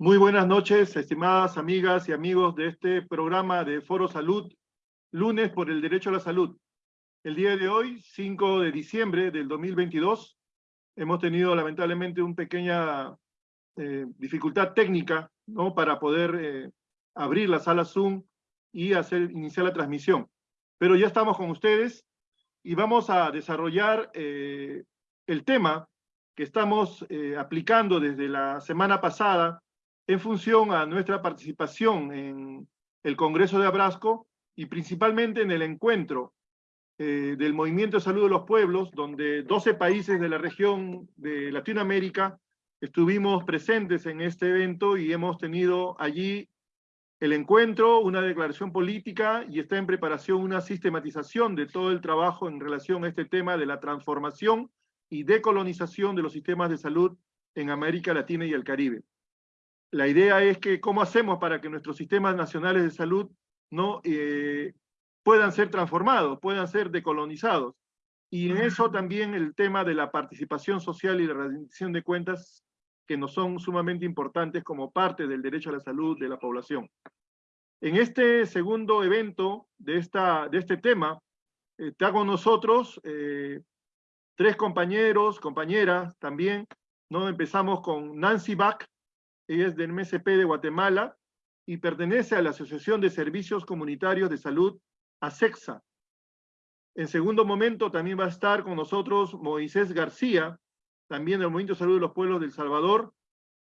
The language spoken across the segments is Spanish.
Muy buenas noches, estimadas amigas y amigos de este programa de Foro Salud, lunes por el derecho a la salud. El día de hoy, 5 de diciembre del 2022, hemos tenido lamentablemente una pequeña eh, dificultad técnica ¿no? para poder eh, abrir la sala Zoom y hacer, iniciar la transmisión. Pero ya estamos con ustedes y vamos a desarrollar eh, el tema que estamos aplicando desde la semana pasada en función a nuestra participación en el Congreso de Abrasco y principalmente en el encuentro eh, del Movimiento de Salud de los Pueblos, donde 12 países de la región de Latinoamérica estuvimos presentes en este evento y hemos tenido allí el encuentro, una declaración política y está en preparación una sistematización de todo el trabajo en relación a este tema de la transformación y decolonización de los sistemas de salud en América Latina y el Caribe la idea es que cómo hacemos para que nuestros sistemas nacionales de salud no eh, puedan ser transformados, puedan ser decolonizados. Y en eso también el tema de la participación social y la rendición de cuentas, que nos son sumamente importantes como parte del derecho a la salud de la población. En este segundo evento de, esta, de este tema, eh, con nosotros eh, tres compañeros, compañeras también, ¿no? Empezamos con Nancy Bach, ella es del MSP de Guatemala y pertenece a la Asociación de Servicios Comunitarios de Salud, ASEXA. En segundo momento también va a estar con nosotros Moisés García, también del Movimiento de Salud de los Pueblos del Salvador.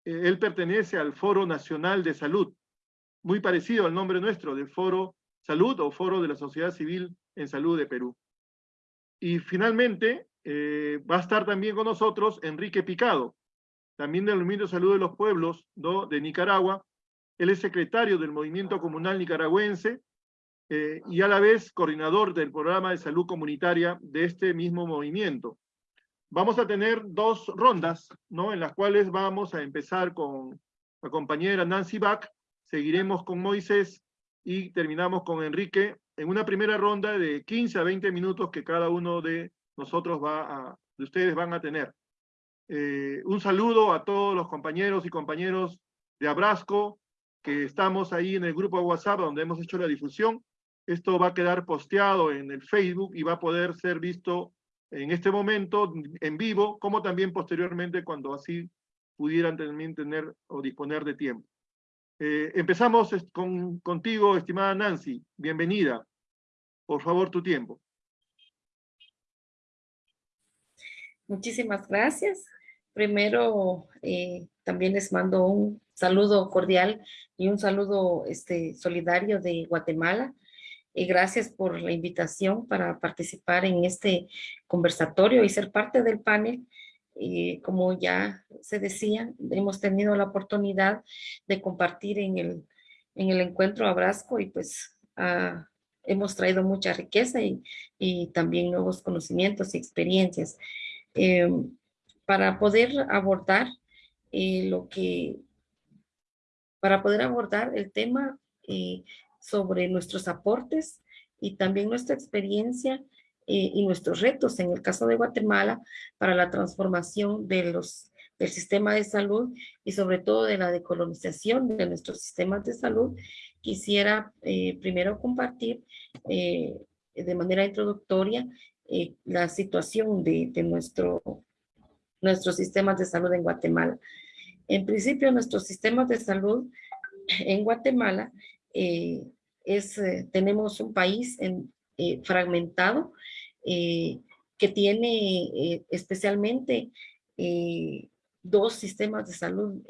Eh, él pertenece al Foro Nacional de Salud, muy parecido al nombre nuestro, del Foro Salud o Foro de la Sociedad Civil en Salud de Perú. Y finalmente eh, va a estar también con nosotros Enrique Picado, también del Movimiento Salud de los Pueblos de Nicaragua. Él es secretario del Movimiento Comunal Nicaragüense eh, y a la vez coordinador del programa de salud comunitaria de este mismo movimiento. Vamos a tener dos rondas, ¿no? En las cuales vamos a empezar con la compañera Nancy Bach, seguiremos con Moisés y terminamos con Enrique en una primera ronda de 15 a 20 minutos que cada uno de nosotros va de ustedes van a tener. Eh, un saludo a todos los compañeros y compañeros de Abrasco, que estamos ahí en el grupo de WhatsApp donde hemos hecho la difusión. Esto va a quedar posteado en el Facebook y va a poder ser visto en este momento en vivo, como también posteriormente cuando así pudieran también tener o disponer de tiempo. Eh, empezamos con, contigo, estimada Nancy. Bienvenida. Por favor, tu tiempo. Muchísimas gracias. Primero, eh, también les mando un saludo cordial y un saludo este, solidario de Guatemala. Y gracias por la invitación para participar en este conversatorio y ser parte del panel. Y como ya se decía, hemos tenido la oportunidad de compartir en el, en el encuentro Abrasco y pues ah, hemos traído mucha riqueza y, también nuevos conocimientos y experiencias. Em, para poder abordar eh, lo que, para poder abordar el tema eh, sobre nuestros aportes y también nuestra experiencia eh, y nuestros retos. En el caso de Guatemala para la transformación de los, del sistema de salud y sobre todo de la decolonización de nuestros sistemas de salud, quisiera primero compartir de manera introductoria la situación de, de nuestro nuestros sistemas de salud en Guatemala. En principio, nuestros sistemas de salud en Guatemala eh, es, eh, tenemos un país eh, fragmentado que tiene especialmente dos sistemas de salud,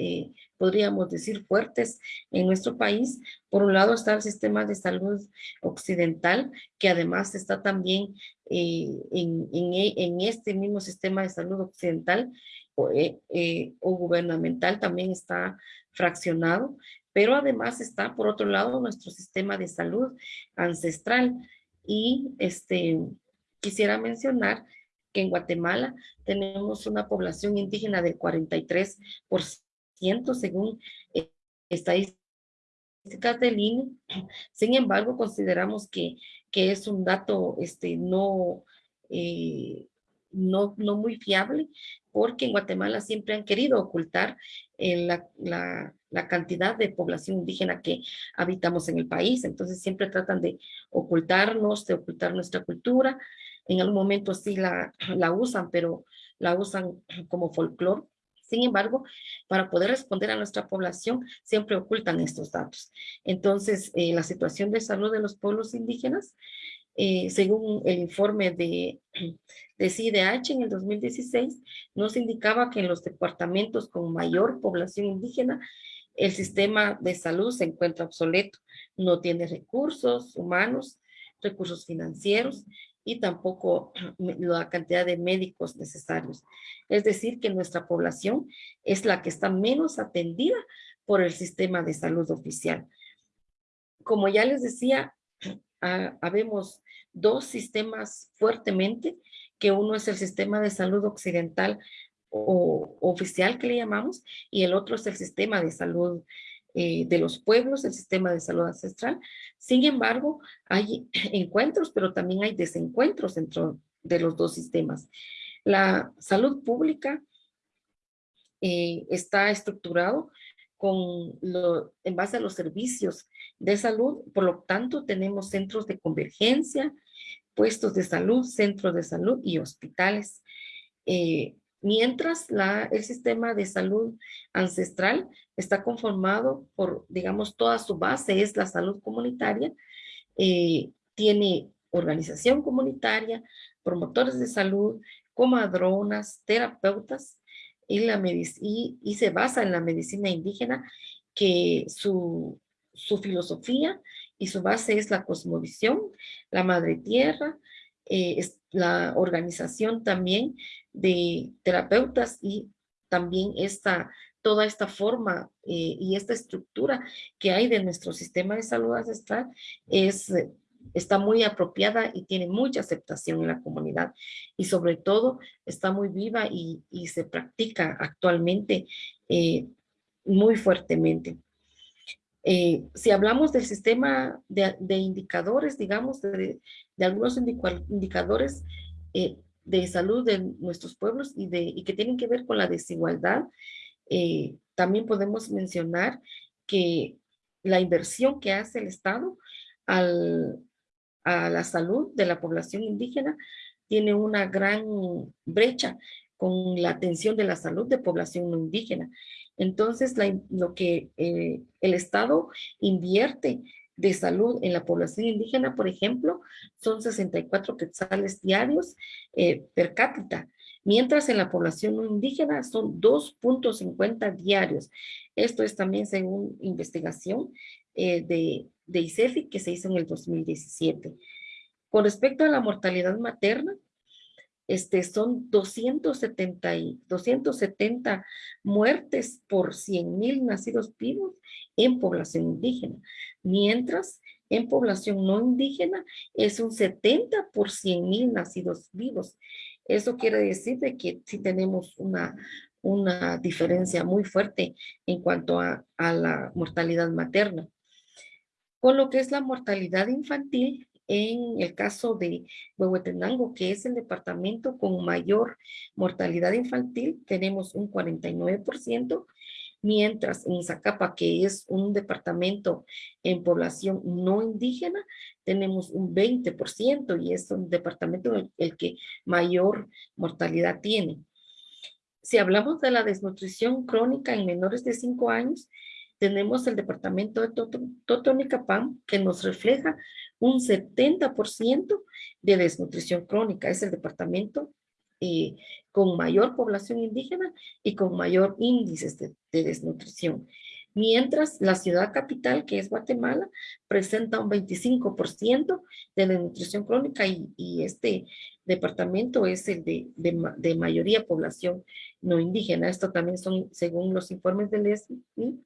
podríamos decir, fuertes en nuestro país. Por un lado está el sistema de salud occidental, que además está también en, en, este mismo sistema de salud occidental o, o gubernamental, también está fraccionado, pero además está, por otro lado, nuestro sistema de salud ancestral. Y este, quisiera mencionar que en Guatemala tenemos una población indígena del 43% según eh, estadísticas del INE. Sin embargo, consideramos que, que es un dato este, no, eh, no, no muy fiable porque en Guatemala siempre han querido ocultar eh, la, la, la, cantidad de población indígena que habitamos en el país. Entonces siempre tratan de ocultarnos, de ocultar nuestra cultura. En algún momento sí la, la usan, pero la usan como folclore. Sin embargo, para poder responder a nuestra población, siempre ocultan estos datos. Entonces, eh, la situación de salud de los pueblos indígenas eh, según el informe de, de CIDH en el 2016, nos indicaba que en los departamentos con mayor población indígena, el sistema de salud se encuentra obsoleto, no tiene recursos humanos, recursos financieros y tampoco la cantidad de médicos necesarios. Es decir, que nuestra población es la que está menos atendida por el sistema de salud oficial. Como ya les decía, habemos dos sistemas fuertemente, que uno es el sistema de salud occidental o oficial que le llamamos, y el otro es el sistema de salud eh, de los pueblos, el sistema de salud ancestral. Sin embargo, hay encuentros, pero también hay desencuentros dentro de los dos sistemas. La salud pública eh, está estructurado con lo, en base a los servicios de salud, por lo tanto tenemos centros de convergencia, puestos de salud, centros de salud y hospitales. Eh, mientras el sistema de salud ancestral está conformado por, digamos, toda su base es la salud comunitaria, eh, tiene organización comunitaria, promotores de salud, comadronas, terapeutas, y, la y, y se basa en la medicina indígena que su, su filosofía y su base es la cosmovisión, la madre tierra, eh, la organización también de terapeutas y también esta, toda esta forma eh, y esta estructura que hay de nuestro sistema de salud ancestral es, está muy apropiada y tiene mucha aceptación en la comunidad y sobre todo está muy viva y, se practica actualmente eh, muy fuertemente. Eh, si hablamos del sistema de, indicadores, digamos, de, algunos indicadores eh, de salud de nuestros pueblos y, de, y que tienen que ver con la desigualdad, eh, también podemos mencionar que la inversión que hace el Estado al, a la salud de la población indígena tiene una gran brecha con la atención de la salud de población no indígena. Entonces, lo que eh, el Estado invierte de salud en la población indígena, por ejemplo, son 64 quetzales diarios eh, per cápita, mientras en la población no indígena son 2.50 diarios. Esto es también según investigación eh, de, de ICEFI que se hizo en el 2017. Con respecto a la mortalidad materna, este, son 270, 270 muertes por 100 mil nacidos vivos en población indígena, mientras en población no indígena es un 70 por 100 mil nacidos vivos. Eso quiere decir de que sí tenemos una, una diferencia muy fuerte en cuanto a la mortalidad materna. Con lo que es la mortalidad infantil, en el caso de Huehuetenango, que es el departamento con mayor mortalidad infantil, tenemos un 49%, mientras en Zacapa, que es un departamento en población no indígena, tenemos un 20% y es un departamento el, el que mayor mortalidad tiene. Si hablamos de la desnutrición crónica en menores de 5 años, tenemos el departamento de Totonicapán que nos refleja un 70% de desnutrición crónica. Es el departamento eh, con mayor población indígena y con mayor índices de, desnutrición. Mientras la ciudad capital, que es Guatemala, presenta un 25% de desnutrición crónica y, este departamento es el de, de, mayoría población no indígena. Esto también son, según los informes del ESMI,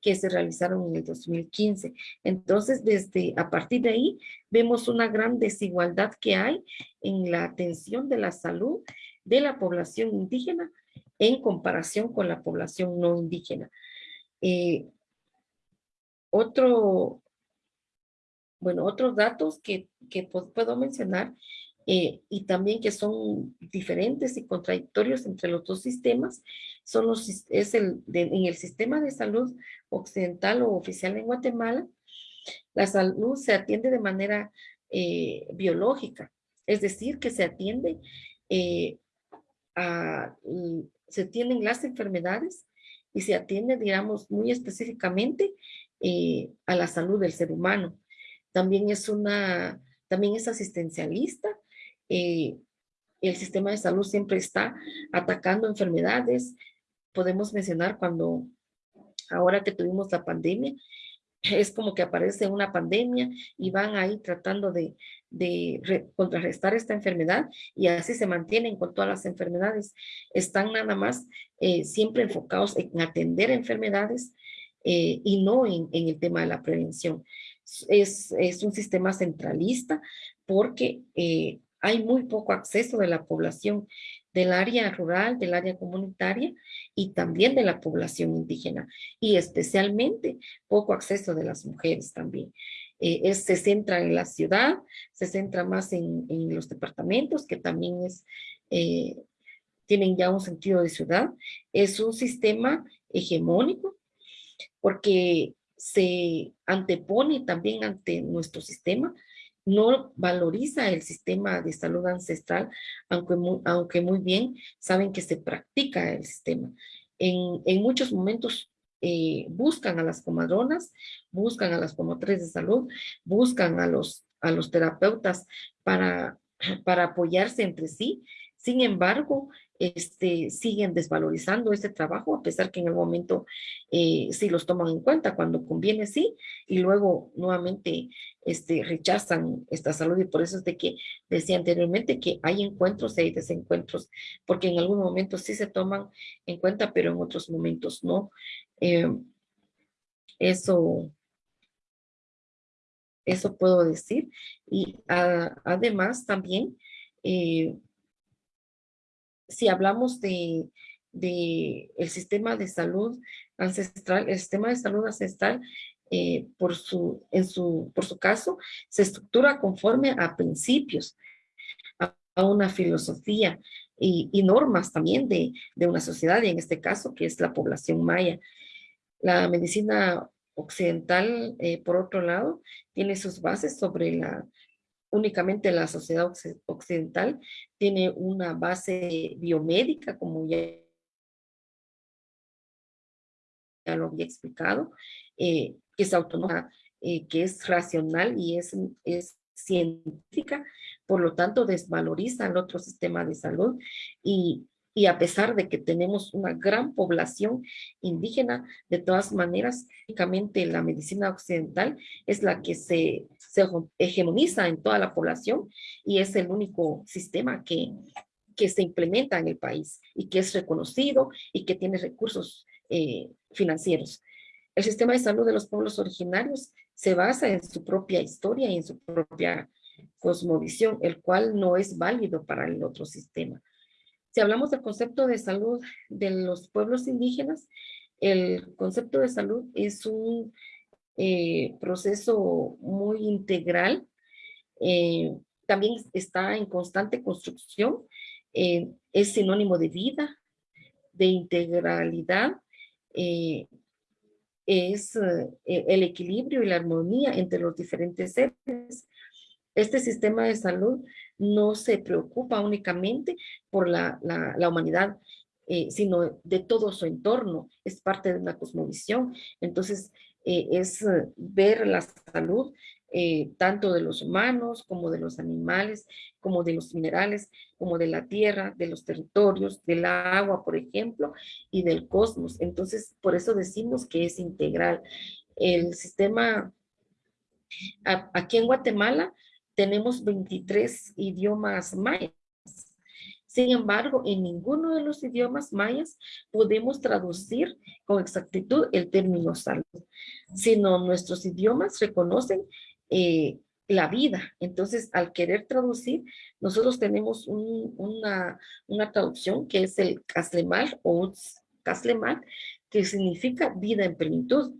que se realizaron en el 2015. Entonces, desde a partir de ahí, vemos una gran desigualdad que hay en la atención de la salud de la población indígena en comparación con la población no indígena. Eh, otro, bueno, otros datos que, que puedo mencionar eh, y también que son diferentes y contradictorios entre los dos sistemas, son los, es el, en el sistema de salud occidental o oficial en Guatemala, la salud se atiende de manera eh, biológica, es decir, que se atiende eh, a, se atienden las enfermedades y se atiende, digamos, muy específicamente a la salud del ser humano. También es una, también es asistencialista. Eh, el sistema de salud siempre está atacando enfermedades. Podemos mencionar cuando, ahora que tuvimos la pandemia, es como que aparece una pandemia y van ahí tratando de, de contrarrestar esta enfermedad y así se mantienen con todas las enfermedades. Están nada más eh, siempre enfocados en atender enfermedades eh, y no en, en, el tema de la prevención es, es un sistema centralista porque eh, hay muy poco acceso de la población del área rural, del área comunitaria y también de la población indígena y especialmente poco acceso de las mujeres también. Eh, se centra en la ciudad, se centra más en, en los departamentos que también es, eh, tienen ya un sentido de ciudad. Es un sistema hegemónico porque se antepone también ante nuestro sistema, no valoriza el sistema de salud ancestral, aunque muy, aunque muy bien saben que se practica el sistema. En, en muchos momentos eh, buscan a las comadronas, buscan a las promotoras de salud, buscan a los, a los terapeutas para, para apoyarse entre sí. Sin embargo, este, siguen desvalorizando este trabajo, a pesar que en el momento eh, sí los toman en cuenta, cuando conviene sí, y luego nuevamente este, rechazan esta salud, y por eso es de que decía anteriormente que hay encuentros y hay desencuentros, porque en algún momento sí se toman en cuenta, pero en otros momentos no. Eh, eso, eso puedo decir, y además también, eh, si hablamos de, el sistema de salud ancestral, el sistema de salud ancestral, eh, por, su, en su, por su caso, se estructura conforme a principios, a, una filosofía y, normas también de, una sociedad, y en este caso, que es la población maya. La medicina occidental, eh, por otro lado, tiene sus bases sobre la únicamente la sociedad occidental tiene una base biomédica, como ya, lo había explicado, eh, que es autónoma, eh, que es racional y es, científica, por lo tanto desvaloriza el otro sistema de salud y a pesar de que tenemos una gran población indígena, de todas maneras, únicamente la medicina occidental es la que se, se hegemoniza en toda la población y es el único sistema que, que se implementa en el país y que es reconocido y que tiene recursos eh, financieros. El sistema de salud de los pueblos originarios se basa en su propia historia y en su propia cosmovisión, el cual no es válido para el otro sistema. Si hablamos del concepto de salud de los pueblos indígenas, el concepto de salud es un eh, proceso muy integral. Eh, también está en constante construcción. Eh, es sinónimo de vida, de integralidad. Es el equilibrio y la armonía entre los diferentes seres. Este sistema de salud no se preocupa únicamente por la, humanidad, eh, sino de todo su entorno, es parte de una cosmovisión. Entonces, eh, es eh, ver la salud tanto de los humanos como de los animales, como de los minerales, como de la tierra, de los territorios, del agua, por ejemplo, y del cosmos. Entonces, por eso decimos que es integral. El sistema, aquí en Guatemala, tenemos 23 idiomas mayas. Sin embargo, en ninguno de los idiomas mayas podemos traducir con exactitud el término salud, sino nuestros idiomas reconocen eh, la vida. Entonces, al querer traducir, nosotros tenemos una, traducción que es el Kaslemal o Kaslemal, que significa vida en plenitud.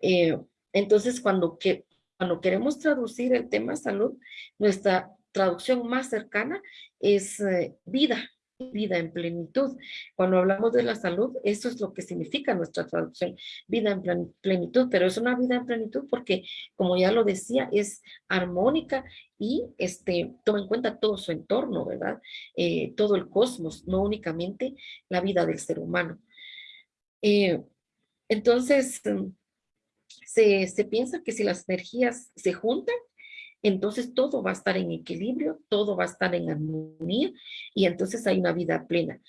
Eh, entonces, cuando que, cuando queremos traducir el tema salud, nuestra traducción más cercana es eh, vida, vida en plenitud. Cuando hablamos de la salud, eso es lo que significa nuestra traducción, vida en plenitud, pero es una vida en plenitud porque, como ya lo decía, es armónica y este, toma en cuenta todo su entorno, ¿verdad? Eh, todo el cosmos, no únicamente la vida del ser humano. Eh, entonces, se, se piensa que si las energías se juntan, entonces todo va a estar en equilibrio, todo va a estar en armonía y entonces hay una vida plena.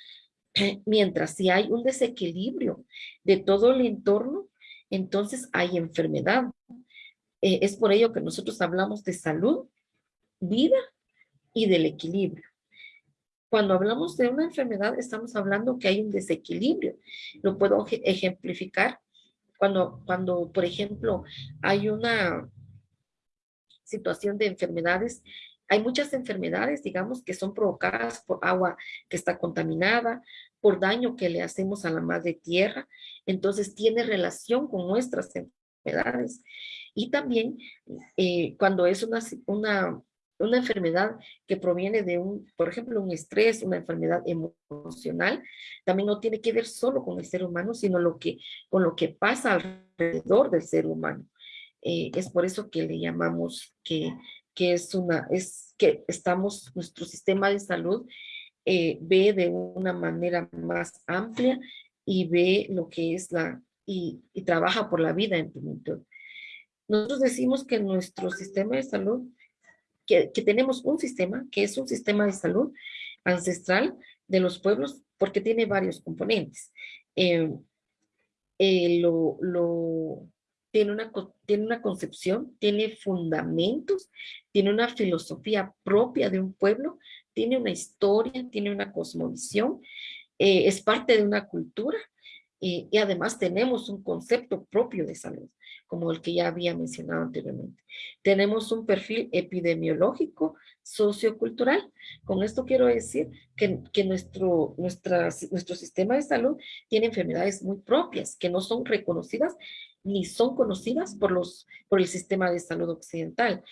Mientras si hay un desequilibrio de todo el entorno, entonces hay enfermedad. Eh, es por ello que nosotros hablamos de salud, vida y del equilibrio. Cuando hablamos de una enfermedad, estamos hablando que hay un desequilibrio. Lo puedo ejemplificar cuando, cuando por ejemplo, hay una situación de enfermedades. Hay muchas enfermedades, digamos, que son provocadas por agua que está contaminada, por daño que le hacemos a la madre tierra. Entonces tiene relación con nuestras enfermedades. Y también eh, cuando es una, una, una enfermedad que proviene de un, por ejemplo, un estrés, una enfermedad emocional, también no tiene que ver solo con el ser humano, sino lo que, con lo que pasa alrededor del ser humano. Eh, es por eso que le llamamos que, que, es una, es que estamos, nuestro sistema de salud eh, ve de una manera más amplia y ve lo que es la, y, y trabaja por la vida en plenitud. Nosotros decimos que nuestro sistema de salud, que, que, tenemos un sistema, que es un sistema de salud ancestral de los pueblos, porque tiene varios componentes. Eh, lo, lo, tiene una, tiene una concepción, tiene fundamentos, tiene una filosofía propia de un pueblo, tiene una historia, tiene una cosmovisión, eh, es parte de una cultura y, y además tenemos un concepto propio de salud, como el que ya había mencionado anteriormente. Tenemos un perfil epidemiológico, sociocultural. Con esto quiero decir que, que nuestro, nuestra, nuestro sistema de salud tiene enfermedades muy propias, que no son reconocidas ni son conocidas por, los, por el sistema de salud occidental.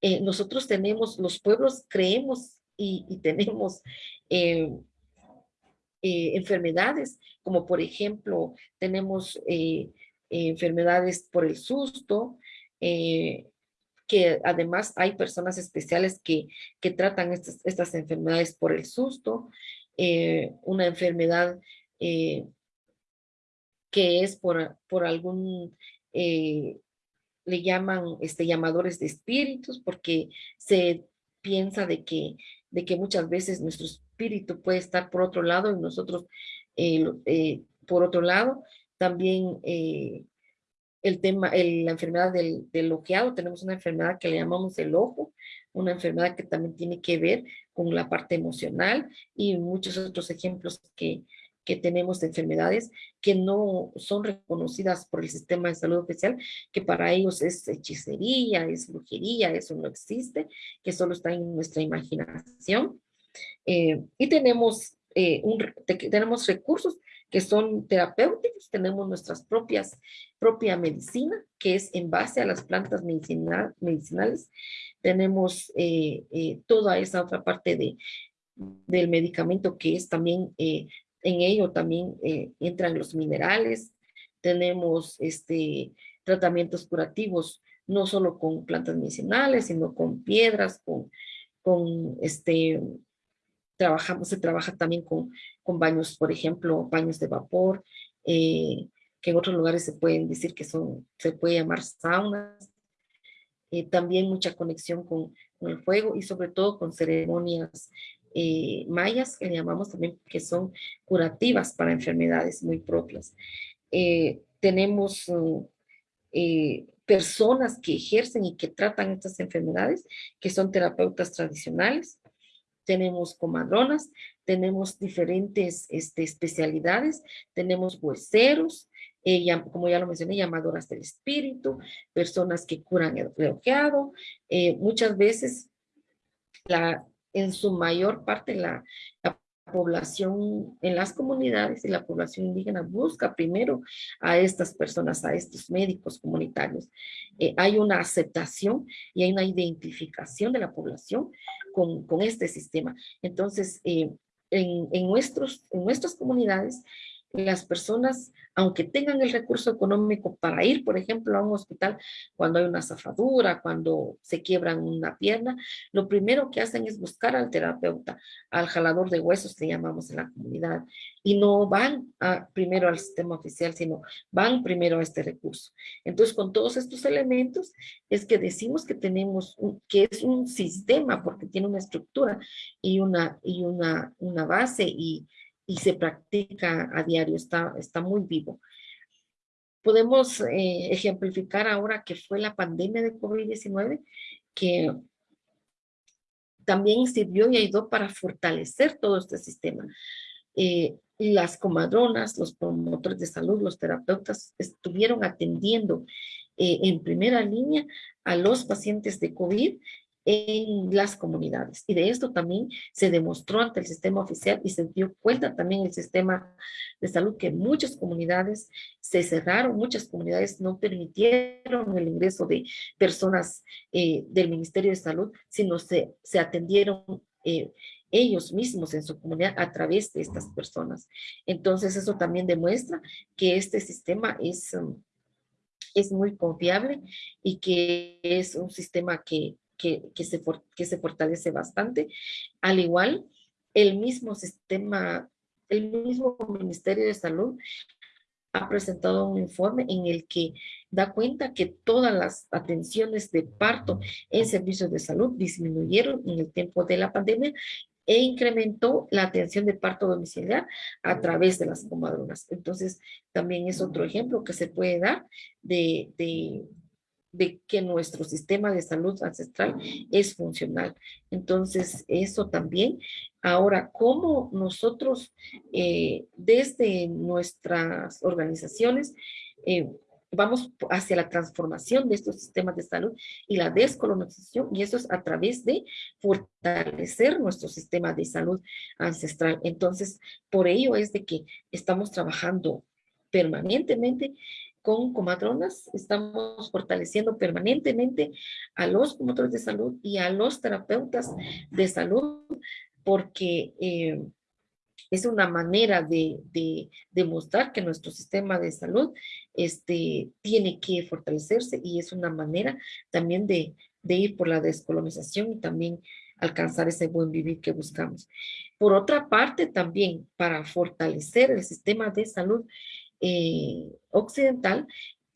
Eh, nosotros tenemos, los pueblos creemos y, tenemos eh, eh, enfermedades, como por ejemplo, tenemos enfermedades por el susto, que además hay personas especiales que, que tratan estas, estas enfermedades por el susto, una enfermedad que es por, por algún, eh, le llaman este, llamadores de espíritus, porque se piensa de que, de que muchas veces nuestro espíritu puede estar por otro lado y nosotros eh, eh, por otro lado. También el tema, la enfermedad del, del ojeado, tenemos una enfermedad que le llamamos el ojo, una enfermedad que también tiene que ver con la parte emocional y muchos otros ejemplos que, que tenemos de enfermedades que no son reconocidas por el sistema de salud oficial, que para ellos es hechicería, es brujería, eso no existe, que solo está en nuestra imaginación. Eh, y tenemos, eh, un, tenemos recursos que son terapéuticos, tenemos nuestras propias, propia medicina, que es en base a las plantas medicinal, medicinales, tenemos eh, toda esa otra parte de, del medicamento que es también en ello también eh, entran los minerales, tenemos este, tratamientos curativos, no solo con plantas medicinales, sino con piedras, con, con este, trabajamos, se trabaja también con, con baños, por ejemplo, baños de vapor, eh, que en otros lugares se pueden decir que son, se puede llamar saunas, eh, también mucha conexión con, con, el fuego y sobre todo con ceremonias eh, mayas, que llamamos también, que son curativas para enfermedades muy propias. Eh, tenemos mm, eh, personas que ejercen y que tratan estas enfermedades, que son terapeutas tradicionales. Tenemos comadronas, tenemos diferentes este, especialidades, tenemos hueseros, como ya lo mencioné, llamadoras del espíritu, personas que curan el bloqueado. muchas veces la, en su mayor parte la, población en las comunidades y la población indígena busca primero a estas personas, a estos médicos comunitarios. Eh, hay una aceptación y hay una identificación de la población con, con este sistema. Entonces, eh, en, en, nuestros, en nuestras comunidades, las personas, aunque tengan el recurso económico para ir, por ejemplo, a un hospital cuando hay una zafadura, cuando se quiebran una pierna, lo primero que hacen es buscar al terapeuta, al jalador de huesos que llamamos en la comunidad, y no van primero al sistema oficial, sino van primero a este recurso. Entonces, con todos estos elementos, es que decimos que tenemos, que es un sistema, porque tiene una estructura y una, y una, una base y y se practica a diario, está, está muy vivo. Podemos eh, ejemplificar ahora que fue la pandemia de COVID-19, que también sirvió y ayudó para fortalecer todo este sistema. Eh, las comadronas, los promotores de salud, los terapeutas estuvieron atendiendo eh, en primera línea a los pacientes de COVID en las comunidades. Y de esto también se demostró ante el sistema oficial y se dio cuenta también el sistema de salud que muchas comunidades se cerraron, muchas comunidades no permitieron el ingreso de personas eh, del Ministerio de Salud, sino se, se atendieron eh, ellos mismos en su comunidad a través de estas personas. Entonces eso también demuestra que este sistema es, es muy confiable y que es un sistema que que, se, que se fortalece bastante. Al igual, el mismo sistema, el mismo Ministerio de Salud ha presentado un informe en el que da cuenta que todas las atenciones de parto en servicios de salud disminuyeron en el tiempo de la pandemia e incrementó la atención de parto domiciliar a través de las comadronas. Entonces, también es otro ejemplo que se puede dar de, de que nuestro sistema de salud ancestral es funcional. Entonces, eso también. Ahora, ¿cómo nosotros eh, desde nuestras organizaciones eh, vamos hacia la transformación de estos sistemas de salud y la descolonización, y eso es a través de fortalecer nuestro sistema de salud ancestral. Entonces, por ello es de que estamos trabajando permanentemente con comadronas, estamos fortaleciendo permanentemente a los promotores de salud y a los terapeutas de salud, porque eh, es una manera de, demostrar que nuestro sistema de salud este, tiene que fortalecerse y es una manera también de, de ir por la descolonización y también alcanzar ese buen vivir que buscamos. Por otra parte, también para fortalecer el sistema de salud, eh, occidental,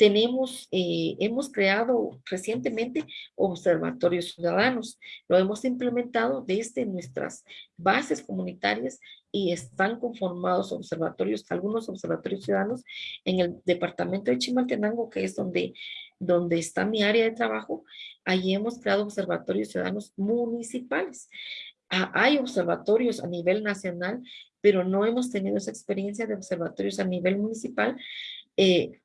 tenemos, eh, hemos creado recientemente observatorios ciudadanos. Lo hemos implementado desde nuestras bases comunitarias y están conformados observatorios, algunos observatorios ciudadanos en el departamento de Chimaltenango, que es donde, donde está mi área de trabajo. Allí hemos creado observatorios ciudadanos municipales. Ah, hay observatorios a nivel nacional pero no hemos tenido esa experiencia de observatorios a nivel municipal eh,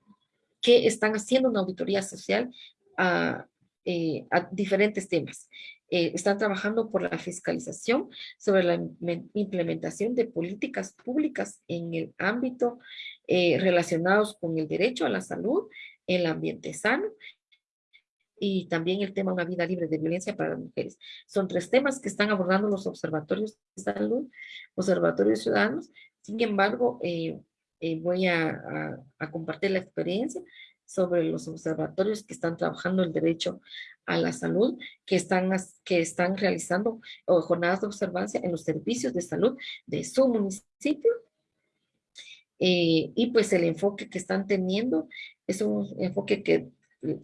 que están haciendo una auditoría social a, eh, diferentes temas. Eh, están trabajando por la fiscalización sobre la implementación de políticas públicas en el ámbito relacionados con el derecho a la salud, el ambiente sano y también el tema una vida libre de violencia para las mujeres. Son tres temas que están abordando los observatorios de salud, observatorios ciudadanos. Sin embargo, eh, eh, voy a, compartir la experiencia sobre los observatorios que están trabajando el derecho a la salud, que están, que están realizando jornadas de observancia en los servicios de salud de su municipio. Eh, y pues el enfoque que están teniendo es un enfoque que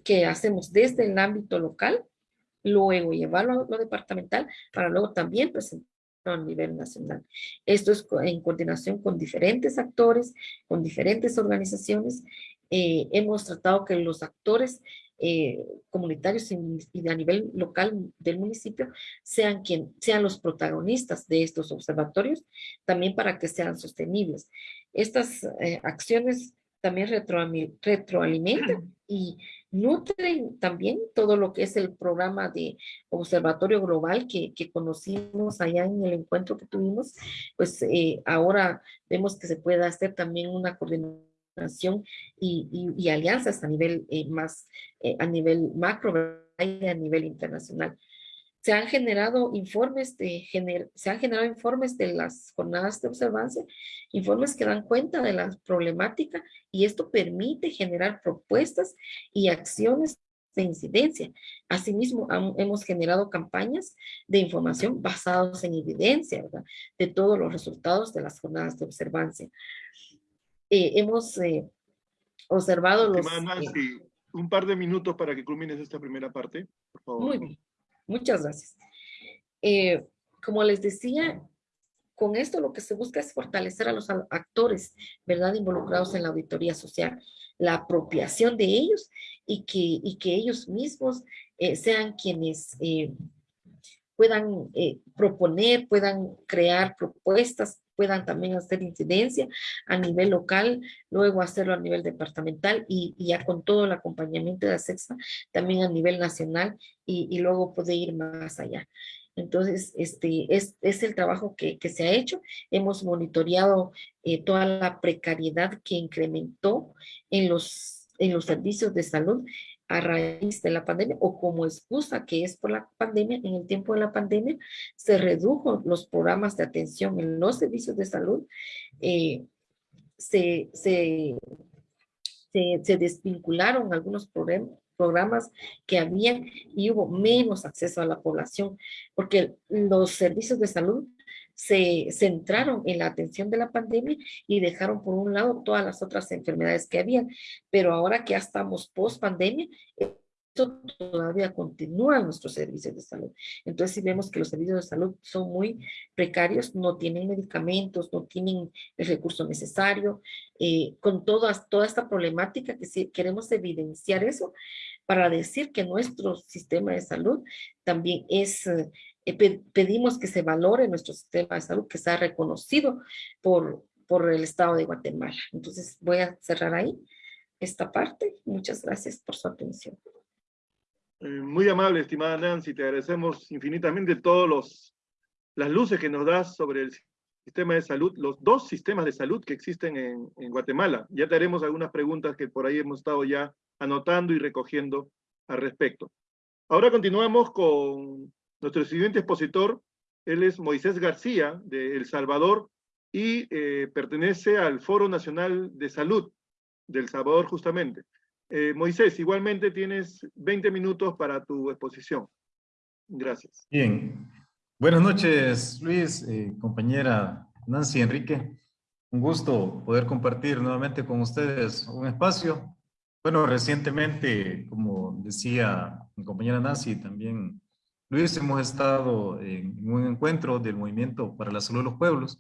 que hacemos desde el ámbito local, luego llevarlo a lo departamental para luego también presentarlo a nivel nacional. Esto es en coordinación con diferentes actores, con diferentes organizaciones. Eh, hemos tratado que los actores eh, comunitarios y, a nivel local del municipio sean, quien, sean los protagonistas de estos observatorios, también para que sean sostenibles. Estas eh, acciones también retroalimentan y nutren también todo lo que es el programa de observatorio global que, conocimos allá en el encuentro que tuvimos, pues eh, ahora vemos que se puede hacer también una coordinación y, y, alianzas a nivel eh, más, eh, a nivel macro y a nivel internacional. Se han generado informes de se han generado informes de las jornadas de observancia, informes que dan cuenta de la problemática y esto permite generar propuestas y acciones de incidencia. Asimismo, hemos generado campañas de información basadas en evidencia, ¿verdad? De todos los resultados de las jornadas de observancia. Eh, hemos eh, observado los... Eh, un par de minutos para que culmines esta primera parte, por favor. Muy bien. Muchas gracias. Eh, como les decía, con esto lo que se busca es fortalecer a los actores, ¿verdad? Involucrados en la auditoría social, la apropiación de ellos y que, y que ellos mismos eh, sean quienes eh, puedan proponer, puedan crear propuestas, puedan también hacer incidencia a nivel local, luego hacerlo a nivel departamental y, ya con todo el acompañamiento de la sexta, también a nivel nacional y, luego puede ir más allá. Entonces, este es, el trabajo que, que, se ha hecho. Hemos monitoreado eh, toda la precariedad que incrementó en los, en los servicios de salud a raíz de la pandemia o como excusa que es por la pandemia, en el tiempo de la pandemia se redujo los programas de atención en los servicios de salud, eh, se, se, se, desvincularon algunos programas que habían y hubo menos acceso a la población, porque los servicios de salud se centraron en la atención de la pandemia y dejaron por un lado todas las otras enfermedades que habían. Pero ahora que ya estamos post pandemia, esto todavía continúa en nuestros servicios de salud. Entonces, si vemos que los servicios de salud son muy precarios, no tienen medicamentos, no tienen el recurso necesario, eh, con todas, toda esta problemática que si queremos evidenciar eso para decir que nuestro sistema de salud también es eh, pedimos que se valore nuestro sistema de salud, que sea reconocido por, por el Estado de Guatemala. Entonces voy a cerrar ahí esta parte. Muchas gracias por su atención. Eh, muy amable, estimada Nancy, te agradecemos infinitamente todas las luces que nos das sobre el sistema de salud, los dos sistemas de salud que existen en, en Guatemala. Ya te haremos algunas preguntas que por ahí hemos estado ya anotando y recogiendo al respecto. Ahora continuamos con nuestro siguiente expositor, él es Moisés García, de El Salvador, y eh, pertenece al Foro Nacional de Salud del Salvador, justamente. Eh, Moisés, igualmente tienes 20 minutos para tu exposición. Gracias. Bien. Buenas noches, Luis, eh, compañera Nancy Enrique. Un gusto poder compartir nuevamente con ustedes un espacio. Bueno, recientemente, como decía mi compañera Nancy, también Luis, hemos estado en un encuentro del Movimiento para la Salud de los Pueblos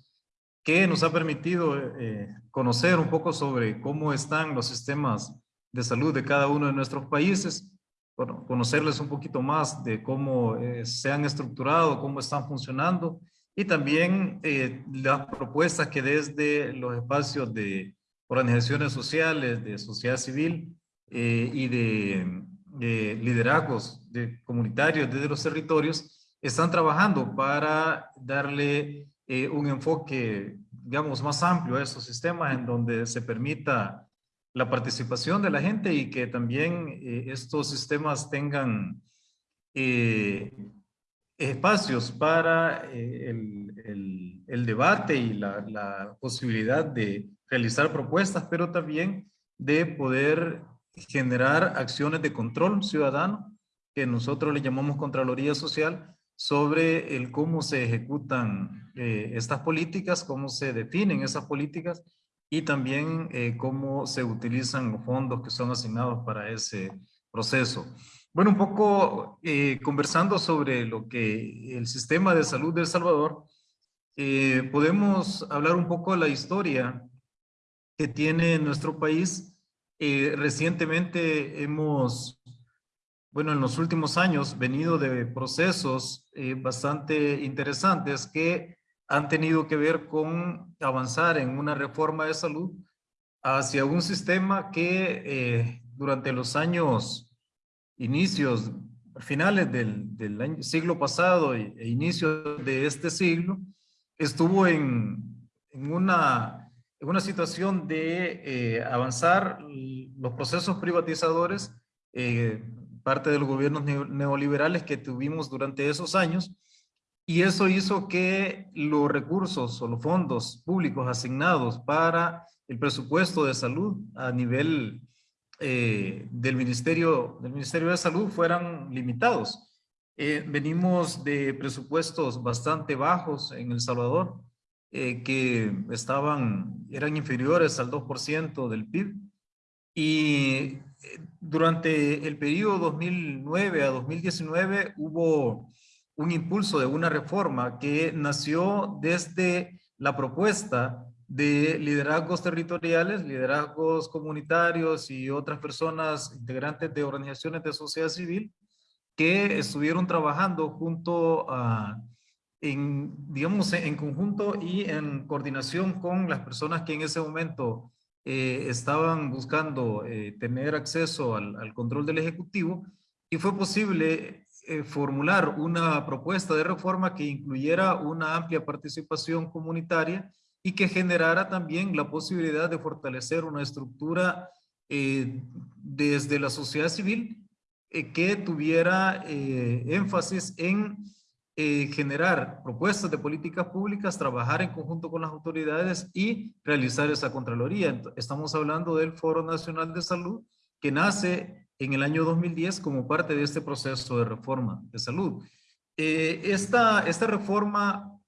que nos ha permitido eh, conocer un poco sobre cómo están los sistemas de salud de cada uno de nuestros países, bueno, conocerles un poquito más de cómo eh, se han estructurado, cómo están funcionando y también eh, las propuestas que desde los espacios de organizaciones sociales, de sociedad civil y de liderazgos de comunitarios desde los territorios están trabajando para darle eh, un enfoque, digamos, más amplio a esos sistemas en donde se permita la participación de la gente y que también eh, estos sistemas tengan eh, espacios para el, el, el, debate y la, la posibilidad de realizar propuestas, pero también de poder generar acciones de control ciudadano, que nosotros le llamamos Contraloría Social, sobre el cómo se ejecutan eh, estas políticas, cómo se definen esas políticas y también eh, cómo se utilizan los fondos que son asignados para ese proceso. Bueno, un poco eh, conversando sobre lo que el sistema de salud de El Salvador, podemos hablar un poco de la historia que tiene nuestro país eh, recientemente hemos, bueno, en los últimos años, venido de procesos eh, bastante interesantes que han tenido que ver con avanzar en una reforma de salud hacia un sistema que eh, durante los años, inicios, finales del, siglo pasado e, e inicios de este siglo, estuvo en una una situación de eh, avanzar los procesos privatizadores, eh, parte de los gobiernos neoliberales que tuvimos durante esos años, y eso hizo que los recursos o los fondos públicos asignados para el presupuesto de salud a nivel eh, del, Ministerio, del Ministerio de Salud fueran limitados. Eh, venimos de presupuestos bastante bajos en El Salvador, eh, que estaban, eran inferiores al 2% del PIB. Y durante el periodo 2009 a 2019 hubo un impulso de una reforma que nació desde la propuesta de liderazgos territoriales, liderazgos comunitarios y otras personas integrantes de organizaciones de sociedad civil que estuvieron trabajando junto a, en, digamos, en conjunto y en coordinación con las personas que en ese momento eh, estaban buscando eh, tener acceso al, control del Ejecutivo y fue posible eh, formular una propuesta de reforma que incluyera una amplia participación comunitaria y que generara también la posibilidad de fortalecer una estructura eh, desde la sociedad civil que tuviera énfasis en generar propuestas de políticas públicas, trabajar en conjunto con las autoridades y realizar esa Contraloría. Estamos hablando del Foro Nacional de Salud que nace en el año 2010 como parte de este proceso de reforma de salud. esta, esta reforma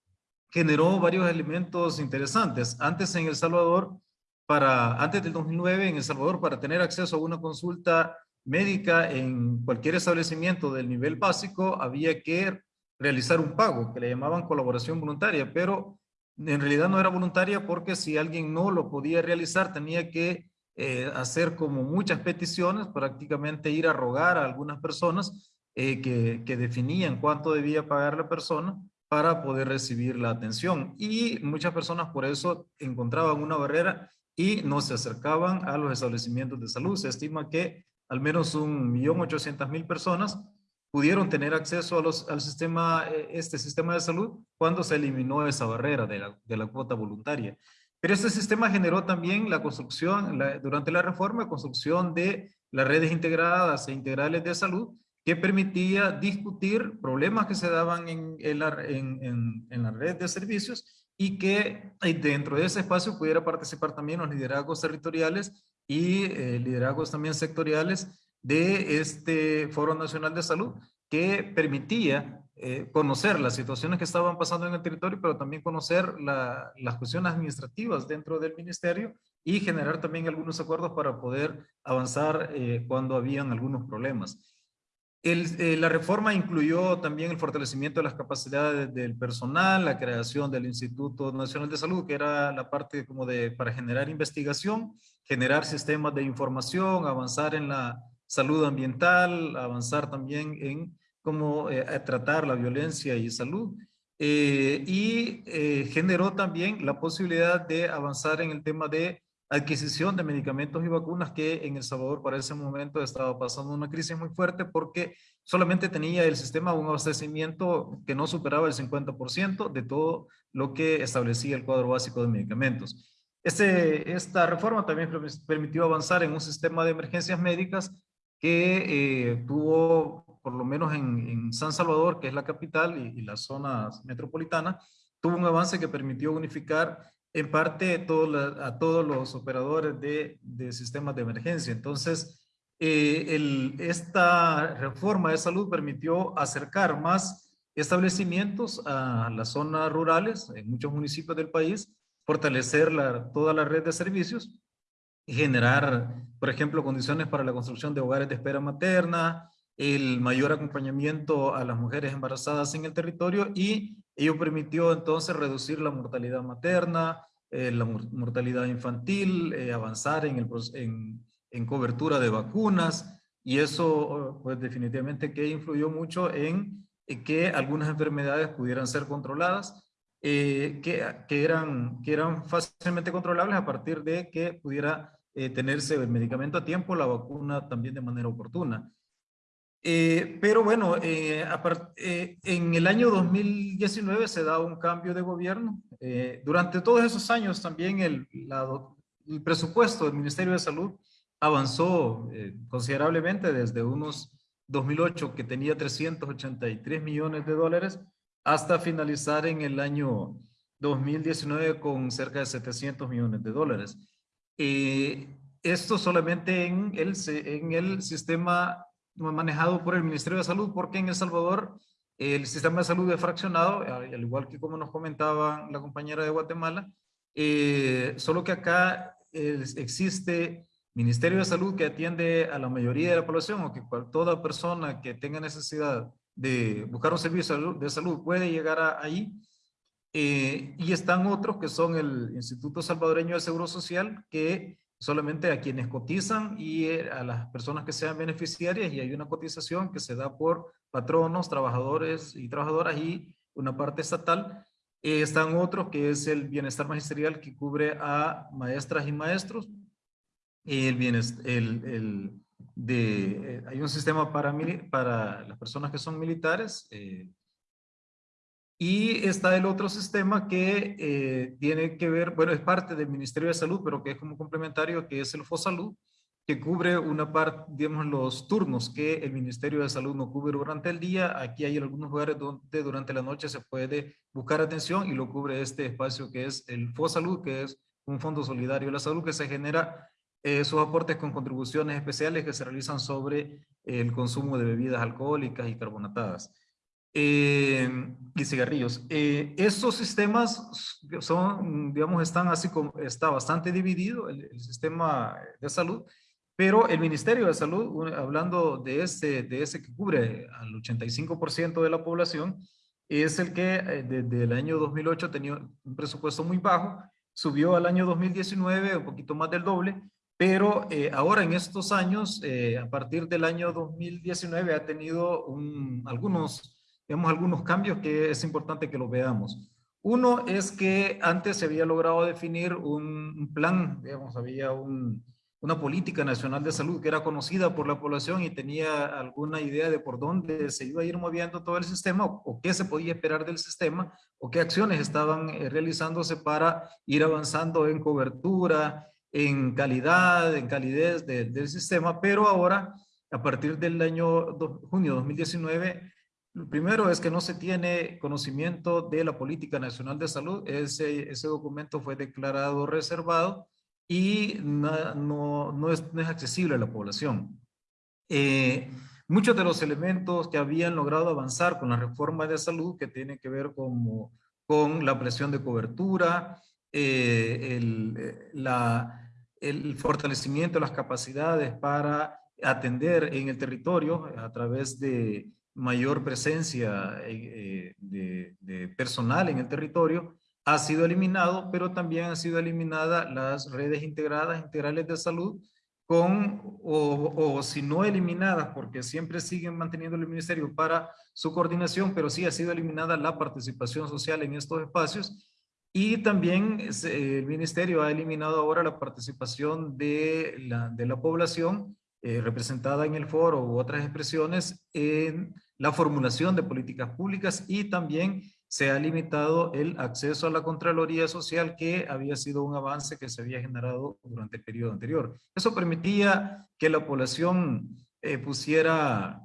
generó varios elementos interesantes. Antes en El Salvador, para, antes del 2009 en El Salvador, para tener acceso a una consulta médica en cualquier establecimiento del nivel básico, había que realizar un pago, que le llamaban colaboración voluntaria, pero en realidad no era voluntaria porque si alguien no lo podía realizar, tenía que eh, hacer como muchas peticiones, prácticamente ir a rogar a algunas personas eh, que, que definían cuánto debía pagar la persona para poder recibir la atención. Y muchas personas por eso encontraban una barrera y no se acercaban a los establecimientos de salud. Se estima que al menos un millón ochocientas mil personas pudieron tener acceso a al sistema, eh, este sistema de salud cuando se eliminó esa barrera de la, de la cuota voluntaria. Pero este sistema generó también la construcción, durante la reforma, construcción de las redes integradas e integrales de salud, que permitía discutir problemas que se daban en, en, la, en, en, la, red de servicios y que eh, dentro de ese espacio pudiera participar también los liderazgos territoriales y eh, liderazgos también sectoriales de este Foro Nacional de Salud que permitía eh, conocer las situaciones que estaban pasando en el territorio, pero también conocer la, las cuestiones administrativas dentro del ministerio y generar también algunos acuerdos para poder avanzar eh, cuando habían algunos problemas. Eh, la reforma incluyó también el fortalecimiento de las capacidades del personal, la creación del Instituto Nacional de Salud, que era la parte como de para generar investigación, generar sistemas de información, avanzar en la salud ambiental, avanzar también en cómo eh, tratar la violencia y salud. Eh, y generó también la posibilidad de avanzar en el tema de adquisición de medicamentos y vacunas que en El Salvador para ese momento estaba pasando una crisis muy fuerte porque solamente tenía el sistema un abastecimiento que no superaba el 50% de todo lo que establecía el cuadro básico de medicamentos. Este, esta reforma también permitió avanzar en un sistema de emergencias médicas que eh, tuvo, por lo menos en, San Salvador, que es la capital y, y la zona metropolitana, tuvo un avance que permitió unificar en parte a todos los operadores de, de, sistemas de emergencia. Entonces, eh, esta reforma de salud permitió acercar más establecimientos a las zonas rurales en muchos municipios del país, fortalecer toda la red de servicios generar, por ejemplo, condiciones para la construcción de hogares de espera materna, el mayor acompañamiento a las mujeres embarazadas en el territorio y ello permitió entonces reducir la mortalidad materna, eh, la mortalidad infantil, eh, avanzar en, el, en, en, cobertura de vacunas y eso pues definitivamente que influyó mucho en, que algunas enfermedades pudieran ser controladas, eh, que, que, eran, que eran fácilmente controlables a partir de que pudiera tenerse el medicamento a tiempo, la vacuna también de manera oportuna. Eh, pero bueno, eh, eh, en el año 2019 se da un cambio de gobierno. durante todos esos años también el, el, presupuesto del Ministerio de Salud avanzó considerablemente desde unos 2008 que tenía 383 millones de dólares hasta finalizar en el año 2019 con cerca de 700 millones de dólares. Eh, esto solamente en el, en el sistema manejado por el Ministerio de Salud, porque en El Salvador el sistema de salud es fraccionado, al igual que como nos comentaba la compañera de Guatemala, eh, solo que acá existe Ministerio de Salud que atiende a la mayoría de la población o que toda persona que tenga necesidad de buscar un servicio de salud puede llegar a, ahí. Eh, y están otros que son el Instituto Salvadoreño de Seguro Social que solamente a quienes cotizan y eh, a las personas que sean beneficiarias y hay una cotización que se da por patronos, trabajadores y trabajadoras y una parte estatal. Eh, están otros que es el bienestar magisterial que cubre a maestras y maestros. El bienestar, el, el de, eh, hay un sistema para, para las personas que son militares, y está el otro sistema que eh, tiene que ver, bueno, es parte del Ministerio de Salud, pero que es como complementario, que es el FOSALUD, que cubre una parte, digamos, los turnos que el Ministerio de Salud no cubre durante el día. Aquí hay algunos lugares donde durante la noche se puede buscar atención y lo cubre este espacio que es el FOSALUD, que es un fondo solidario de la salud que se genera eh, sus aportes con contribuciones especiales que se realizan sobre el consumo de bebidas alcohólicas y carbonatadas. Eh, y cigarrillos. Eh, estos sistemas son, digamos, están así como, está bastante dividido el, sistema de salud, pero el Ministerio de Salud, hablando de ese, de ese que cubre al 85% de la población, es el que eh, desde el año 2008 tenía un presupuesto muy bajo, subió al año 2019 un poquito más del doble, pero eh, ahora en estos años, a partir del año 2019 ha tenido un, algunos vemos algunos cambios que es importante que los veamos. Uno es que antes se había logrado definir un plan, digamos, había una política nacional de salud que era conocida por la población y tenía alguna idea de por dónde se iba a ir moviendo todo el sistema o, qué se podía esperar del sistema o qué acciones estaban eh, realizándose para ir avanzando en cobertura, en calidad, en calidez del sistema, pero ahora, a partir del año junio 2019, lo primero es que no se tiene conocimiento de la Política Nacional de Salud. Ese, ese documento fue declarado reservado y no, no, es, no es, accesible a la población. Eh, muchos de los elementos que habían logrado avanzar con la reforma de salud, que tienen que ver con, con la presión de cobertura, eh, el, eh, la, el fortalecimiento de las capacidades para atender en el territorio a través de mayor presencia eh, de, personal en el territorio, ha sido eliminado, pero también han sido eliminadas las redes integradas, integrales de salud, con, o, o, si no eliminadas, porque siempre siguen manteniendo el ministerio para su coordinación, pero sí ha sido eliminada la participación social en estos espacios. Y también el ministerio ha eliminado ahora la participación de la, de la población eh, representada en el foro u otras expresiones en la formulación de políticas públicas y también se ha limitado el acceso a la Contraloría Social que había sido un avance que se había generado durante el periodo anterior. Eso permitía que la población eh, pusiera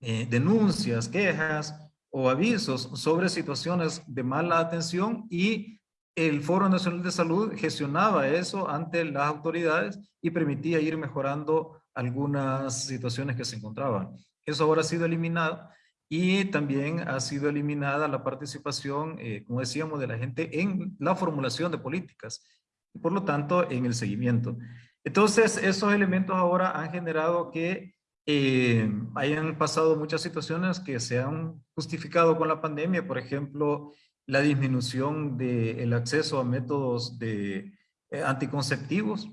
eh, denuncias, quejas o avisos sobre situaciones de mala atención y el Foro Nacional de Salud gestionaba eso ante las autoridades y permitía ir mejorando algunas situaciones que se encontraban. Eso ahora ha sido eliminado y también ha sido eliminada la participación, eh, como decíamos, de la gente en la formulación de políticas y por lo tanto en el seguimiento. Entonces, esos elementos ahora han generado que eh, hayan pasado muchas situaciones que se han justificado con la pandemia, por ejemplo, la disminución del acceso a métodos de, eh, anticonceptivos,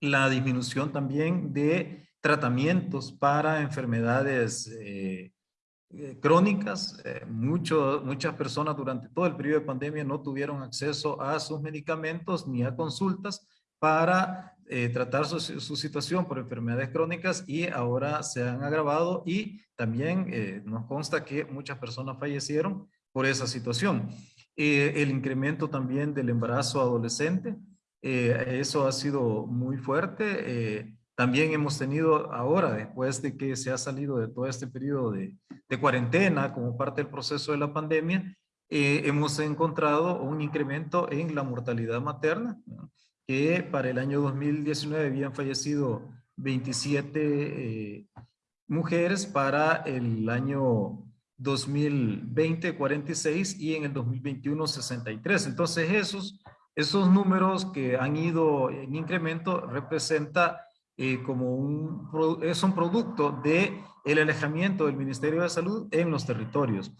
la disminución también de tratamientos para enfermedades eh, eh, crónicas. Eh, muchas personas durante todo el periodo de pandemia no tuvieron acceso a sus medicamentos ni a consultas para tratar su, su, situación por enfermedades crónicas y ahora se han agravado y también nos consta que muchas personas fallecieron por esa situación. el incremento también del embarazo adolescente, eso ha sido muy fuerte también hemos tenido ahora, después de que se ha salido de todo este periodo de, de cuarentena como parte del proceso de la pandemia, eh, hemos encontrado un incremento en la mortalidad materna, que para el año 2019 habían fallecido 27 eh, mujeres, para el año 2020 46 y en el 2021 63. Entonces esos, esos números que han ido en incremento representa eh, como un, es un producto de el alejamiento del Ministerio de Salud en los territorios.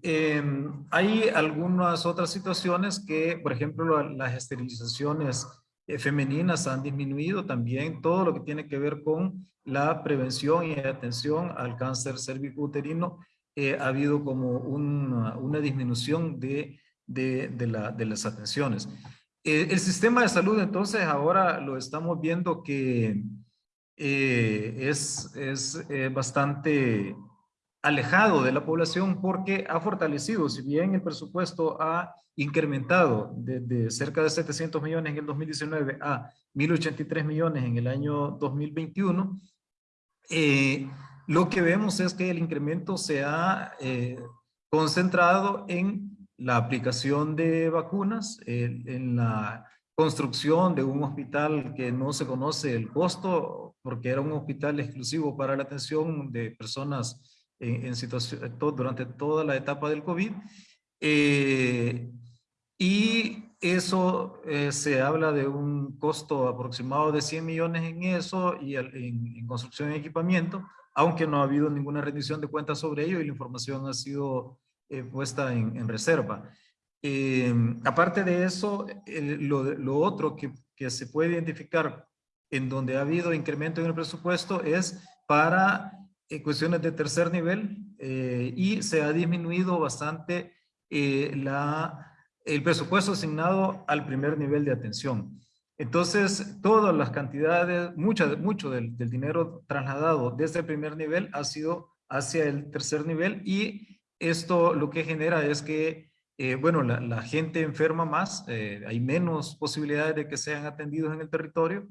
Em, hay algunas otras situaciones que, por ejemplo, las esterilizaciones eh, femeninas han disminuido también todo lo que tiene que ver con la prevención y atención al cáncer cervicouterino. Eh, ha habido como una, una disminución de, de, las atenciones. Eh, el sistema de salud, entonces, ahora lo estamos viendo que eh, es, es eh, bastante alejado de la población porque ha fortalecido, si bien el presupuesto ha incrementado de, cerca de 700 millones en el 2019 a 1083 millones en el año 2021, eh, lo que vemos es que el incremento se ha concentrado en la aplicación de vacunas, en la construcción de un hospital que no se conoce el costo, porque era un hospital exclusivo para la atención de personas en, situación, durante toda la etapa del COVID. Eh, y eso eh, se habla de un costo aproximado de 100 millones en eso y en, construcción y equipamiento, aunque no ha habido ninguna rendición de cuentas sobre ello y la información ha sido eh, puesta en, reserva. Eh, aparte de eso, lo, otro que, se puede identificar en donde ha habido incremento en el presupuesto es para eh, cuestiones de tercer nivel eh, y se ha disminuido bastante el presupuesto asignado al primer nivel de atención. Entonces, todas las cantidades, mucha, mucho del dinero trasladado desde el primer nivel ha sido hacia el tercer nivel y esto lo que genera es que eh, bueno, la, gente enferma más, eh, hay menos posibilidades de que sean atendidos en el territorio.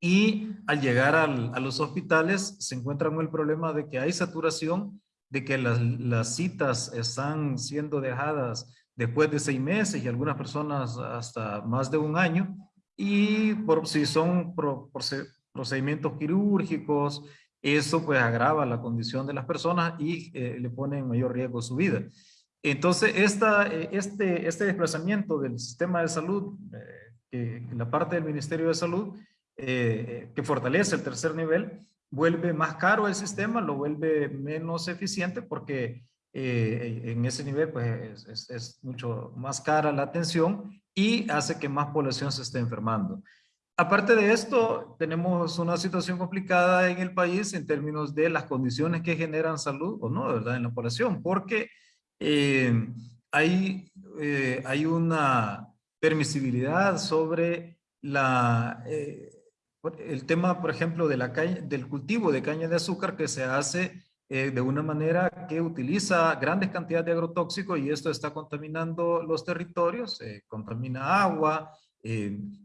Y al llegar a los hospitales se encuentra con el problema de que hay saturación, de que las, citas están siendo dejadas después de seis meses y algunas personas hasta más de un año. Y por si son procedimientos quirúrgicos, eso pues agrava la condición de las personas y eh, le pone en mayor riesgo su vida. Entonces, eh, este, este desplazamiento del sistema de salud, eh, la parte del Ministerio de Salud, eh, que fortalece el tercer nivel, vuelve más caro el sistema, lo vuelve menos eficiente porque en ese nivel pues, es, es, mucho más cara la atención y hace que más población se esté enfermando. Aparte de esto, tenemos una situación complicada en el país en términos de las condiciones que generan salud o no, ¿verdad? En la población, porque eh, hay, eh, hay una permisibilidad sobre la, eh, el tema, por ejemplo, de la del cultivo de caña de azúcar que se hace de una manera que utiliza grandes cantidades de agrotóxicos y esto está contaminando los territorios, contamina agua,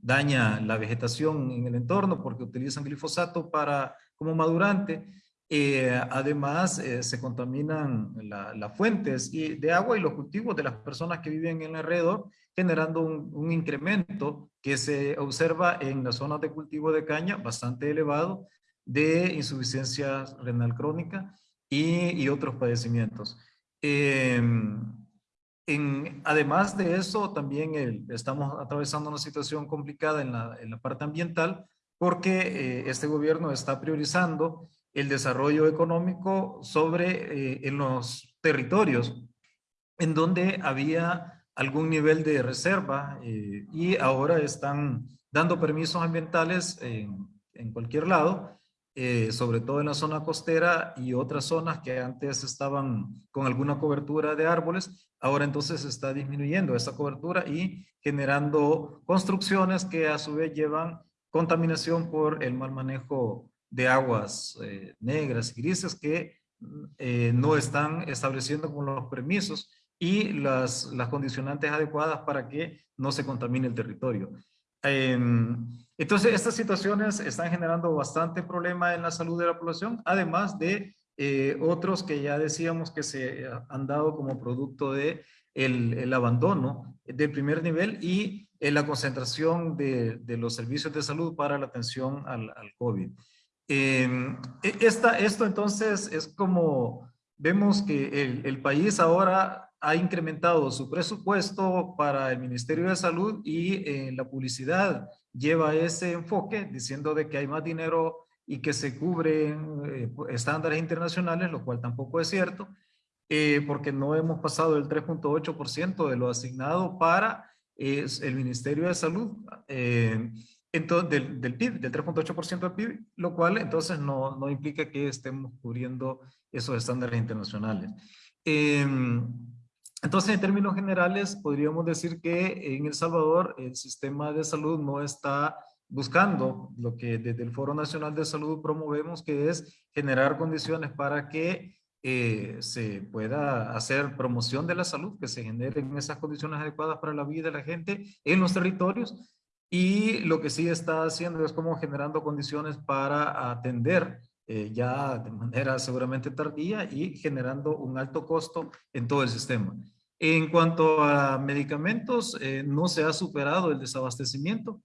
daña la vegetación en el entorno porque utilizan glifosato para, como madurante. Eh, además, eh, se contaminan las fuentes de agua y los cultivos de las personas que viven en el alrededor, generando un, incremento que se observa en las zonas de cultivo de caña bastante elevado de insuficiencia renal crónica y, otros padecimientos. Em, en, además de eso, también estamos atravesando una situación complicada en la, en la parte ambiental porque eh, este gobierno está priorizando el desarrollo económico sobre eh, en los territorios en donde había algún nivel de reserva eh, y ahora están dando permisos ambientales en, en cualquier lado, eh, sobre todo en la zona costera y otras zonas que antes estaban con alguna cobertura de árboles, ahora entonces está disminuyendo esa cobertura y generando construcciones que a su vez llevan contaminación por el mal manejo de aguas eh, negras y grises que eh, no están estableciendo con los permisos y las, las condicionantes adecuadas para que no se contamine el territorio. Entonces, estas situaciones están generando bastante problema en la salud de la población, además de eh, otros que ya decíamos que se han dado como producto de el, abandono del primer nivel y en la concentración de, los servicios de salud para la atención al, al COVID. Em, e, esta, esto entonces es como vemos que el, el, país ahora ha incrementado su presupuesto para el Ministerio de Salud y eh, la publicidad lleva ese enfoque diciendo de que hay más dinero y que se cubren eh, estándares internacionales, lo cual tampoco es cierto, eh, porque no hemos pasado el 3.8% de lo asignado para el Ministerio de Salud entonces, del, del PIB, del 3.8% del PIB, lo cual entonces no, no, implica que estemos cubriendo esos estándares internacionales. Em, entonces, en términos generales, podríamos decir que en El Salvador el sistema de salud no está buscando lo que desde el Foro Nacional de Salud promovemos, que es generar condiciones para que eh, se pueda hacer promoción de la salud, que se generen esas condiciones adecuadas para la vida de la gente en los territorios, y lo que sí está haciendo es como generando condiciones para atender eh, ya de manera seguramente tardía y generando un alto costo en todo el sistema. En cuanto a medicamentos, eh, no se ha superado el desabastecimiento,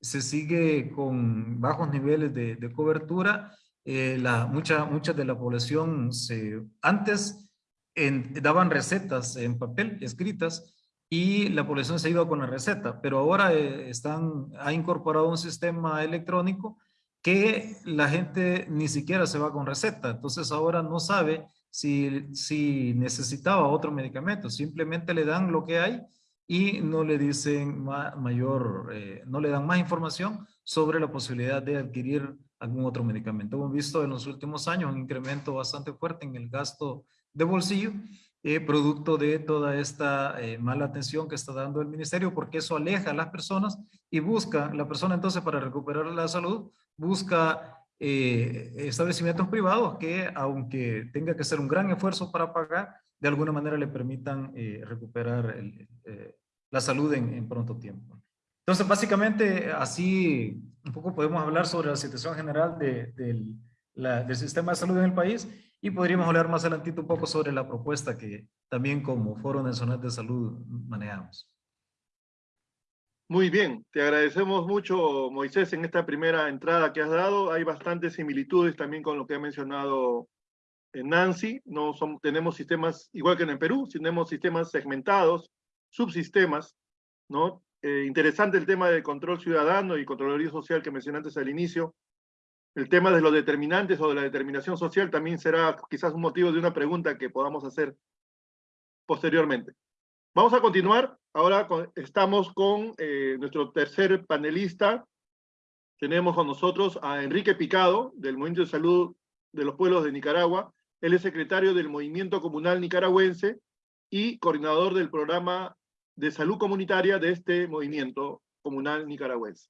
se sigue con bajos niveles de, cobertura. Eh, la, mucha, mucha de la población se, antes daban recetas en papel escritas y la población se ido con la receta, pero ahora eh, están, ha incorporado un sistema electrónico que la gente ni siquiera se va con receta, entonces ahora no sabe si, si necesitaba otro medicamento, simplemente le dan lo que hay y no le dicen mayor, eh, no le dan más información sobre la posibilidad de adquirir algún otro medicamento. Hemos visto en los últimos años un incremento bastante fuerte en el gasto de bolsillo eh, producto de toda esta eh, mala atención que está dando el ministerio, porque eso aleja a las personas y busca, la persona entonces para recuperar la salud, busca eh, establecimientos privados que aunque tenga que hacer un gran esfuerzo para pagar, de alguna manera le permitan recuperar la salud en, pronto tiempo. Entonces, básicamente, así un poco podemos hablar sobre la situación general del sistema de salud en el país y podríamos hablar más adelantito un poco sobre la propuesta que también como Foro Nacional de Salud manejamos. Muy bien, te agradecemos mucho, Moisés, en esta primera entrada que has dado. Hay bastantes similitudes también con lo que ha mencionado eh, Nancy. No son, tenemos sistemas, igual que en el Perú, tenemos sistemas segmentados, subsistemas, ¿no? Eh, interesante el tema del control ciudadano y controloría social que mencionaste al inicio el tema de los determinantes o de la determinación social también será quizás un motivo de una pregunta que podamos hacer posteriormente. Vamos a continuar. Ahora estamos con eh, nuestro tercer panelista. Tenemos con nosotros a Enrique Picado, del Movimiento de Salud de los Pueblos de Nicaragua. Él es secretario del Movimiento Comunal Nicaragüense y coordinador del programa de salud comunitaria de este movimiento comunal nicaragüense.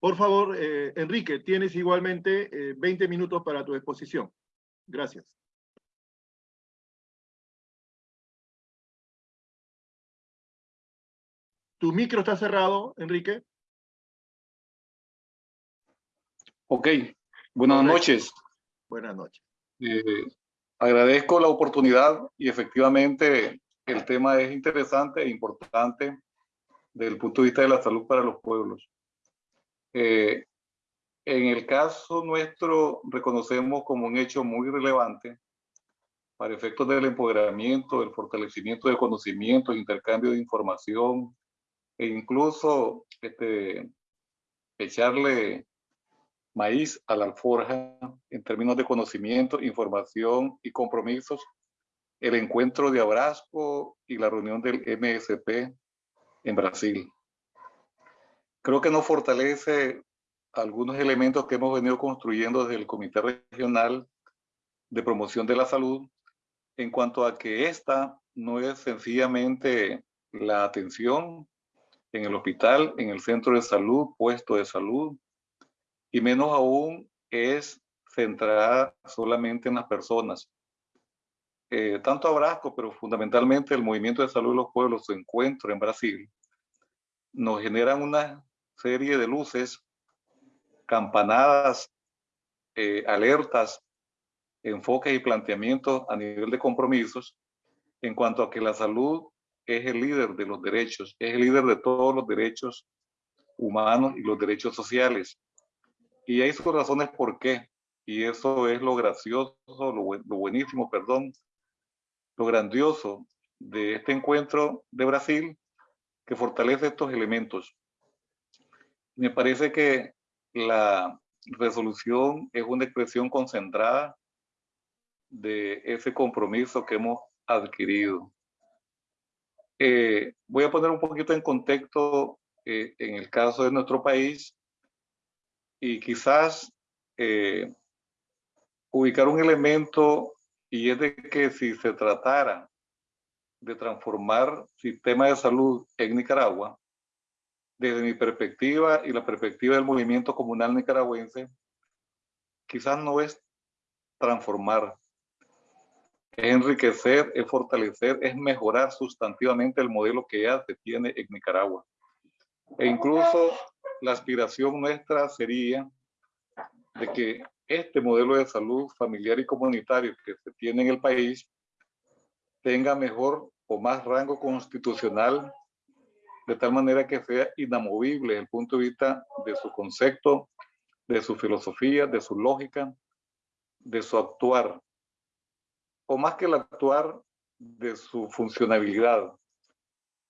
Por favor, eh, Enrique, tienes igualmente 20 eh, minutos para tu exposición. Gracias. Tu micro está cerrado, Enrique. Ok, buenas noches. Buenas noches. Eh, agradezco la oportunidad y efectivamente el tema es interesante e importante desde el punto de vista de la salud para los pueblos. Eh, en el caso nuestro, reconocemos como un hecho muy relevante para efectos del empoderamiento, del fortalecimiento de conocimientos, intercambio de información e incluso este, echarle maíz a la alforja en términos de conocimiento, información y compromisos, el encuentro de Abrasco y la reunión del MSP en Brasil. Creo que nos fortalece algunos elementos que hemos venido construyendo desde el Comité Regional de Promoción de la Salud en cuanto a que esta no es sencillamente la atención en el hospital, en el centro de salud, puesto de salud, y menos aún es centrada solamente en las personas. Eh, tanto Abrasco, pero fundamentalmente el Movimiento de Salud de los Pueblos, su encuentro en Brasil, nos generan una serie de luces, campanadas, eh, alertas, enfoques y planteamientos a nivel de compromisos en cuanto a que la salud es el líder de los derechos, es el líder de todos los derechos humanos y los derechos sociales. Y hay sus razones por qué. Y eso es lo gracioso, lo, lo buenísimo, perdón, lo grandioso de este encuentro de Brasil que fortalece estos elementos. Me parece que la resolución es una expresión concentrada de ese compromiso que hemos adquirido. Eh, voy a poner un poquito en contexto eh, en el caso de nuestro país y quizás eh, ubicar un elemento y es de que si se tratara de transformar sistema de salud en Nicaragua, desde mi perspectiva y la perspectiva del movimiento comunal nicaragüense, quizás no es transformar, enriquecer, es fortalecer, es mejorar sustantivamente el modelo que ya se tiene en Nicaragua. E incluso la aspiración nuestra sería de que este modelo de salud familiar y comunitario que se tiene en el país tenga mejor o más rango constitucional, de tal manera que sea inamovible desde el punto de vista de su concepto, de su filosofía, de su lógica, de su actuar, o más que el actuar, de su funcionabilidad.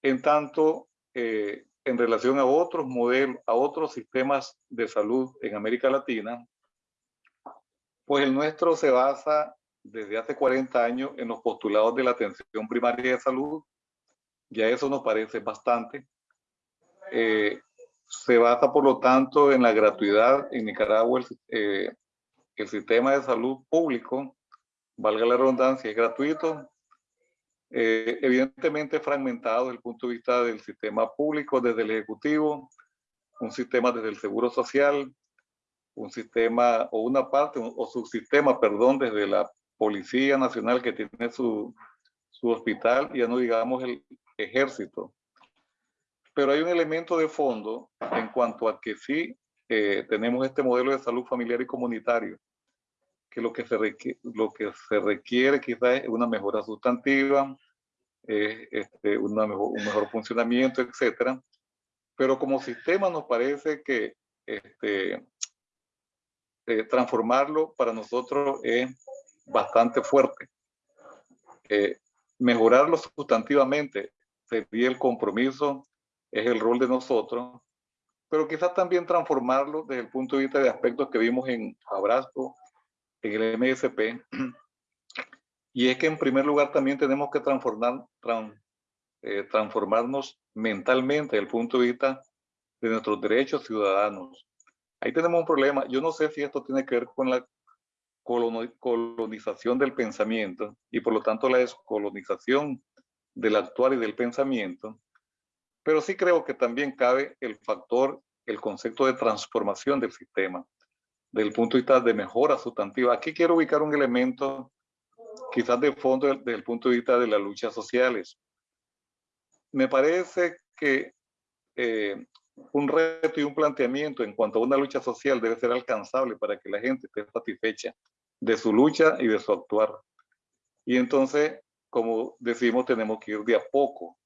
En tanto, eh, en relación a otros modelos, a otros sistemas de salud en América Latina, pues el nuestro se basa desde hace 40 años en los postulados de la atención primaria de salud. Ya eso nos parece bastante. Eh, se basa, por lo tanto, en la gratuidad. En Nicaragua, el, eh, el sistema de salud público, valga la redundancia, es gratuito. Eh, evidentemente fragmentado desde el punto de vista del sistema público, desde el Ejecutivo, un sistema desde el Seguro Social, un sistema o una parte o subsistema, perdón, desde la Policía Nacional que tiene su, su hospital, ya no digamos el ejército. Pero hay un elemento de fondo en cuanto a que sí eh, tenemos este modelo de salud familiar y comunitario, que lo que se requiere, lo que se requiere quizás es una mejora sustantiva, este, una mejor, un mejor funcionamiento, etcétera. Pero como sistema nos parece que este, eh, transformarlo para nosotros es bastante fuerte. Eh, mejorarlo sustantivamente sería el compromiso, es el rol de nosotros, pero quizás también transformarlo desde el punto de vista de aspectos que vimos en Abrazo, el MSP, y es que en primer lugar también tenemos que eh, transformarnos mentalmente desde el punto de vista de nuestros derechos ciudadanos. Ahí tenemos un problema. Yo no sé si esto tiene que ver con la colonización del pensamiento y por lo tanto la descolonización del actuar y del pensamiento, pero sí creo que también cabe el factor, el concepto de transformación del sistema, del punto de vista de mejora sustantiva. Aquí quiero ubicar un elemento quizás de fondo desde el punto de vista de las luchas sociales. Me parece que eh, un reto y un planteamiento en cuanto a una lucha social debe ser alcanzable para que la gente esté satisfecha de su lucha y de su actuar. Y entonces, como decimos, tenemos que ir de a poco,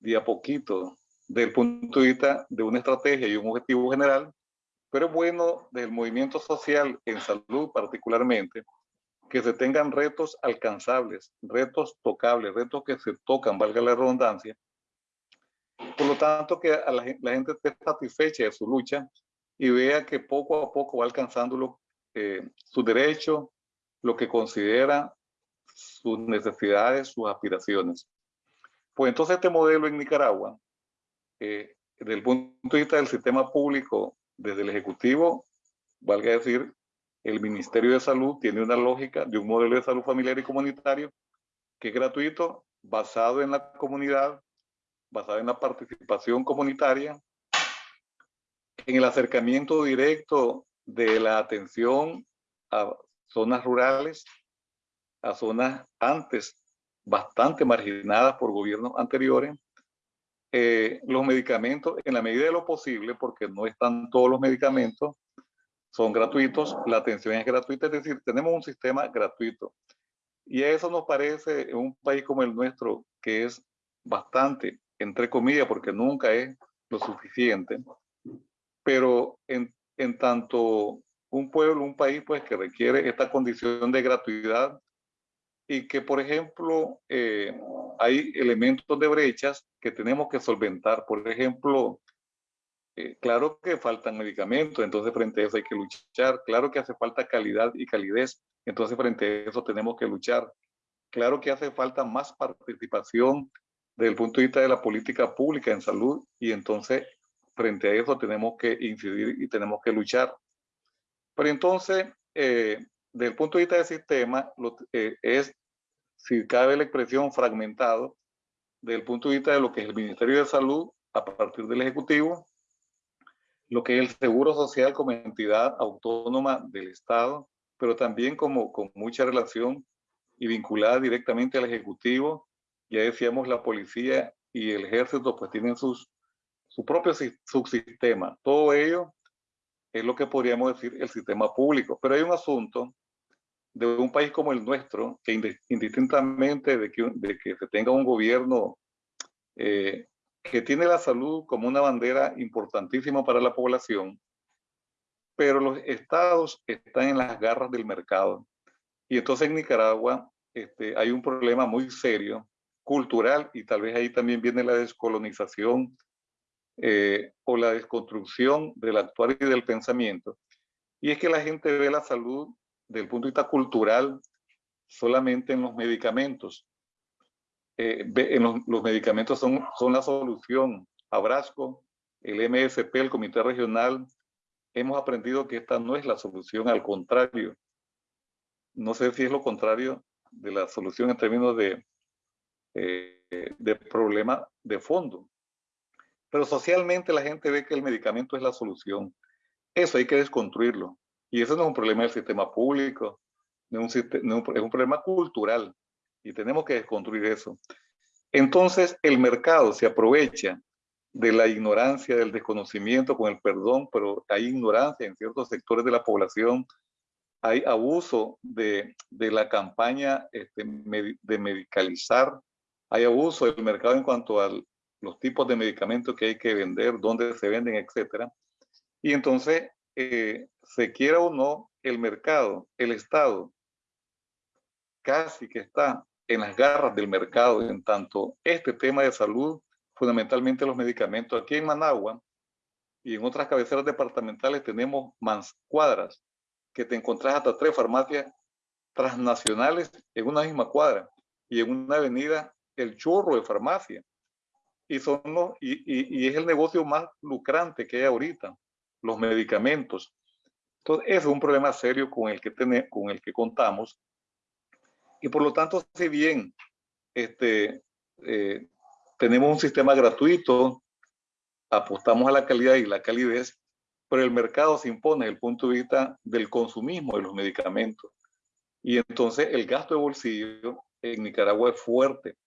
de a poquito, desde el punto de vista de una estrategia y un objetivo general, pero es bueno del movimiento social en salud particularmente, que se tengan retos alcanzables, retos tocables, retos que se tocan, valga la redundancia. Por lo tanto, que la, gente esté satisfecha de su lucha y vea que poco a poco va alcanzándolo eh, su derecho, lo que considera sus necesidades, sus aspiraciones. Pues entonces este modelo en Nicaragua, eh, desde el punto de vista del sistema público, desde el Ejecutivo, valga decir, el Ministerio de Salud tiene una lógica de un modelo de salud familiar y comunitario que es gratuito, basado en la comunidad, basado en la participación comunitaria, en el acercamiento directo de la atención a zonas rurales, a zonas antes bastante marginadas por gobiernos anteriores, eh, los medicamentos, en la medida de lo posible, porque no están todos los medicamentos, son gratuitos, la atención es gratuita, es decir, tenemos un sistema gratuito. Y eso nos parece en un país como el nuestro, que es bastante, entre comillas, porque nunca es lo suficiente, pero en, en tanto un pueblo, un país, pues que requiere esta condición de gratuidad y que, por ejemplo, eh, hay elementos de brechas que tenemos que solventar. Por ejemplo, eh, claro que faltan medicamentos, entonces frente a eso hay que luchar. Claro que hace falta calidad y calidez, entonces frente a eso tenemos que luchar. Claro que hace falta más participación desde el punto de vista de la política pública en salud y entonces frente a eso tenemos que incidir y tenemos que luchar. Pero entonces, eh, desde el punto de vista del sistema, lo, eh, es, si cabe la expresión, fragmentado, desde el punto de vista de lo que es el Ministerio de Salud a partir del Ejecutivo, lo que es el Seguro Social como entidad autónoma del Estado, pero también como con mucha relación y vinculada directamente al Ejecutivo. Ya decíamos, la policía y el ejército pues tienen sus, su propio subsistema. Todo ello es lo que podríamos decir el sistema público. Pero hay un asunto de un país como el nuestro, que indistintamente de que, se tenga un gobierno eh, que tiene la salud como una bandera importantísima para la población, pero los estados están en las garras del mercado. Y entonces en Nicaragua este, hay un problema muy serio, cultural, y tal vez ahí también viene la descolonización eh, o la desconstrucción del actuar y del pensamiento. Y es que la gente ve la salud desde punto de vista cultural solamente en los medicamentos. Eh, en los, medicamentos son, son la solución. Abrasco, el MSP, el Comité Regional, hemos aprendido que esta no es la solución, al contrario. No sé si es lo contrario de la solución en términos de, eh, de problema de fondo. Pero socialmente la gente ve que el medicamento es la solución. Eso hay que desconstruirlo. Y eso no es un problema del sistema público, no es un, problema cultural. Y tenemos que desconstruir eso. Entonces el mercado se aprovecha de la ignorancia, del desconocimiento, con el perdón, pero hay ignorancia en ciertos sectores de la población, hay abuso de, de la campaña este, de medicalizar, hay abuso del mercado en cuanto al, los tipos de medicamentos que hay que vender, dónde se venden, etcétera. Y entonces, eh, se quiera o no, el mercado, el Estado, casi que está en las garras del mercado en tanto este tema de salud, fundamentalmente los medicamentos. Aquí en Managua y en otras cabeceras departamentales tenemos cuadras que te encontrás hasta tres farmacias transnacionales en una misma cuadra y en una avenida el chorro de farmacia y, son y, y, es el negocio más lucrante que hay ahorita, los medicamentos. Entonces, es un problema serio con el que, tenemos, con el que contamos. Y por lo tanto, si bien este, eh, tenemos un sistema gratuito, apostamos a la calidad y la calidez, pero el mercado se impone desde el punto de vista del consumismo de los medicamentos. Y entonces el gasto de bolsillo en Nicaragua es fuerte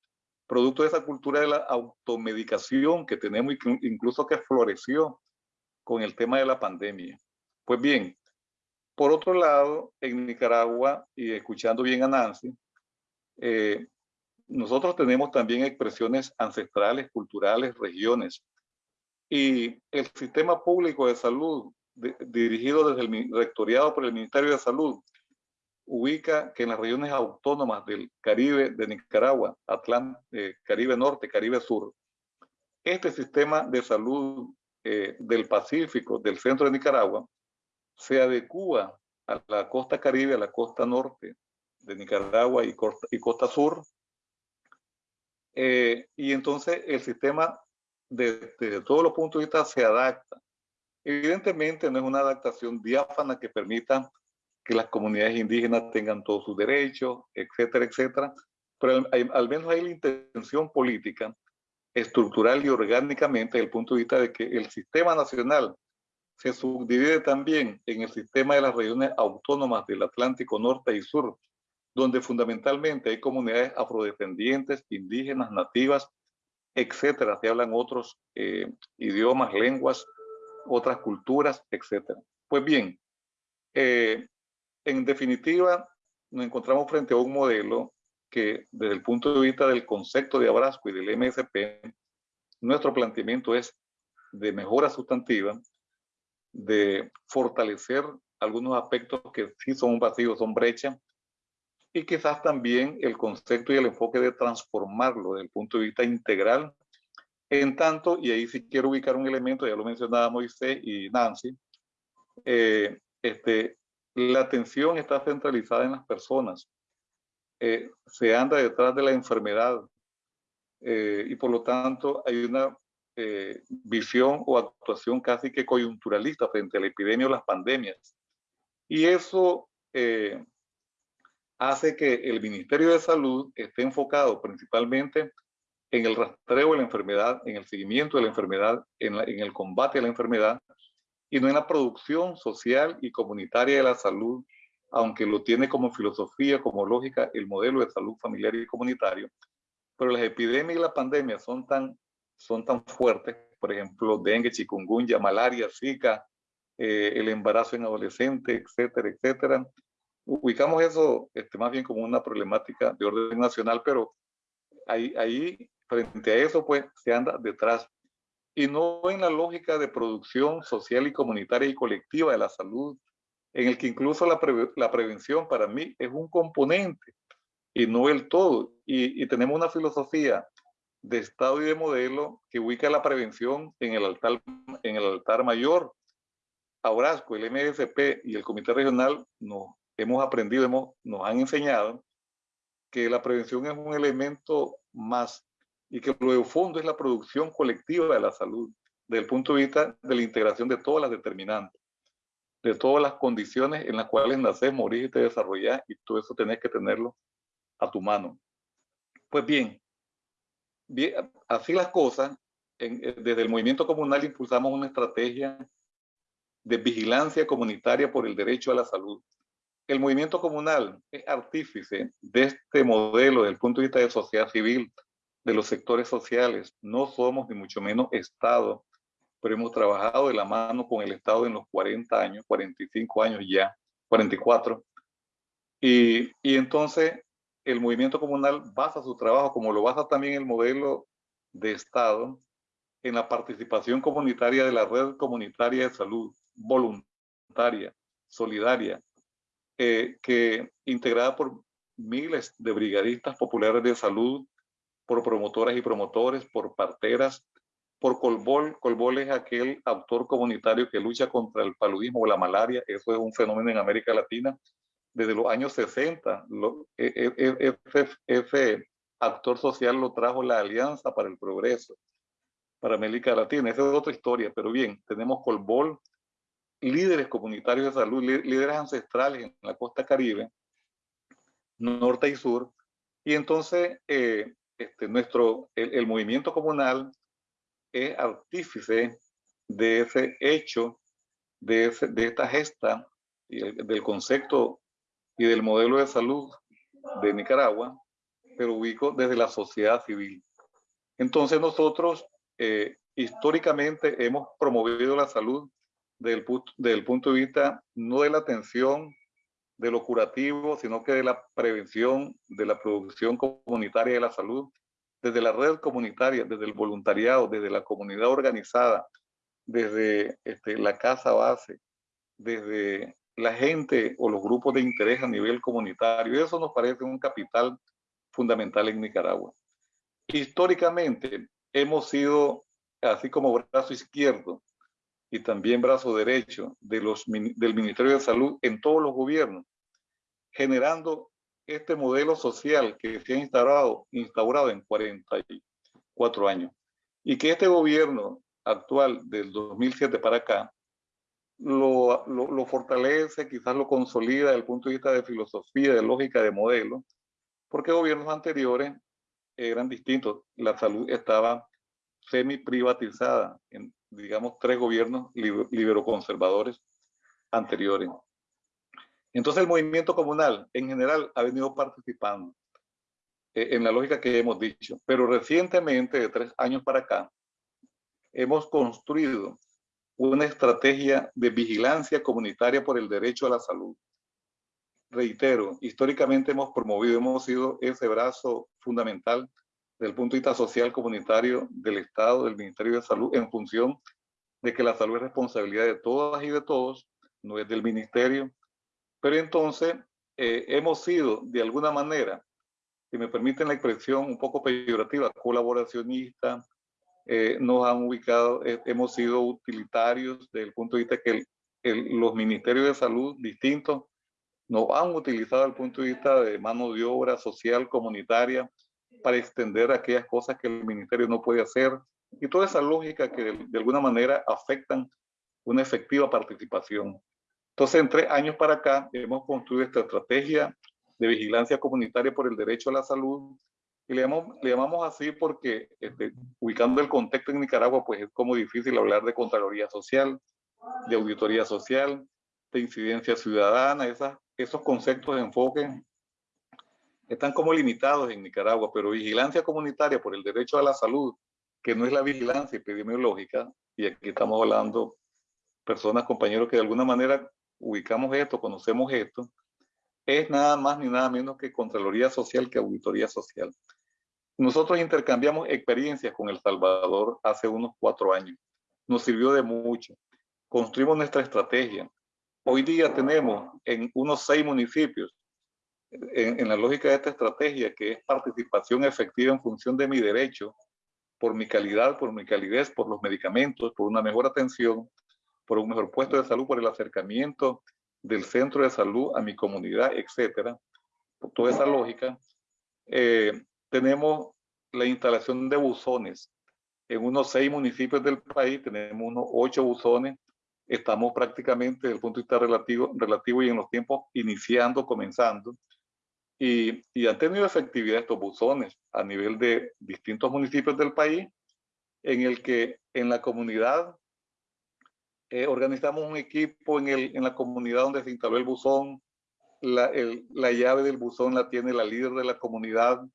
producto de esa cultura de la automedicación que tenemos, incluso que floreció con el tema de la pandemia. Pues bien, por otro lado, en Nicaragua, y escuchando bien a Nancy, eh, nosotros tenemos también expresiones ancestrales, culturales, regiones. Y el sistema público de salud, dirigido desde el rectoriado por el Ministerio de Salud, ubica que en las regiones autónomas del Caribe de Nicaragua, eh, Caribe Norte, Caribe Sur, este sistema de salud eh, del Pacífico, del centro de Nicaragua, se adecua a la costa caribe, a la costa norte de Nicaragua y costa, y costa sur. Eh, y entonces el sistema desde de todos los puntos de vista se adapta. Evidentemente no es una adaptación diáfana que permita que las comunidades indígenas tengan todos sus derechos, etcétera, etcétera. Pero al, menos hay la intención política, estructural y orgánicamente, desde el punto de vista de que el sistema nacional se subdivide también en el sistema de las regiones autónomas del Atlántico Norte y Sur, donde fundamentalmente hay comunidades afrodescendientes, indígenas, nativas, etcétera. Se hablan otros eh, idiomas, lenguas, otras culturas, etcétera. Pues bien, eh, en definitiva, nos encontramos frente a un modelo que desde el punto de vista del concepto de Abrasco y del MSP, nuestro planteamiento es de mejora sustantiva, de fortalecer algunos aspectos que sí son vacíos, son brecha, y quizás también el concepto y el enfoque de transformarlo desde el punto de vista integral, en tanto, y ahí sí quiero ubicar un elemento, ya lo mencionaba Moisés y Nancy, eh, este, la atención está centralizada en las personas, eh, se anda detrás de la enfermedad eh, y por lo tanto hay una visión o actuación casi que coyunturalista frente a la epidemia o las pandemias. Y eso hace que el Ministerio de Salud esté enfocado principalmente en el rastreo de la enfermedad, en el seguimiento de la enfermedad, en, el combate a la enfermedad, y no en la producción social y comunitaria de la salud, aunque lo tiene como filosofía, como lógica, el modelo de salud familiar y comunitario. Pero las epidemias y las pandemias son tan, son tan fuertes, por ejemplo, dengue, chikungunya, malaria, zika, eh, el embarazo en adolescentes, etcétera, etcétera, ubicamos eso este, más bien como una problemática de orden nacional, pero ahí, ahí frente a eso, pues se anda detrás. Y no en la lógica de producción social y comunitaria y colectiva de la salud, en el que incluso la, la prevención para mí es un componente y no el todo. Y, y tenemos una filosofía de Estado y de modelo que ubica la prevención en el altar, en el altar mayor. Aurasco, el MSP y el Comité Regional nos hemos aprendido, hemos, nos han enseñado que la prevención es un elemento más y que lo de fondo es la producción colectiva de la salud, desde el punto de vista de la integración de todas las determinantes, de todas las condiciones en las cuales naces, morís y te desarrollas, y todo eso tenés que tenerlo a tu mano. Pues bien así las cosas, desde el movimiento comunal impulsamos una estrategia de vigilancia comunitaria por el derecho a la salud, el movimiento comunal es artífice de este modelo desde el punto de vista de sociedad civil, de los sectores sociales. No somos ni mucho menos Estado, pero hemos trabajado de la mano con el Estado en los 40 años, 45 años ya, 44. Y, y entonces el movimiento comunal basa su trabajo, como lo basa también el modelo de Estado, en la participación comunitaria de la red comunitaria de salud, voluntaria, solidaria, eh, que integrada por miles de brigadistas populares de salud, por promotoras y promotores, por parteras, por Colbol. Colbol es aquel autor comunitario que lucha contra el paludismo o la malaria. Eso es un fenómeno en América Latina. Desde los años 60, e, e, e, ese, ese actor social lo trajo la Alianza para el Progreso, para América Latina. Esa es otra historia, pero bien, tenemos Colbol, líderes comunitarios de salud, líderes ancestrales en la costa caribe, norte y sur. Y entonces eh, este, nuestro, el, movimiento comunal es artífice de ese hecho, de, de esta gesta, del concepto y del modelo de salud de Nicaragua, pero ubico desde la sociedad civil. Entonces nosotros eh, históricamente hemos promovido la salud del punto de vista no de la atención, de lo curativo, sino que de la prevención, de la producción comunitaria de la salud, desde la red comunitaria, desde el voluntariado, desde la comunidad organizada, desde este, la casa base, desde la gente o los grupos de interés a nivel comunitario. Eso nos parece un capital fundamental en Nicaragua. Históricamente hemos sido, así como brazo izquierdo, y también brazo derecho de los, del Ministerio de Salud en todos los gobiernos, generando este modelo social que se ha instaurado, instaurado en 44 años y que este gobierno actual del 2007 para acá lo, fortalece, quizás lo consolida desde el punto de vista de filosofía, de lógica, de modelo, porque gobiernos anteriores eran distintos. La salud estaba semi privatizada en, digamos, tres gobiernos liberoconservadores anteriores. Entonces el movimiento comunal en general ha venido participando eh, en la lógica que hemos dicho. Pero recientemente, de tres años para acá, hemos construido una estrategia de vigilancia comunitaria por el derecho a la salud. Reitero, históricamente hemos promovido, hemos sido ese brazo fundamental del punto de vista social comunitario del Estado, del Ministerio de Salud, en función de que la salud es responsabilidad de todas y de todos, no es del ministerio. Pero entonces eh, hemos sido, de alguna manera, si me permiten la expresión un poco peyorativa, colaboracionista, eh, nos han ubicado, eh, hemos sido utilitarios desde el punto de vista que los ministerios de salud distintos nos han utilizado desde el punto de vista de mano de obra social, comunitaria, para extender aquellas cosas que el ministerio no puede hacer y toda esa lógica que de, alguna manera afectan una efectiva participación. Entonces, en tres años para acá hemos construido esta estrategia de vigilancia comunitaria por el derecho a la salud y le llamamos, así porque este, ubicando el contexto en Nicaragua, pues es como difícil hablar de Contraloría Social, de Auditoría Social, de incidencia ciudadana, esos conceptos de enfoque están como limitados en Nicaragua, pero vigilancia comunitaria por el derecho a la salud, que no es la vigilancia epidemiológica, y aquí estamos hablando personas, compañeros, que de alguna manera ubicamos esto, conocemos esto, es nada más ni nada menos que Contraloría Social que Auditoría Social. Nosotros intercambiamos experiencias con El Salvador hace unos cuatro años. Nos sirvió de mucho. Construimos nuestra estrategia. Hoy día tenemos en unos seis municipios, en, la lógica de esta estrategia, que es participación efectiva en función de mi derecho, por mi calidad, por mi calidez, por los medicamentos, por una mejor atención, por un mejor puesto de salud, por el acercamiento del centro de salud a mi comunidad, etcétera, por toda esa lógica, eh, tenemos la instalación de buzones. En unos seis municipios del país tenemos unos ocho buzones. Estamos prácticamente desde el punto de vista relativo, relativo y en los tiempos iniciando, comenzando. Y, y han tenido efectividad estos buzones a nivel de distintos municipios del país, en el que en la comunidad eh, organizamos un equipo en, el, en la comunidad donde se instaló el buzón. La, el, la llave del buzón la tiene la líder de la comunidad.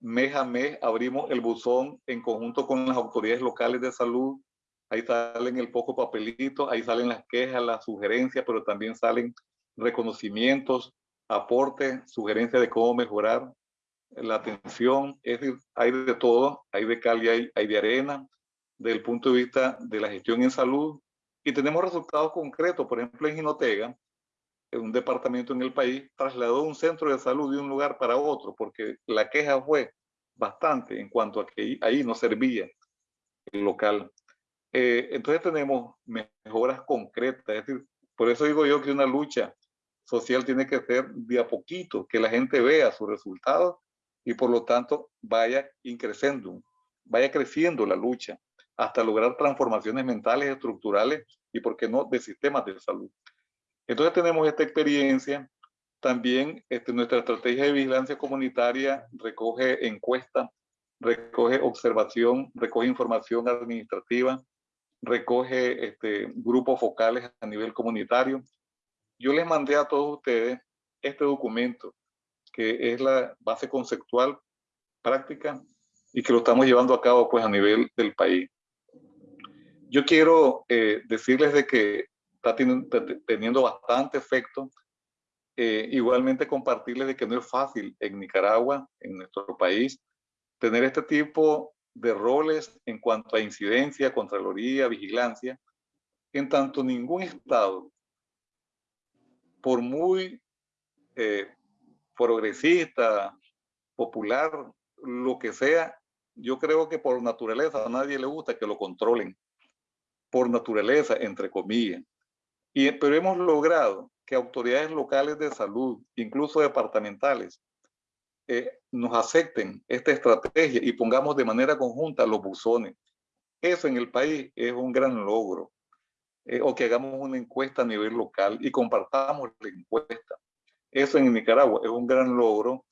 Mes a mes abrimos el buzón en conjunto con las autoridades locales de salud. Ahí salen el poco papelito, ahí salen las quejas, las sugerencias, pero también salen reconocimientos, aportes, sugerencias de cómo mejorar la atención. Es decir, hay de todo, hay de cal y hay, de arena. Desde el punto de vista de la gestión en salud, y tenemos resultados concretos. Por ejemplo, en Jinotega, en un departamento en el país, trasladó un centro de salud de un lugar para otro, porque la queja fue bastante en cuanto a que ahí no servía el local. Eh, entonces tenemos mejoras concretas, es decir, por eso digo yo que una lucha social tiene que ser de a poquito, que la gente vea sus resultados y por lo tanto vaya increciendo, vaya creciendo la lucha hasta lograr transformaciones mentales, estructurales y, por qué no, de sistemas de salud. Entonces tenemos esta experiencia. También este, nuestra estrategia de vigilancia comunitaria recoge encuestas, recoge observación, recoge información administrativa, recoge este, grupos focales a nivel comunitario. Yo les mandé a todos ustedes este documento, que es la base conceptual práctica y que lo estamos llevando a cabo pues a nivel del país yo quiero eh, decirles de que está teniendo bastante efecto. Eh, igualmente compartirles de que no es fácil en Nicaragua, en nuestro país, tener este tipo de roles en cuanto a incidencia, contraloría, vigilancia, en tanto ningún Estado, por muy eh, progresista, popular, lo que sea, yo creo que por naturaleza a nadie le gusta que lo controlen por naturaleza, entre comillas. Y, pero hemos logrado que autoridades locales de salud, incluso departamentales, eh, nos acepten esta estrategia y pongamos de manera conjunta los buzones. Eso en el país es un gran logro. Eh, o que hagamos una encuesta a nivel local y compartamos la encuesta. Eso en Nicaragua es un gran logro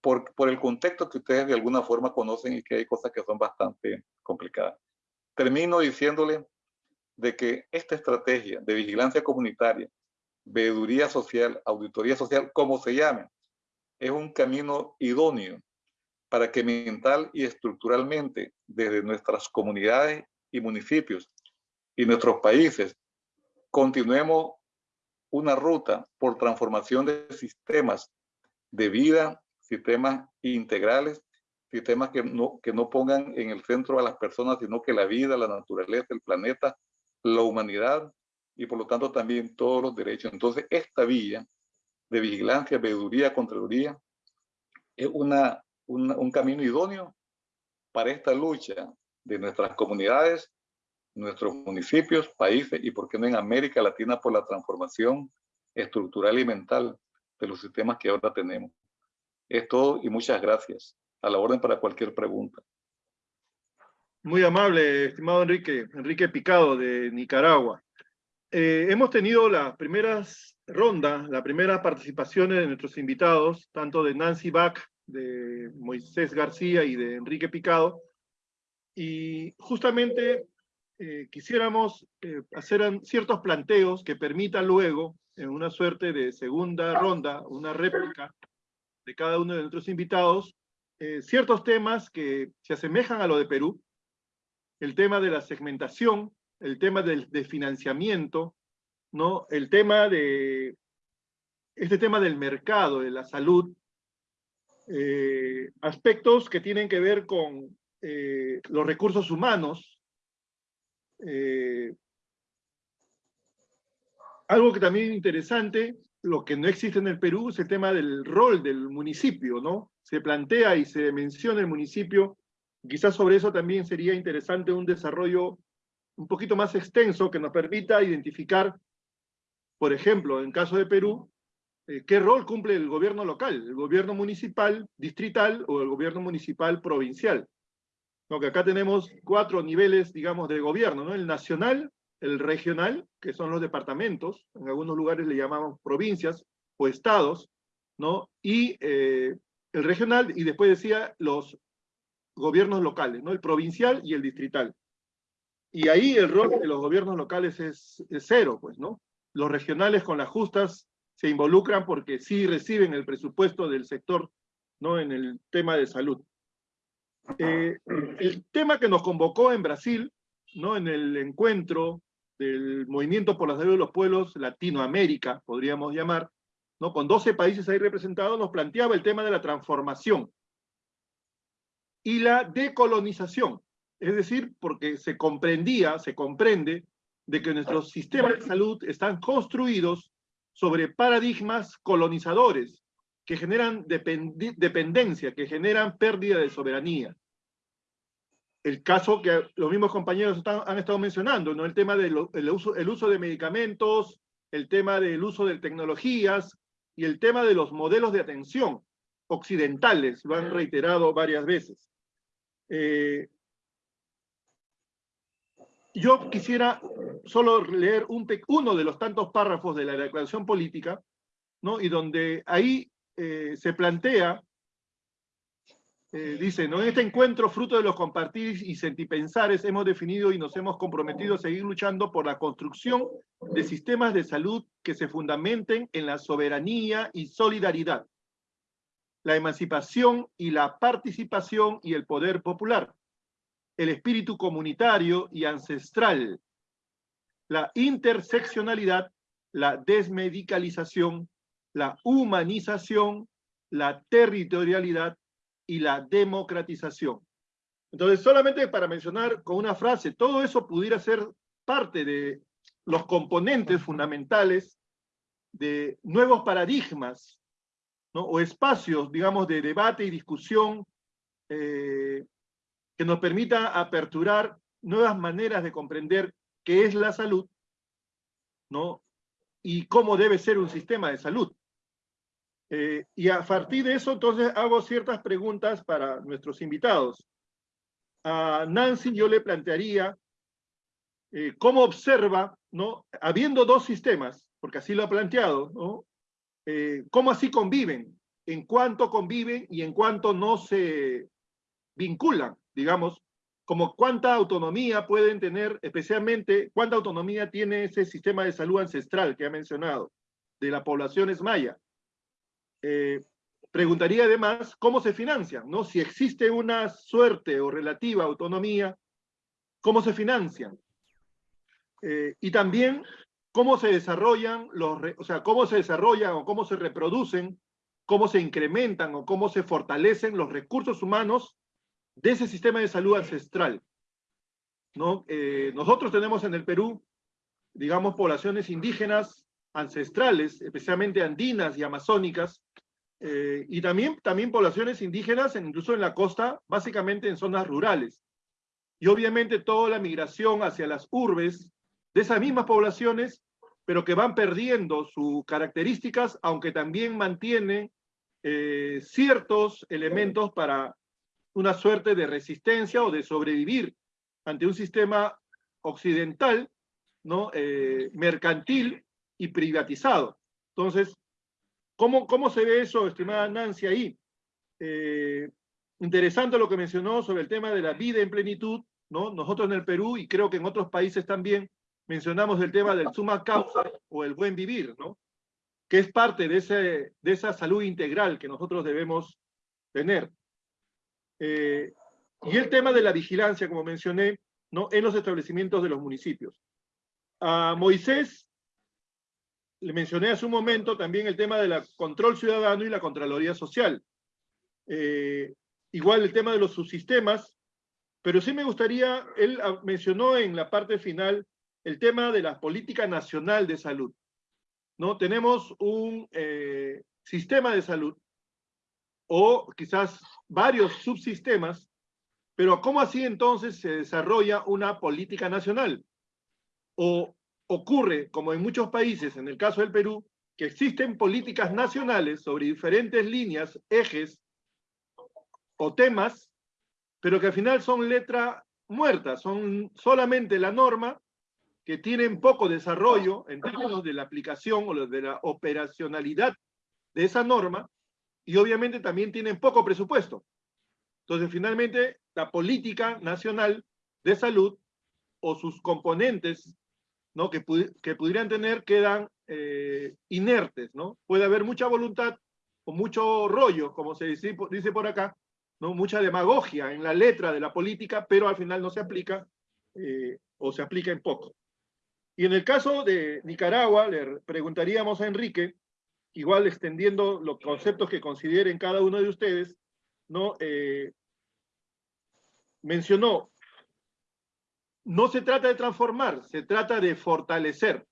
por, por el contexto que ustedes de alguna forma conocen y que hay cosas que son bastante complicadas. Termino diciéndole de que esta estrategia de vigilancia comunitaria, veeduría social, auditoría social, como se llame, es un camino idóneo para que mental y estructuralmente desde nuestras comunidades y municipios y nuestros países continuemos una ruta por transformación de sistemas de vida, sistemas integrales, sistemas que no, que no pongan en el centro a las personas, sino que la vida, la naturaleza, el planeta, la humanidad y por lo tanto también todos los derechos. Entonces, esta vía de vigilancia, veeduría, contraloría, es una, un camino idóneo para esta lucha de nuestras comunidades, nuestros municipios, países y, por qué no, en América Latina por la transformación estructural y mental de los sistemas que ahora tenemos. Es todo y muchas gracias. A la orden para cualquier pregunta. Muy amable, estimado Enrique, Enrique Picado de Nicaragua. Eh, hemos tenido las primeras rondas, las primeras participaciones de nuestros invitados, tanto de Nancy Bach, de Moisés García y de Enrique Picado, y justamente eh, quisiéramos eh, hacer ciertos planteos que permitan luego, en una suerte de segunda ronda, una réplica de cada uno de nuestros invitados, ciertos temas que se asemejan a lo de Perú, el tema de la segmentación, el tema del, de financiamiento, ¿no? el tema de, este tema del mercado, de la salud, eh, aspectos que tienen que ver con eh, los recursos humanos, eh, algo que también es interesante, lo que no existe en el Perú es el tema del rol del municipio, ¿no? Se plantea y se menciona el municipio, quizás sobre eso también sería interesante un desarrollo un poquito más extenso que nos permita identificar, por ejemplo, en caso de Perú, eh, qué rol cumple el gobierno local, el gobierno municipal, distrital o el gobierno municipal provincial. ¿No? Que acá tenemos cuatro niveles, digamos, de gobierno, ¿no? El nacional, el regional, que son los departamentos, en algunos lugares le llamamos provincias o estados, ¿no? Y eh, el regional, y después decía los gobiernos locales, ¿no? El provincial y el distrital. Y ahí el rol de los gobiernos locales es, cero, pues, ¿no? Los regionales con las justas se involucran porque sí reciben el presupuesto del sector, ¿no? En el tema de salud. Eh, el tema que nos convocó en Brasil, ¿no? En el encuentro del Movimiento por la Salud de los Pueblos Latinoamérica, podríamos llamar, ¿no? Con 12 países ahí representados, nos planteaba el tema de la transformación y la decolonización. Es decir, porque se comprendía, se comprende, de que nuestros sistemas de salud están construidos sobre paradigmas colonizadores que generan dependencia, que generan pérdida de soberanía. El caso que los mismos compañeros han estado mencionando, ¿no? el tema del uso, el uso de medicamentos, el tema del uso de tecnologías y el tema de los modelos de atención occidentales, lo han reiterado varias veces. Eh, yo quisiera solo leer un, uno de los tantos párrafos de la declaración política, ¿no? y donde ahí eh, se plantea, eh, dice, ¿no? en este encuentro, fruto de los compartir y sentipensares, hemos definido y nos hemos comprometido a seguir luchando por la construcción de sistemas de salud que se fundamenten en la soberanía y solidaridad, la emancipación y la participación y el poder popular, el espíritu comunitario y ancestral, la interseccionalidad, la desmedicalización, la humanización, la territorialidad y la democratización. Entonces, solamente para mencionar con una frase, todo eso pudiera ser parte de los componentes fundamentales de nuevos paradigmas o espacios, digamos, de debate y discusión eh, que nos permita aperturar nuevas maneras de comprender qué es la salud, ¿no? Y cómo debe ser un sistema de salud. Eh, y a partir de eso, entonces, hago ciertas preguntas para nuestros invitados. A Nancy yo le plantearía eh, cómo observa, ¿no? Habiendo dos sistemas, porque así lo ha planteado, ¿no? Eh, ¿Cómo así conviven? En cuánto conviven y en cuánto no se vinculan digamos, como cuánta autonomía pueden tener, especialmente cuánta autonomía tiene ese sistema de salud ancestral que ha mencionado, de la población es maya. Eh, preguntaría además cómo se financian, ¿no? Si existe una suerte o relativa autonomía, ¿cómo se financian? Eh, y también cómo se desarrollan o sea, cómo se desarrollan o cómo se reproducen, cómo se incrementan o cómo se fortalecen los recursos humanos de ese sistema de salud ancestral. ¿no? Eh, nosotros tenemos en el Perú, digamos, poblaciones indígenas ancestrales, especialmente andinas y amazónicas, eh, y también, también poblaciones indígenas, incluso en la costa, básicamente en zonas rurales. Y obviamente toda la migración hacia las urbes de esas mismas poblaciones, pero que van perdiendo sus características, aunque también mantienen eh, ciertos elementos para una suerte de resistencia o de sobrevivir ante un sistema occidental, ¿no? Eh, mercantil y privatizado. Entonces, ¿cómo, ¿cómo se ve eso, estimada Nancy, ahí? Eh, interesante lo que mencionó sobre el tema de la vida en plenitud, ¿no? Nosotros en el Perú y creo que en otros países también mencionamos el tema del suma causa o el buen vivir, ¿no? Que es parte de, ese, de esa salud integral que nosotros debemos tener. Eh, y el tema de la vigilancia, como mencioné, ¿no? en los establecimientos de los municipios. A Moisés le mencioné hace un momento también el tema del control ciudadano y la Contraloría Social. Eh, igual el tema de los subsistemas, pero sí me gustaría, él mencionó en la parte final el tema de la política nacional de salud. ¿no? Tenemos un eh, sistema de salud o quizás varios subsistemas, pero ¿cómo así entonces se desarrolla una política nacional? O ocurre, como en muchos países, en el caso del Perú, que existen políticas nacionales sobre diferentes líneas, ejes o temas, pero que al final son letra muerta, son solamente la norma, que tienen poco desarrollo en términos de la aplicación o de la operacionalidad de esa norma, y obviamente también tienen poco presupuesto. Entonces, finalmente, la política nacional de salud o sus componentes ¿no? que, que pudieran tener quedan eh, inertes. ¿no? Puede haber mucha voluntad o mucho rollo, como se dice, dice por acá, ¿no? mucha demagogia en la letra de la política, pero al final no se aplica eh, o se aplica en poco. Y en el caso de Nicaragua, le preguntaríamos a Enrique, igual extendiendo los conceptos que consideren cada uno de ustedes, ¿no? Eh, mencionó, no se trata de transformar, se trata de fortalecer,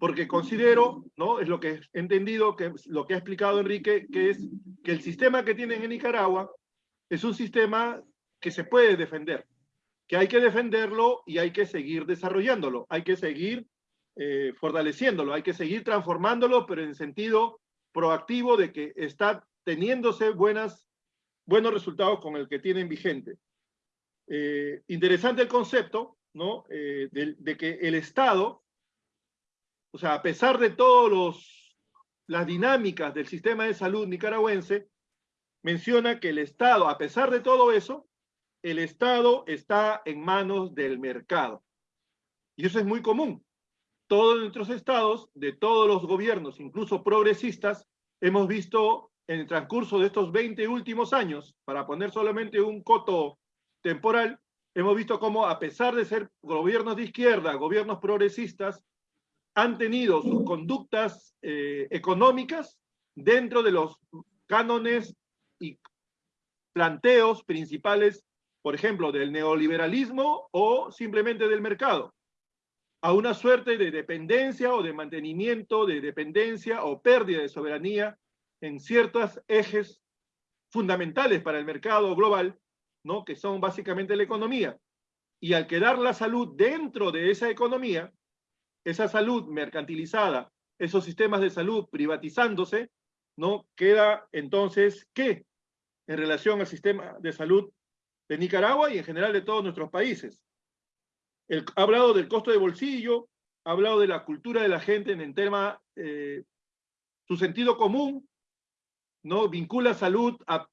porque considero, ¿no? Es lo que he entendido, que lo que ha explicado Enrique, que es que el sistema que tienen en Nicaragua es un sistema que se puede defender, que hay que defenderlo y hay que seguir desarrollándolo, hay que seguir eh, fortaleciéndolo, hay que seguir transformándolo, pero en sentido proactivo de que está teniéndose buenas, buenos resultados con el que tienen vigente. Eh, interesante el concepto, ¿no? Eh, de, que el Estado, o sea, a pesar de todas las dinámicas del sistema de salud nicaragüense, menciona que el Estado, a pesar de todo eso, el Estado está en manos del mercado. Y eso es muy común todos nuestros estados, de todos los gobiernos, incluso progresistas, hemos visto en el transcurso de estos 20 últimos años, para poner solamente un coto temporal, hemos visto cómo a pesar de ser gobiernos de izquierda, gobiernos progresistas, han tenido sus conductas eh, económicas dentro de los cánones y planteos principales, por ejemplo, del neoliberalismo o simplemente del mercado a una suerte de dependencia o de mantenimiento de dependencia o pérdida de soberanía en ciertos ejes fundamentales para el mercado global, ¿no? que son básicamente la economía. Y al quedar la salud dentro de esa economía, esa salud mercantilizada, esos sistemas de salud privatizándose, ¿no? queda entonces, ¿qué? En relación al sistema de salud de Nicaragua y en general de todos nuestros países ha hablado del costo de bolsillo, ha hablado de la cultura de la gente en el tema, eh, su sentido común, ¿no? Vincula salud a,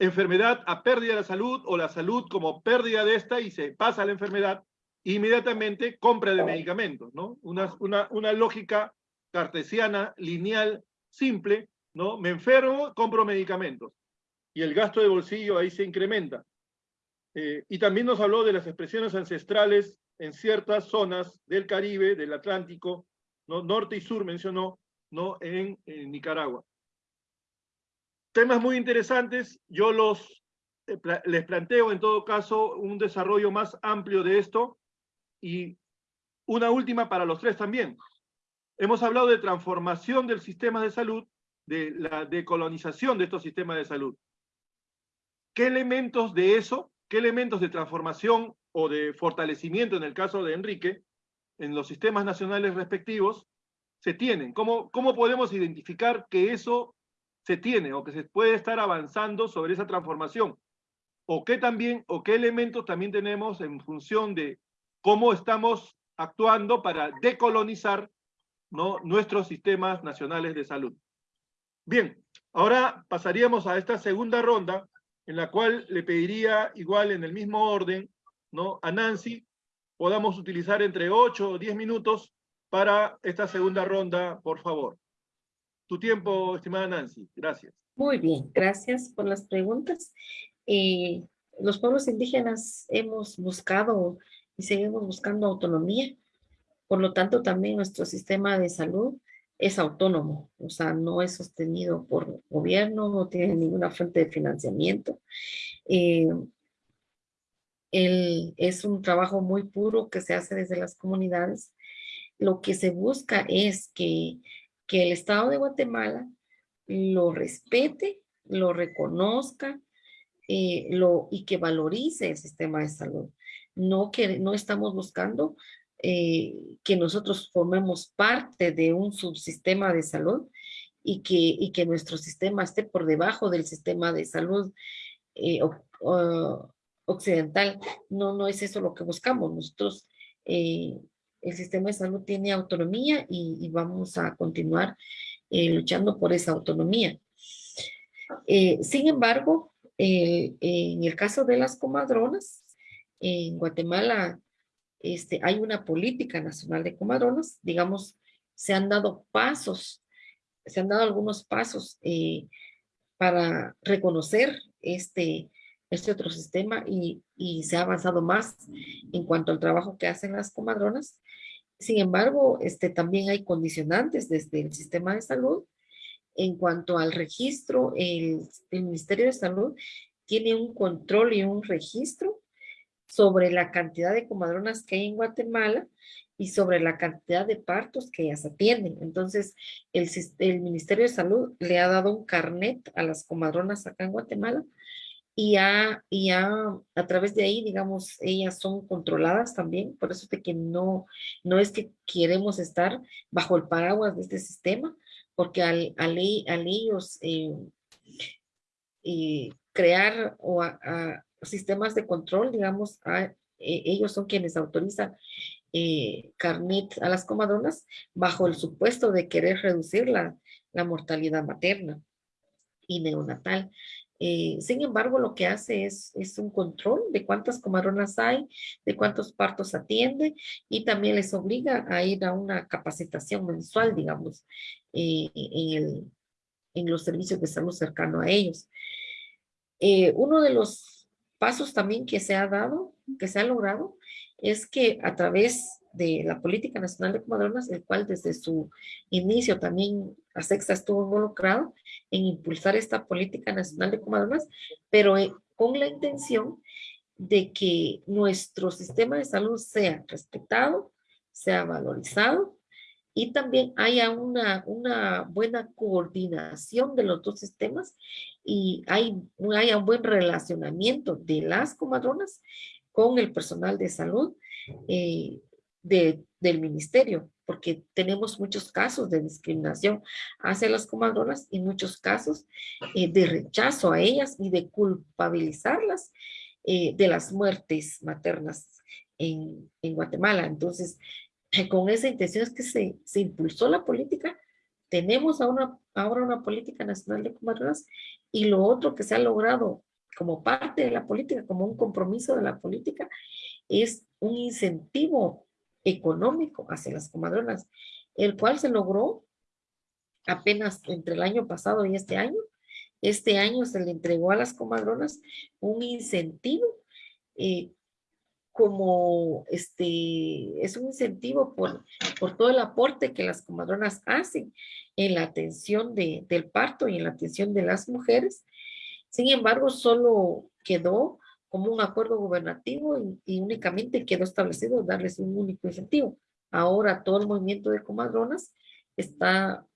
enfermedad, a pérdida de la salud, o la salud como pérdida de esta y se pasa a la enfermedad, inmediatamente compra de medicamentos, ¿no? Una, una, una lógica cartesiana, lineal, simple, ¿no? Me enfermo, compro medicamentos. Y el gasto de bolsillo ahí se incrementa. Eh, y también nos habló de las expresiones ancestrales en ciertas zonas del Caribe, del Atlántico, ¿no? norte y sur mencionó, ¿no? en, Nicaragua. Temas muy interesantes, yo los eh, les planteo en todo caso un desarrollo más amplio de esto y una última para los tres también. Hemos hablado de transformación del sistema de salud, de la decolonización de estos sistemas de salud. ¿Qué elementos de eso, qué elementos de transformación o de fortalecimiento en el caso de Enrique, en los sistemas nacionales respectivos, se tienen? ¿Cómo, cómo podemos identificar que eso se tiene o que se puede estar avanzando sobre esa transformación? ¿O qué también, o qué elementos también tenemos en función de cómo estamos actuando para decolonizar ¿no? nuestros sistemas nacionales de salud? Bien, ahora pasaríamos a esta segunda ronda, en la cual le pediría igual en el mismo orden, ¿no? A Nancy, podamos utilizar entre 8 o 10 minutos para esta segunda ronda, por favor. Tu tiempo, estimada Nancy. Gracias. Muy bien, gracias por las preguntas. Eh, los pueblos indígenas hemos buscado y seguimos buscando autonomía. Por lo tanto, también nuestro sistema de salud es autónomo, o sea, no es sostenido por gobierno, no tiene ninguna fuente de financiamiento. Eh, es un trabajo muy puro que se hace desde las comunidades. Lo que se busca es que, que el Estado de Guatemala lo respete, lo reconozca eh, lo, y que valorice el sistema de salud. No, que, no estamos buscando eh, que nosotros formemos parte de un subsistema de salud y que, y que nuestro sistema esté por debajo del sistema de salud eh, occidental. No, no es eso lo que buscamos. Nosotros, eh, el sistema de salud tiene autonomía y, vamos a continuar luchando por esa autonomía. sin embargo, en el caso de las comadronas, en Guatemala este, hay una política nacional de comadronas, digamos, se han dado pasos, se han dado algunos pasos eh, para reconocer este, este otro sistema y, y, se ha avanzado más en cuanto al trabajo que hacen las comadronas. Sin embargo, este, también hay condicionantes desde el sistema de salud. En cuanto al registro, el, el Ministerio de Salud tiene un control y un registro sobre la cantidad de comadronas que hay en Guatemala y sobre la cantidad de partos que ellas atienden. Entonces, el, el Ministerio de Salud le ha dado un carnet a las comadronas acá en Guatemala y, a, y a, a través de ahí, digamos, ellas son controladas también, por eso es de que no, no es que queremos estar bajo el paraguas de este sistema, porque al, al, al ellos eh, eh, crear o a, sistemas de control, digamos, e, ellos son quienes autorizan eh, carnet a las comadronas bajo el supuesto de querer reducir la, la mortalidad materna y neonatal. Eh, sin embargo, lo que hace es, es un control de cuántas comadronas hay, de cuántos partos atiende y también les obliga a ir a una capacitación mensual, digamos, eh, en, el, en, los servicios de salud cercano a ellos. uno de los pasos también que se ha dado, que se ha logrado, es que a través de la Política Nacional de Comadronas, el cual desde su inicio también la Sexta estuvo involucrado en impulsar esta Política Nacional de Comadronas, pero eh, con la intención de que nuestro sistema de salud sea respetado, sea valorizado y también haya una, una buena coordinación de los dos sistemas y hay, haya un buen relacionamiento de las comadronas con el personal de salud eh, de, del ministerio, porque tenemos muchos casos de discriminación hacia las comadronas y muchos casos eh, de rechazo a ellas y de culpabilizarlas eh, de las muertes maternas en, en Guatemala. Entonces, con esa intención es que se, se impulsó la política. Tenemos ahora, una política nacional de comadronas y lo otro que se ha logrado como parte de la política, como un compromiso de la política, es un incentivo económico hacia las comadronas, el cual se logró apenas entre el año pasado y este año, este año se le entregó a las comadronas un incentivo eh, como este, es un incentivo por, por todo el aporte que las comadronas hacen en la atención de, del parto y en la atención de las mujeres. Sin embargo, solo quedó como un acuerdo gubernativo y, únicamente quedó establecido darles un único incentivo. Ahora todo el movimiento de comadronas está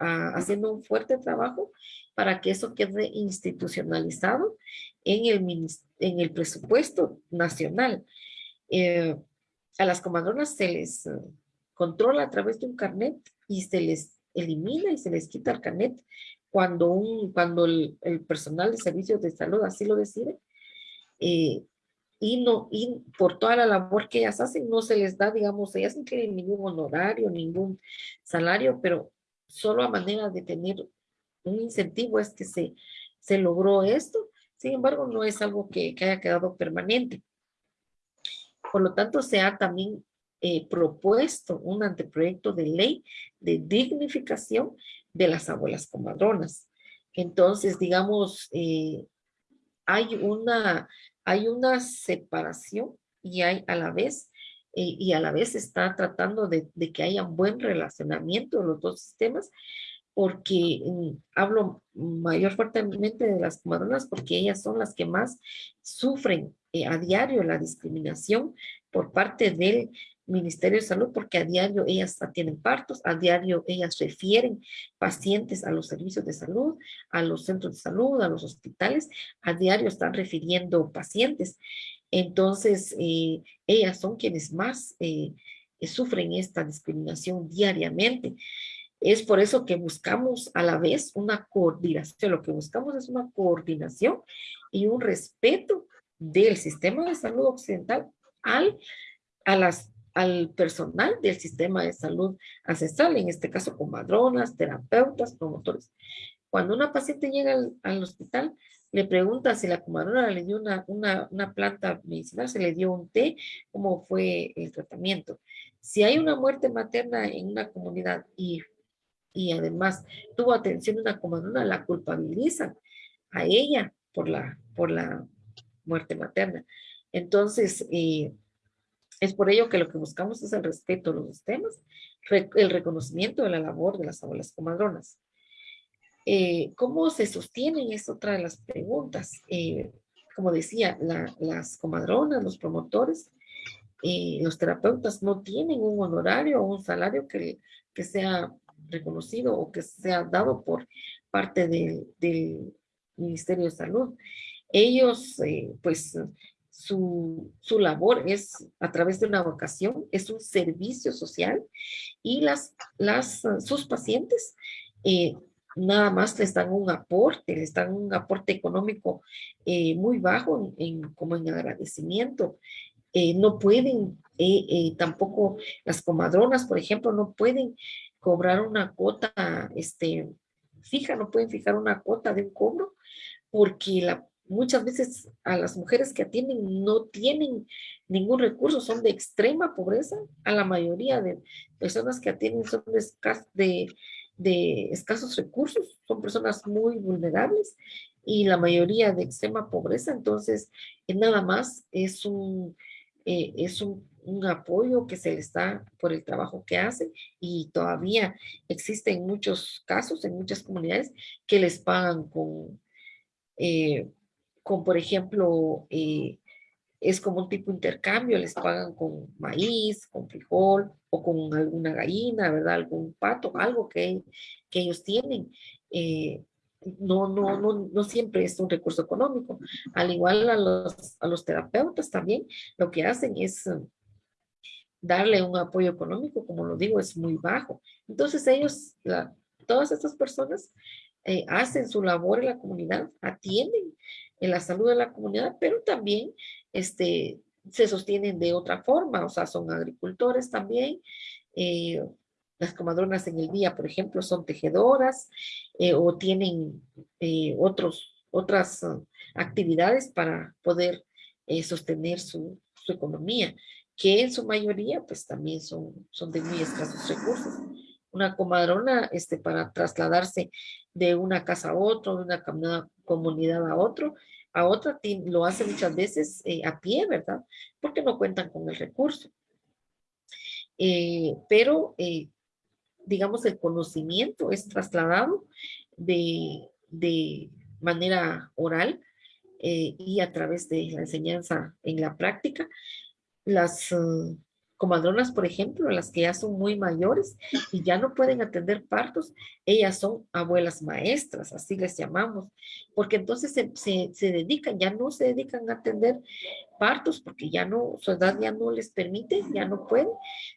ah, haciendo un fuerte trabajo para que eso quede institucionalizado en el, en el presupuesto nacional. Eh, a las comadronas se les eh, controla a través de un carnet y se les elimina y se les quita el carnet cuando, un, cuando el, personal de servicios de salud así lo decide. Eh, y, no, y por toda la labor que ellas hacen, no se les da, digamos, ellas no tienen ningún honorario, ningún salario, pero solo a manera de tener un incentivo es que se, se logró esto. Sin embargo, no es algo que, que haya quedado permanente. Por lo tanto, se ha también eh, propuesto un anteproyecto de ley de dignificación de las abuelas comadronas. Entonces, digamos, eh, hay, una, hay una separación y hay a la vez, eh, y a la vez está tratando de, de, que haya un buen relacionamiento de los dos sistemas, porque mm, hablo mayor fuertemente de las comadronas porque ellas son las que más sufren eh, a diario la discriminación por parte del Ministerio de Salud porque a diario ellas tienen partos, a diario ellas refieren pacientes a los servicios de salud, a los centros de salud, a los hospitales, a diario están refiriendo pacientes. Entonces, eh, ellas son quienes más eh, sufren esta discriminación diariamente. Es por eso que buscamos a la vez una coordinación. Lo que buscamos es una coordinación y un respeto del sistema de salud occidental al, al personal del sistema de salud ancestral, en este caso comadronas, terapeutas, promotores. Cuando una paciente llega al, hospital, le pregunta si la comadrona le dio una, una, una, planta medicinal, se le dio un té, cómo fue el tratamiento. Si hay una muerte materna en una comunidad y y además tuvo atención una comadrona, la culpabilizan a ella por la, por la muerte materna. Entonces, eh, es por ello que lo que buscamos es el respeto a los sistemas, el reconocimiento de la labor de las abuelas comadronas. Eh, ¿Cómo se sostienen? Es otra de las preguntas. Eh, como decía, las comadronas, los promotores, los terapeutas no tienen un honorario o un salario que, que sea reconocido o que sea dado por parte del Ministerio de Salud. Ellos, eh, pues, su, su, labor es a través de una vocación, es un servicio social y las, las, sus pacientes eh, nada más les dan un aporte, les dan un aporte económico eh, muy bajo en, como en agradecimiento. no pueden, tampoco las comadronas, por ejemplo, no pueden cobrar una cuota este, fija, no pueden fijar una cuota de un cobro, porque la, muchas veces a las mujeres que atienden no tienen ningún recurso, son de extrema pobreza, a la mayoría de personas que atienden son de, escasos recursos, son personas muy vulnerables y la mayoría de extrema pobreza, entonces nada más es un, eh, es un un apoyo que se les da por el trabajo que hacen y todavía existen muchos casos en muchas comunidades que les pagan con, eh, con por ejemplo, eh, es como un tipo de intercambio, les pagan con maíz, con frijol o con alguna gallina, ¿verdad? Algún pato, algo que, que ellos tienen. Eh, no, no, no, no siempre es un recurso económico. Al igual a los, a los terapeutas también, lo que hacen es darle un apoyo económico, como lo digo, es muy bajo. Entonces ellos, todas estas personas eh, hacen su labor en la comunidad, atienden en la salud de la comunidad, pero también este, se sostienen de otra forma, o sea, son agricultores también. Eh, las comadronas en el día, por ejemplo, son tejedoras eh, o tienen otros, otras actividades para poder sostener su economía que en su mayoría pues también son, son de muy escasos recursos. una comadrona este, para trasladarse de una casa a otra, de una, comunidad a otro, a otra lo hace muchas veces eh, a pie, ¿verdad? Porque no cuentan con el recurso. Eh, pero, eh, digamos, el conocimiento es trasladado de, de manera oral y a través de la enseñanza en la práctica. Las comadronas, por ejemplo, las que ya son muy mayores y ya no pueden atender partos, ellas son abuelas maestras, así les llamamos, porque entonces se, dedican, ya no se dedican a atender partos porque ya no, su edad ya no les permite, ya no pueden.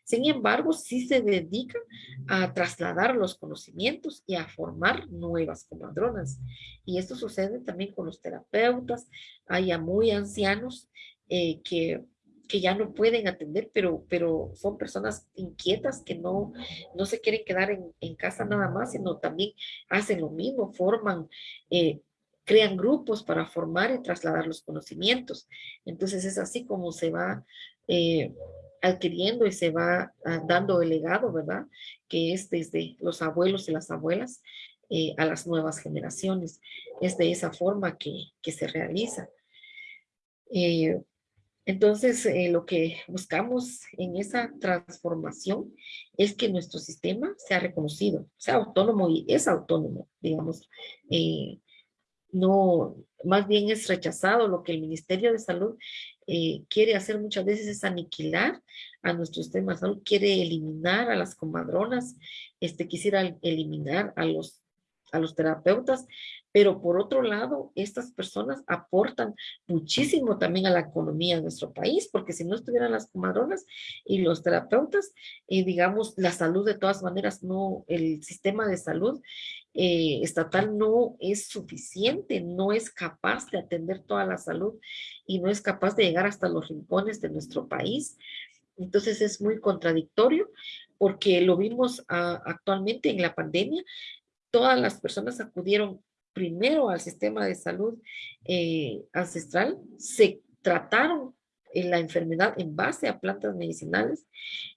Sin embargo, sí se dedican a trasladar los conocimientos y a formar nuevas comadronas. Y esto sucede también con los terapeutas, hay muy ancianos eh, que que ya no pueden atender, pero, pero son personas inquietas que no, no se quieren quedar en, casa nada más, sino también hacen lo mismo, forman, eh, crean grupos para formar y trasladar los conocimientos. Entonces es así como se va eh, adquiriendo y se va ah, dando el legado, ¿verdad? Que es desde los abuelos y las abuelas eh, a las nuevas generaciones. Es de esa forma que, que se realiza. Entonces, eh, lo que buscamos en esa transformación es que nuestro sistema sea reconocido, sea autónomo y es autónomo, digamos. Eh, no, más bien es rechazado lo que el Ministerio de Salud eh, quiere hacer muchas veces es aniquilar a nuestro sistema de salud, quiere eliminar a las comadronas, este, quisiera eliminar a los a los terapeutas, pero por otro lado, estas personas aportan muchísimo también a la economía de nuestro país, porque si no estuvieran las comadronas y los terapeutas, y digamos, la salud de todas maneras, no, el sistema de salud eh, estatal no es suficiente, no es capaz de atender toda la salud y no es capaz de llegar hasta los rincones de nuestro país. Entonces es muy contradictorio porque lo vimos ah, actualmente en la pandemia, todas las personas acudieron primero al sistema de salud eh, ancestral, se trataron en la enfermedad en base a plantas medicinales.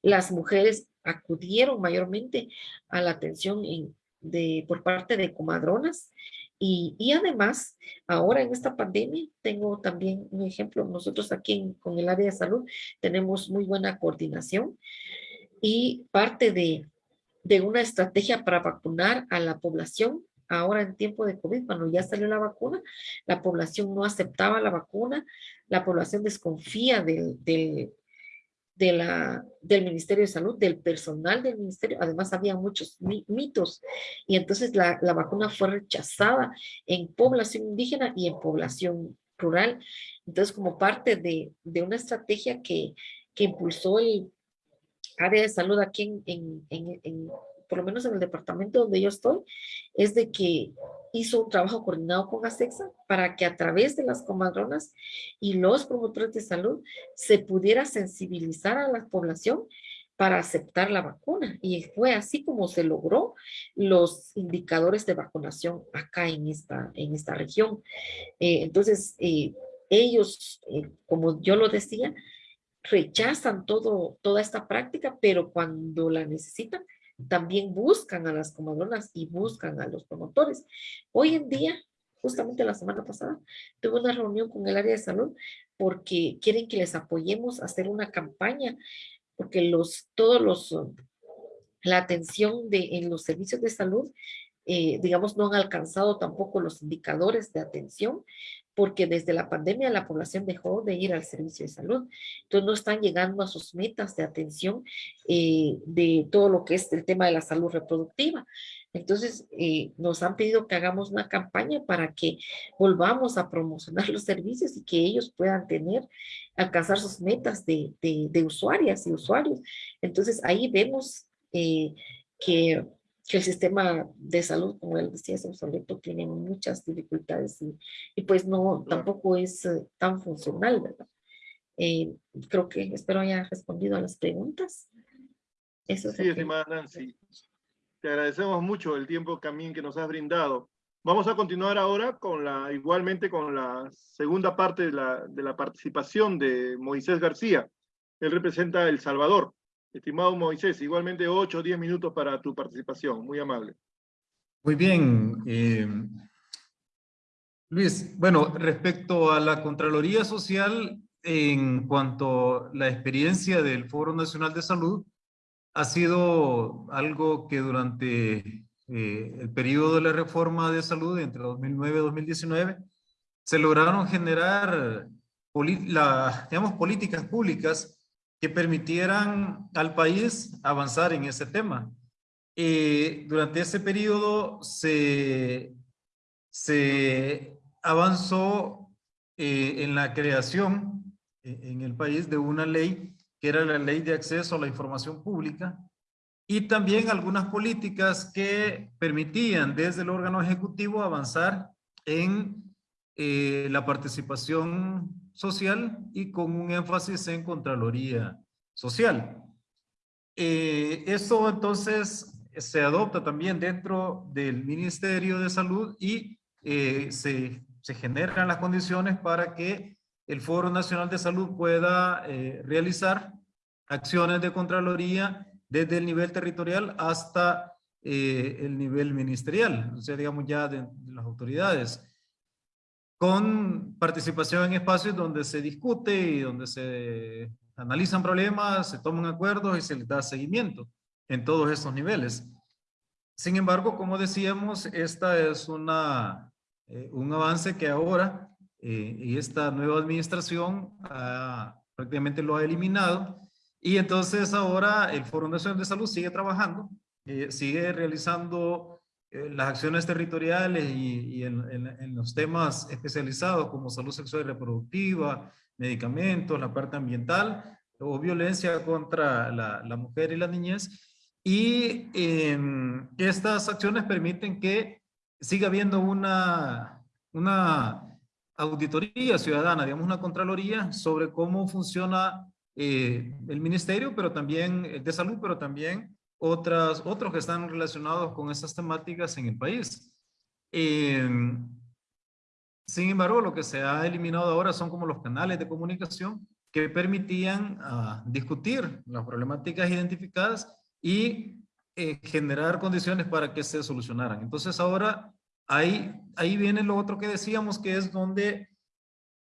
Las mujeres acudieron mayormente a la atención por parte de comadronas y, además, ahora en esta pandemia, tengo también un ejemplo, nosotros aquí con el área de salud tenemos muy buena coordinación y parte de una estrategia para vacunar a la población ahora en tiempo de COVID, cuando ya salió la vacuna, la población no aceptaba la vacuna, la población desconfía del, del, del Ministerio de Salud, del personal del Ministerio, además había muchos mitos, y entonces la, la vacuna fue rechazada en población indígena y en población rural. Entonces, como parte de, de una estrategia que, que impulsó el área de salud aquí en, en, por lo menos en el departamento donde yo estoy, es de que hizo un trabajo coordinado con ASEXA para que a través de las comadronas y los promotores de salud se pudiera sensibilizar a la población para aceptar la vacuna. Y fue así como se logró los indicadores de vacunación acá en esta, en esta región. Eh, entonces, eh, ellos, eh, como yo lo decía, rechazan todo, toda esta práctica, pero cuando la necesitan, también buscan a las comadronas y buscan a los promotores. Hoy en día, justamente la semana pasada, tuve una reunión con el área de salud porque quieren que les apoyemos a hacer una campaña, porque los, todos los, la atención de, en los servicios de salud eh, digamos, no han alcanzado tampoco los indicadores de atención porque desde la pandemia la población dejó de ir al servicio de salud. Entonces no están llegando a sus metas de atención eh, de todo lo que es el tema de la salud reproductiva. Entonces eh, nos han pedido que hagamos una campaña para que volvamos a promocionar los servicios y que ellos puedan tener, alcanzar sus metas de, de, usuarias y usuarios. Entonces ahí vemos eh, que que el sistema de salud, como él decía, es obsoleto, tiene muchas dificultades y, pues no, tampoco es eh, tan funcional, ¿verdad? Eh, creo que espero haya respondido a las preguntas. Eso sí, estimada Nancy. Te agradecemos mucho el tiempo también que nos has brindado. Vamos a continuar ahora con la, igualmente con la segunda parte de la, de la participación de Moisés García. Él representa El Salvador. Estimado Moisés, igualmente 8 o 10 minutos para tu participación. Muy amable. Muy bien. Eh, Luis, bueno, respecto a la Contraloría Social, en cuanto a la experiencia del Foro Nacional de Salud, ha sido algo que durante eh, el periodo de la reforma de salud entre 2009 y 2019 se lograron generar la, digamos, políticas públicas que permitieran al país avanzar en ese tema. Eh, durante ese periodo se, se avanzó eh, en la creación eh, en el país de una ley que era la ley de acceso a la información pública y también algunas políticas que permitían desde el órgano ejecutivo avanzar en la participación social y con un énfasis en Contraloría Social. Eh, esto entonces se adopta también dentro del Ministerio de Salud y eh, se, se, generan las condiciones para que el Foro Nacional de Salud pueda eh, realizar acciones de Contraloría desde el nivel territorial hasta el nivel ministerial, o sea, digamos ya de las autoridades con participación en espacios donde se discute y donde se analizan problemas, se toman acuerdos y se les da seguimiento en todos estos niveles. Sin embargo, como decíamos, esta es una, eh, un avance que ahora eh, y esta nueva administración prácticamente lo ha eliminado y entonces ahora el Foro Nacional de Salud sigue trabajando, eh, sigue realizando las acciones territoriales y, en, los temas especializados como salud sexual y reproductiva, medicamentos, la parte ambiental o violencia contra la, mujer y la niñez. Y em, estas acciones permiten que siga habiendo una, una auditoría ciudadana, digamos una contraloría sobre cómo funciona eh, el ministerio, pero también de salud, pero también otras, otros que están relacionados con esas temáticas en el país. Em, sin embargo, lo que se ha eliminado ahora son como los canales de comunicación que permitían ah, discutir las problemáticas identificadas y eh, generar condiciones para que se solucionaran. Entonces ahora ahí, ahí viene lo otro que decíamos, que es donde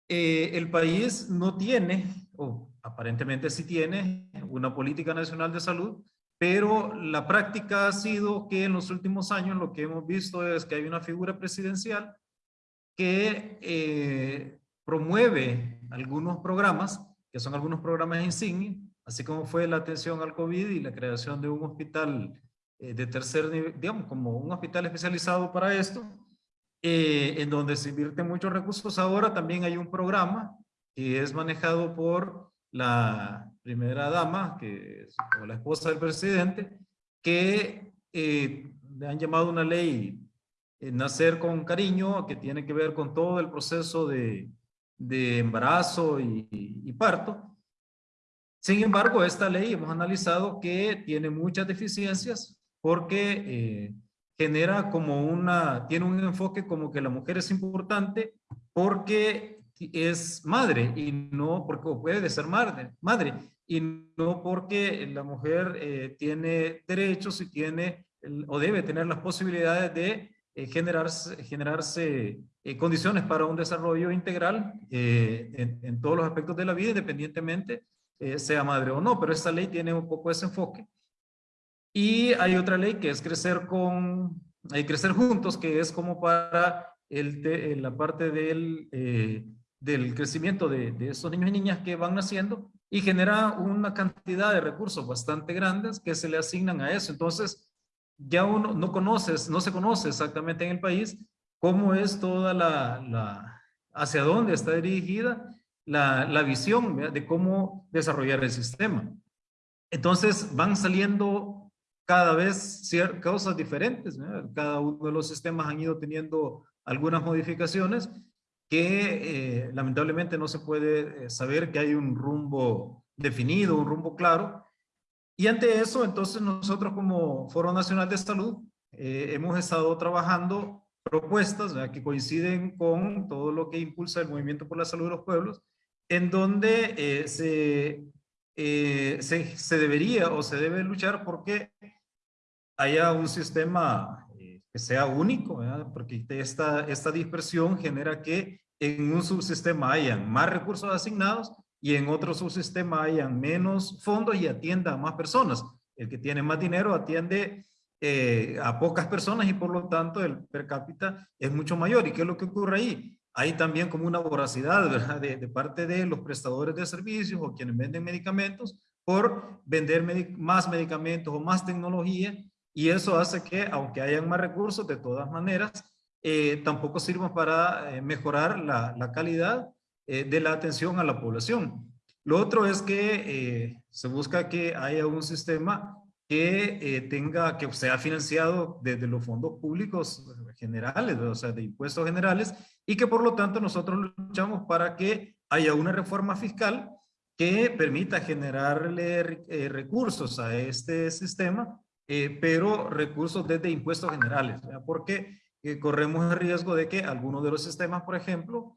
eh, el país no tiene, o aparentemente sí tiene, una política nacional de salud pero la práctica ha sido que en los últimos años lo que hemos visto es que hay una figura presidencial que eh, promueve algunos programas, que son algunos programas insignia, así como fue la atención al COVID y la creación de un hospital eh, de tercer nivel, digamos, como un hospital especializado para esto, eh, en donde se invierten muchos recursos. Ahora también hay un programa que es manejado por la primera dama, que es la esposa del presidente, que eh, le han llamado una ley eh, Nacer con Cariño, que tiene que ver con todo el proceso de, de embarazo y, parto. Sin embargo, esta ley hemos analizado que tiene muchas deficiencias porque eh, genera como una, tiene un enfoque como que la mujer es importante porque es madre y no porque puede ser madre, madre y no porque la mujer eh, tiene derechos y tiene o debe tener las posibilidades de eh, generarse, generarse eh, condiciones para un desarrollo integral en, todos los aspectos de la vida, independientemente sea madre o no, pero esta ley tiene un poco ese enfoque. Y hay otra ley que es crecer con, crecer juntos, que es como para el, la parte del del crecimiento de, de estos niños y niñas que van naciendo y genera una cantidad de recursos bastante grandes que se le asignan a eso. Entonces, ya uno no conoces, no se conoce exactamente en el país cómo es toda la, hacia dónde está dirigida la, la visión de cómo desarrollar el sistema. Entonces, van saliendo cada vez cosas diferentes. Cada uno de los sistemas han ido teniendo algunas modificaciones que eh, lamentablemente no se puede eh, saber que hay un rumbo definido, un rumbo claro. Y ante eso, entonces nosotros como Foro Nacional de Salud eh, hemos estado trabajando propuestas que coinciden con todo lo que impulsa el Movimiento por la Salud de los Pueblos, en donde se se, se, debería o se debe luchar porque haya un sistema que sea único, porque esta, esta dispersión genera que en un subsistema hayan más recursos asignados y en otro subsistema hayan menos fondos y atienda a más personas. El que tiene más dinero atiende eh, a pocas personas y por lo tanto el per cápita es mucho mayor. ¿Y qué es lo que ocurre ahí? Hay también como una voracidad. De, parte de los prestadores de servicios o quienes venden medicamentos por vender más medicamentos o más tecnología y eso hace que aunque hayan más recursos de todas maneras eh, tampoco sirvan para eh, mejorar la, calidad eh, de la atención a la población. Lo otro es que se busca que haya un sistema que tenga, que sea financiado desde los fondos públicos generales, o sea, de impuestos generales, y que por lo tanto nosotros luchamos para que haya una reforma fiscal que permita generarle recursos a este sistema, eh, pero recursos desde impuestos generales, ¿verdad? porque eh, corremos el riesgo de que algunos de los sistemas, por ejemplo,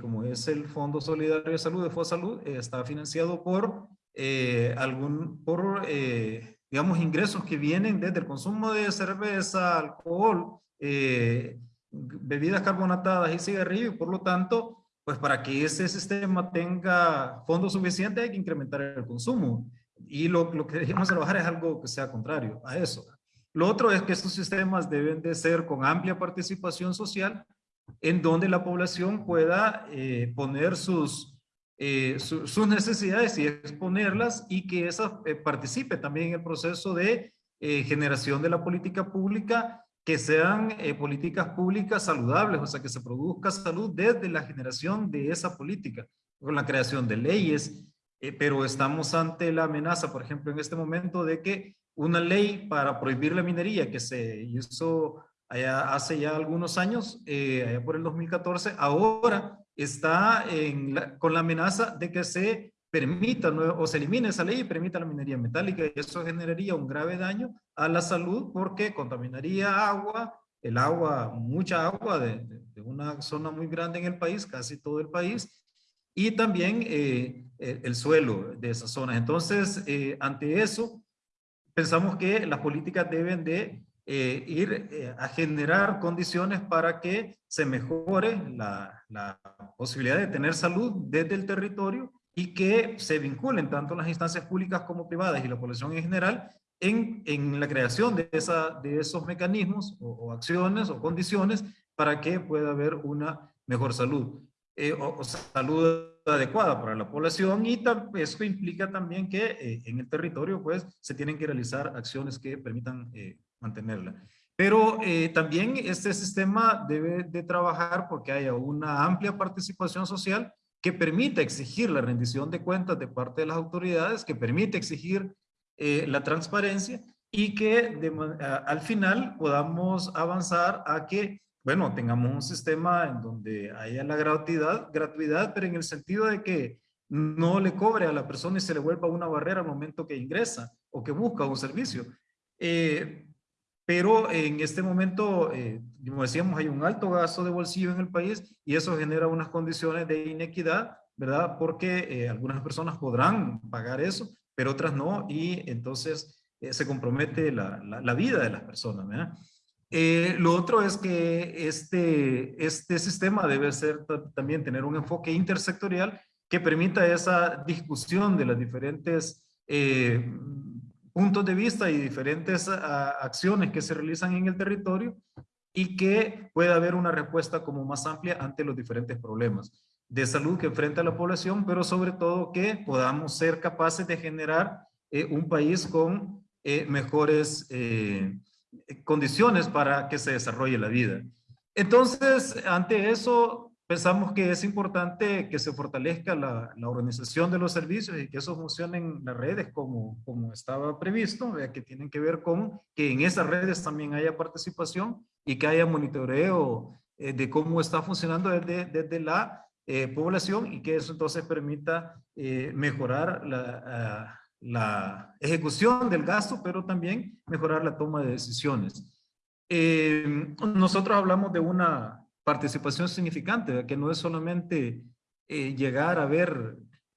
como es el Fondo Solidario de Salud de FOSALUD, está financiado por algún, por digamos, ingresos que vienen desde el consumo de cerveza, alcohol, eh, bebidas carbonatadas y cigarrillos, por lo tanto, pues para que ese sistema tenga fondos suficientes hay que incrementar el consumo. Y lo, lo que debemos trabajar es algo que sea contrario a eso. Lo otro es que estos sistemas deben de ser con amplia participación social, en donde la población pueda eh, poner sus, eh, su, sus necesidades y exponerlas y que esa eh, participe también en el proceso de eh, generación de la política pública, que sean eh, políticas públicas saludables, o sea, que se produzca salud desde la generación de esa política, con la creación de leyes, eh, pero estamos ante la amenaza, por ejemplo, en este momento de que una ley para prohibir la minería que se hizo allá hace ya algunos años, eh, allá por el 2014, ahora está en la, con la amenaza de que se permita o se elimine esa ley y permita la minería metálica y eso generaría un grave daño a la salud porque contaminaría agua, el agua, mucha agua de, de, una zona muy grande en el país, casi todo el país, y también eh, el suelo de esas zonas. Entonces, eh, ante eso, pensamos que las políticas deben de eh, ir eh, a generar condiciones para que se mejore la, la, posibilidad de tener salud desde el territorio y que se vinculen tanto las instancias públicas como privadas y la población en general en, en la creación de, esa, de esos mecanismos o, o, acciones o condiciones para que pueda haber una mejor salud eh, o, o, salud adecuada para la población y eso implica también que eh, en el territorio pues se tienen que realizar acciones que permitan eh, mantenerla. Pero eh, también este sistema debe de trabajar porque haya una amplia participación social que permita exigir la rendición de cuentas de parte de las autoridades, que permite exigir eh, la transparencia y que de, a, al final podamos avanzar a que, bueno, tengamos un sistema en donde haya la gratuidad, gratuidad, pero en el sentido de que no le cobre a la persona y se le vuelva una barrera al momento que ingresa o que busca un servicio. Eh, pero en este momento, eh, como decíamos, hay un alto gasto de bolsillo en el país y eso genera unas condiciones de inequidad, ¿verdad? Porque eh, algunas personas podrán pagar eso, pero otras no, y entonces eh, se compromete la, la, la, vida de las personas, ¿verdad? Eh, lo otro es que este, este sistema debe ser también tener un enfoque intersectorial que permita esa discusión de las diferentes eh, puntos de vista y diferentes a, acciones que se realizan en el territorio y que pueda haber una respuesta como más amplia ante los diferentes problemas de salud que enfrenta la población, pero sobre todo que podamos ser capaces de generar eh, un país con eh, mejores eh, condiciones para que se desarrolle la vida. Entonces, ante eso, pensamos que es importante que se fortalezca la, la, organización de los servicios y que eso funcione en las redes como, como estaba previsto, que tienen que ver con que en esas redes también haya participación y que haya monitoreo eh, de cómo está funcionando desde, desde la eh, población y que eso entonces permita eh, mejorar la, la, ejecución del gasto, pero también mejorar la toma de decisiones. Eh, nosotros hablamos de una participación significante, que no es solamente eh, llegar a ver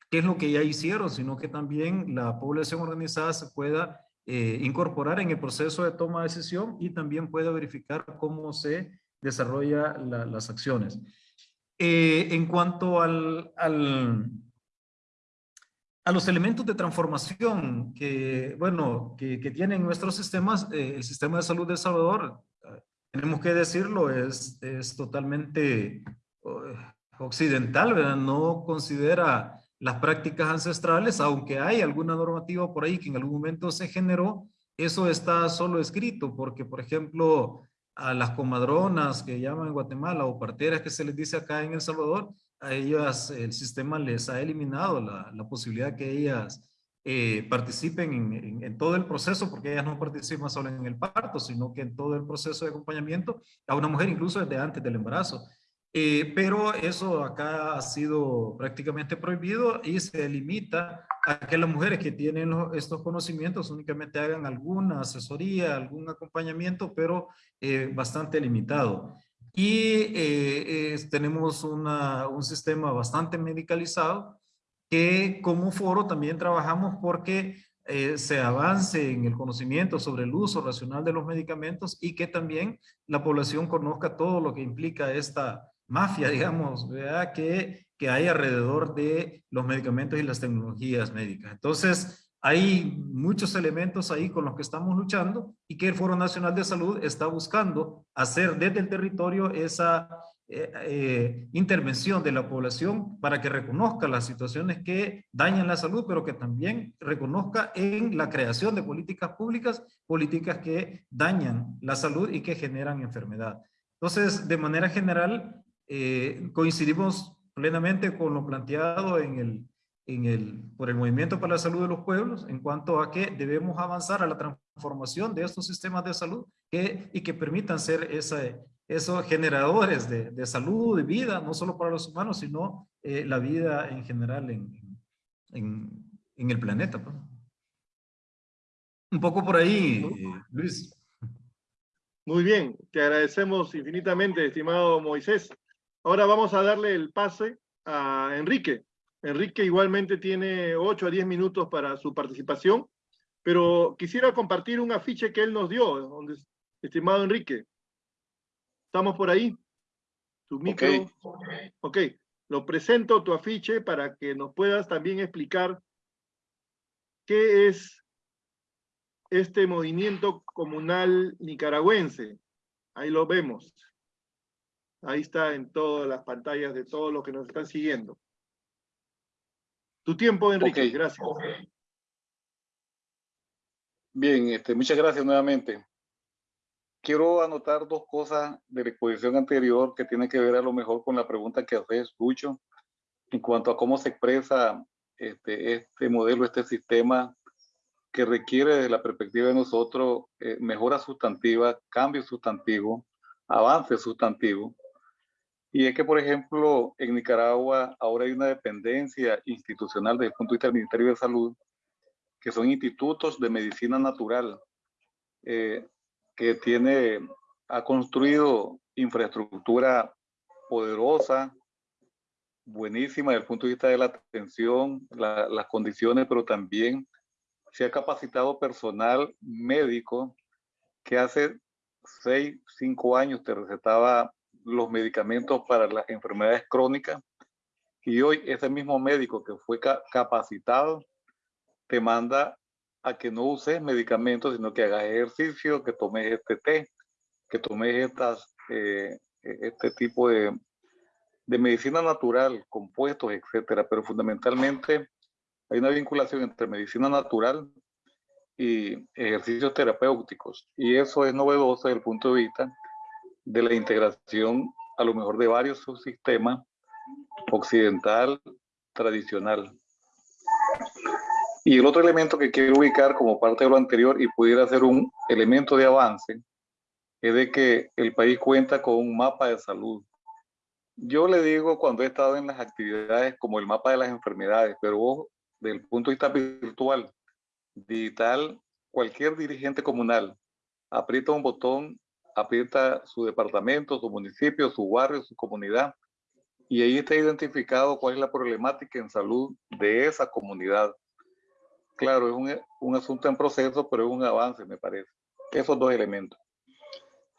qué es lo que ya hicieron, sino que también la población organizada se pueda eh, incorporar en el proceso de toma de decisión y también pueda verificar cómo se desarrollan las acciones. En cuanto al, a los elementos de transformación que, bueno, que, tienen nuestros sistemas, eh, el sistema de salud de Salvador, tenemos que decirlo, es, es totalmente occidental. No considera las prácticas ancestrales, aunque hay alguna normativa por ahí que en algún momento se generó, eso está solo escrito, porque por ejemplo, a las comadronas que llaman en Guatemala o parteras que se les dice acá en El Salvador, a ellas el sistema les ha eliminado la, la posibilidad que ellas eh, participen en, todo el proceso, porque ellas no participan solo en el parto, sino que en todo el proceso de acompañamiento a una mujer incluso desde antes del embarazo. Eh, pero eso acá ha sido prácticamente prohibido y se limita a que las mujeres que tienen estos conocimientos únicamente hagan alguna asesoría, algún acompañamiento, pero eh, bastante limitado. Y eh, tenemos una, un sistema bastante medicalizado que como foro también trabajamos porque se avance en el conocimiento sobre el uso racional de los medicamentos y que también la población conozca todo lo que implica esta mafia, digamos, Que, que hay alrededor de los medicamentos y las tecnologías médicas. Entonces, hay muchos elementos ahí con los que estamos luchando y que el Foro Nacional de Salud está buscando hacer desde el territorio esa eh, eh, intervención de la población para que reconozca las situaciones que dañan la salud, pero que también reconozca en la creación de políticas públicas, políticas que dañan la salud y que generan enfermedad. Entonces, de manera general, eh, coincidimos plenamente con lo planteado en el, en el, por el Movimiento para la Salud de los Pueblos en cuanto a que debemos avanzar a la transformación de estos sistemas de salud que, y que permitan ser esos generadores de, de, salud, de vida, no solo para los humanos, sino eh, la vida en general en, en, en el planeta. Pues. Un poco por ahí, eh, Luis. Muy bien, te agradecemos infinitamente, estimado Moisés. Ahora vamos a darle el pase a Enrique. Enrique igualmente tiene 8 a 10 minutos para su participación, pero quisiera compartir un afiche que él nos dio, donde, estimado Enrique. ¿Estamos por ahí? Tu micro. Okay. ok, lo presento tu afiche para que nos puedas también explicar qué es este movimiento comunal nicaragüense. Ahí lo vemos. Ahí está en todas las pantallas de todos los que nos están siguiendo. Tu tiempo, Enrique, gracias. Bien, este, muchas gracias nuevamente. Quiero anotar dos cosas de la exposición anterior que tienen que ver a lo mejor con la pregunta que haces, Lucho, en cuanto a cómo se expresa este, este modelo, este sistema que requiere desde la perspectiva de nosotros eh, mejora sustantiva, cambio sustantivo, avance sustantivo. Y es que, por ejemplo, en Nicaragua ahora hay una dependencia institucional desde el punto de vista del Ministerio de Salud, que son institutos de medicina natural, eh, que tiene, ha construido infraestructura poderosa, buenísima desde el punto de vista de la atención, las condiciones, pero también se ha capacitado personal médico que hace seis, cinco años te recetaba los medicamentos para las enfermedades crónicas y hoy ese mismo médico que fue capacitado te manda a que no uses medicamentos, sino que hagas ejercicio, que tomes este té, que tomes estas, eh, este tipo de, de medicina natural, compuestos, etcétera. Pero fundamentalmente hay una vinculación entre medicina natural y ejercicios terapéuticos. Y eso es novedoso desde el punto de vista de la integración a lo mejor de varios subsistemas occidental tradicional. Y el otro elemento que quiero ubicar como parte de lo anterior y pudiera ser un elemento de avance es de que el país cuenta con un mapa de salud. Yo le digo cuando he estado en las actividades como el mapa de las enfermedades, pero desde el punto de vista virtual, digital, cualquier dirigente comunal aprieta un botón aprieta su departamento, su municipio, su barrio, su comunidad y ahí está identificado cuál es la problemática en salud de esa comunidad. Claro, es un, un asunto en proceso, pero es un avance, me parece. Esos dos elementos.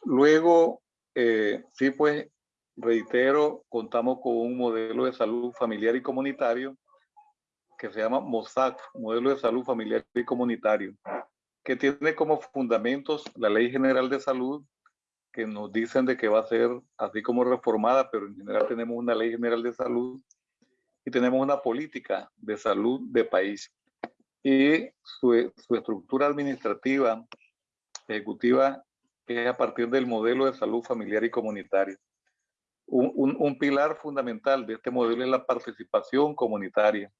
Luego, eh, sí, pues, reitero, contamos con un modelo de salud familiar y comunitario que se llama MOSAC, Modelo de Salud Familiar y Comunitario, que tiene como fundamentos la Ley General de Salud, que nos dicen de que va a ser así como reformada, pero en general tenemos una Ley General de Salud y tenemos una política de salud de país. Y su, su estructura administrativa, ejecutiva, es a partir del modelo de salud familiar y comunitario. Un, un, un, pilar fundamental de este modelo es la participación comunitaria,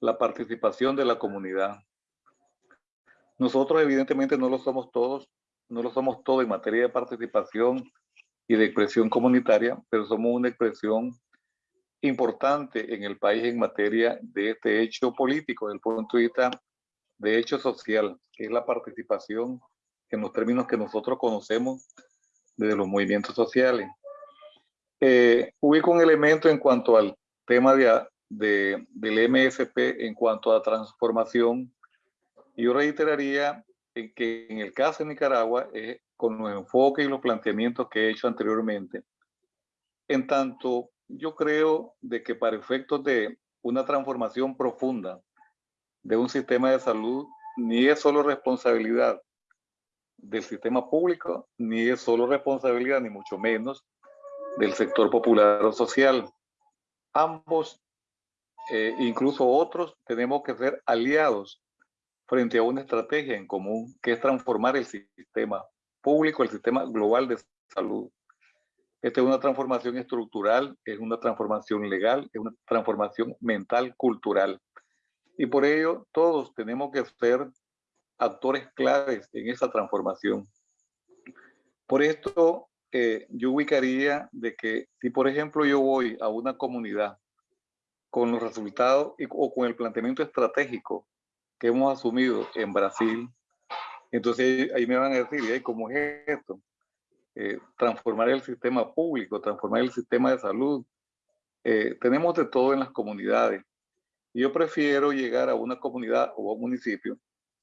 la participación de la comunidad. Nosotros evidentemente no lo somos todos, no lo somos todos en materia de participación y de expresión comunitaria, pero somos una expresión importante en el país en materia de este hecho político, desde el punto de vista de hecho social, que es la participación en los términos que nosotros conocemos desde los movimientos sociales. Eh, un elemento en cuanto al tema de, del MSP, en cuanto a transformación. Yo reiteraría en que en el caso de Nicaragua, es con los enfoques y los planteamientos que he hecho anteriormente, en tanto yo creo de que para efectos de una transformación profunda de un sistema de salud, ni es solo responsabilidad del sistema público, ni es solo responsabilidad, ni mucho menos, del sector popular o social. Ambos, eh, incluso otros, tenemos que ser aliados frente a una estrategia en común, que es transformar el sistema público, el sistema global de salud. Esta es una transformación estructural, es una transformación legal, es una transformación mental, cultural. Y por ello, todos tenemos que ser actores claves en esa transformación. Por esto, eh, yo ubicaría de que si, por ejemplo, yo voy a una comunidad con los resultados y, o con el planteamiento estratégico que hemos asumido en Brasil, entonces ahí me van a decir, ¿cómo es esto? Eh, transformar el sistema público, transformar el sistema de salud. Eh, tenemos de todo en las comunidades. Yo prefiero llegar a una comunidad o a un municipio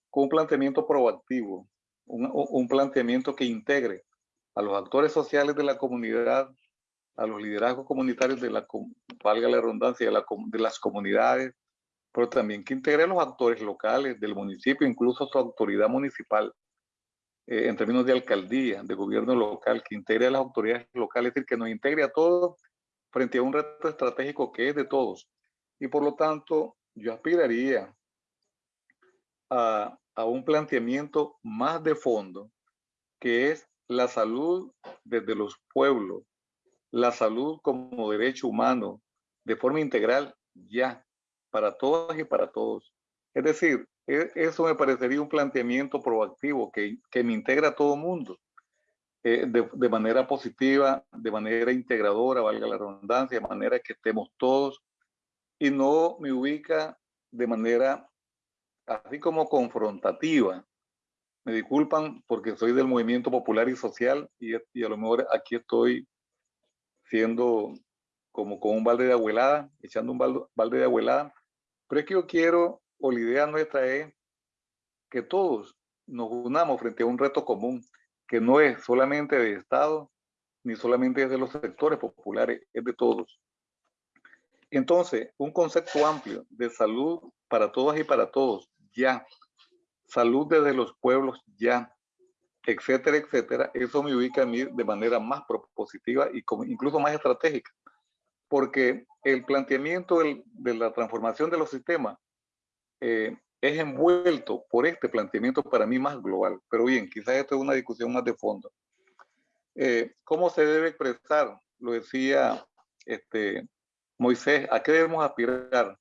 con un planteamiento proactivo, un, un planteamiento que integre a los actores sociales de la comunidad, a los liderazgos comunitarios de la, valga la redundancia, de, la, de las comunidades, pero también que integre a los actores locales del municipio, incluso su autoridad municipal, eh, en términos de alcaldía, de gobierno local, que integre a las autoridades locales, es decir, que nos integre a todos frente a un reto estratégico que es de todos. Y por lo tanto, yo aspiraría a, a un planteamiento más de fondo, que es la salud desde los pueblos, la salud como derecho humano, de forma integral, ya, para todas y para todos. Es decir, e, eso me parecería un planteamiento proactivo que, que me integra a todo mundo eh, de, de, manera positiva, de manera integradora, valga la redundancia, de manera que estemos todos y no me ubica de manera así como confrontativa. Me disculpan porque soy del movimiento popular y social y, y a lo mejor aquí estoy siendo como con un balde de abuelada, echando un balde, balde de abuelada, pero es que yo quiero, o la idea nuestra es que todos nos unamos frente a un reto común, que no es solamente de Estado, ni solamente de los sectores populares, es de todos. Entonces, un concepto amplio de salud para todas y para todos, ya. Salud desde los pueblos, ya. Etcétera, etcétera. Eso me ubica a mí de manera más propositiva y como, incluso más estratégica porque el planteamiento de la transformación de los sistemas eh, es envuelto por este planteamiento para mí más global. Pero bien, quizás esto es una discusión más de fondo. Eh, ¿Cómo se debe expresar? Lo decía este, Moisés, ¿a qué debemos aspirar?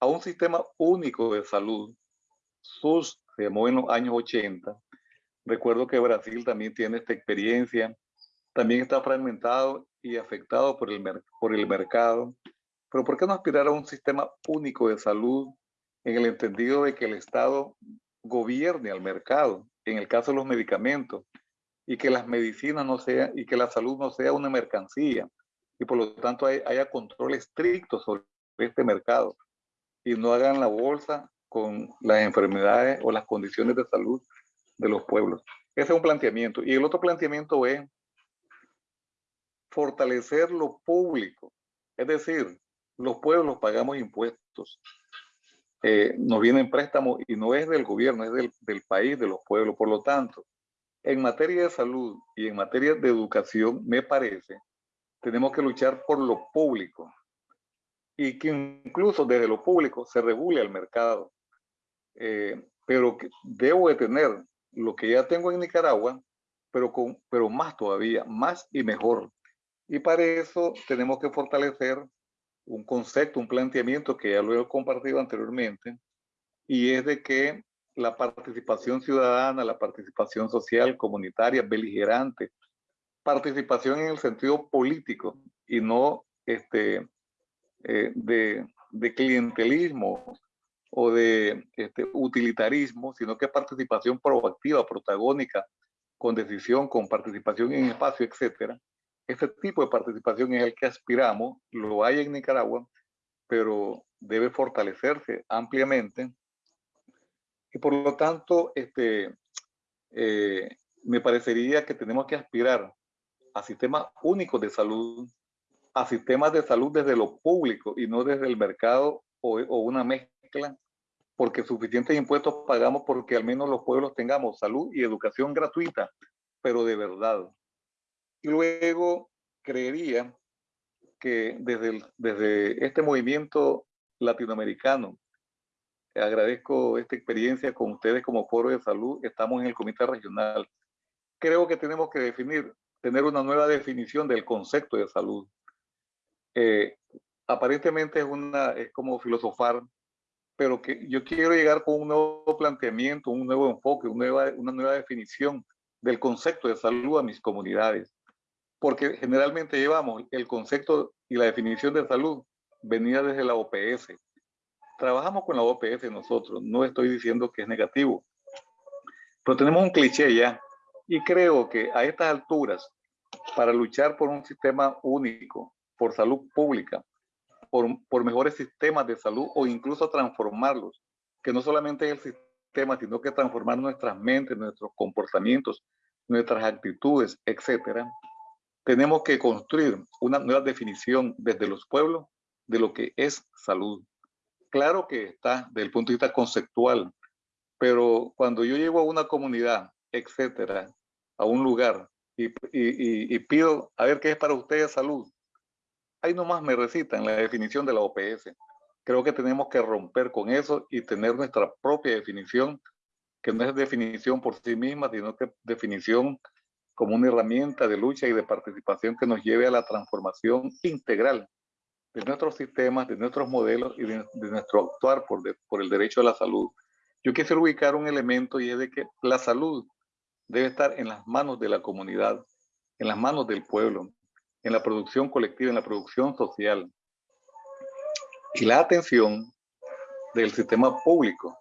A un sistema único de salud. SUS se llamó en los años 80. Recuerdo que Brasil también tiene esta experiencia. También está fragmentado y afectado por el, por el mercado. Pero ¿por qué no aspirar a un sistema único de salud en el entendido de que el Estado gobierne al mercado, en el caso de los medicamentos, y que las medicinas no sean, y que la salud no sea una mercancía, y por lo tanto haya control estricto sobre este mercado y no hagan la bolsa con las enfermedades o las condiciones de salud de los pueblos. Ese es un planteamiento. Y el otro planteamiento es fortalecer lo público. Es decir, los pueblos pagamos impuestos. Eh, nos vienen préstamos y no es del gobierno, es del, del país, de los pueblos. Por lo tanto, en materia de salud y en materia de educación, me parece, tenemos que luchar por lo público y que incluso desde lo público se regule el mercado. Eh, pero que debo de tener lo que ya tengo en Nicaragua, pero, con, pero más todavía, más y mejor. Y para eso tenemos que fortalecer un concepto, un planteamiento que ya lo he compartido anteriormente, y es de que la participación ciudadana, la participación social, comunitaria, beligerante, participación en el sentido político y no este, eh, de, de, clientelismo o de este, utilitarismo, sino que participación proactiva, protagónica, con decisión, con participación en espacio, etcétera. Este tipo de participación es el que aspiramos, lo hay en Nicaragua, pero debe fortalecerse ampliamente. Y por lo tanto, este, eh, me parecería que tenemos que aspirar a sistemas únicos de salud, a sistemas de salud desde lo público y no desde el mercado o, o una mezcla, porque suficientes impuestos pagamos porque al menos los pueblos tengamos salud y educación gratuita, pero de verdad. Y luego creería que desde, desde este movimiento latinoamericano, agradezco esta experiencia con ustedes como foro de salud, estamos en el comité regional. Creo que tenemos que definir, tener una nueva definición del concepto de salud. Eh, aparentemente es, una, es como filosofar, pero que yo quiero llegar con un nuevo planteamiento, un nuevo enfoque, una nueva, una nueva definición del concepto de salud a mis comunidades porque generalmente llevamos el concepto y la definición de salud venida desde la OPS. Trabajamos con la OPS nosotros, no estoy diciendo que es negativo, pero tenemos un cliché ya y creo que a estas alturas, para luchar por un sistema único, por salud pública, por, por mejores sistemas de salud o incluso transformarlos, que no solamente es el sistema, sino que transformar nuestras mentes, nuestros comportamientos, nuestras actitudes, etcétera, tenemos que construir una nueva definición desde los pueblos de lo que es salud. Claro que está desde el punto de vista conceptual, pero cuando yo llego a una comunidad, etcétera, a un lugar y, y, y, pido a ver qué es para ustedes salud, ahí nomás me recitan la definición de la OPS. Creo que tenemos que romper con eso y tener nuestra propia definición, que no es definición por sí misma, sino que definición como una herramienta de lucha y de participación que nos lleve a la transformación integral de nuestros sistemas, de nuestros modelos y de, nuestro actuar por, por el derecho a la salud. Yo quisiera ubicar un elemento y es de que la salud debe estar en las manos de la comunidad, en las manos del pueblo, en la producción colectiva, en la producción social. Y la atención del sistema público,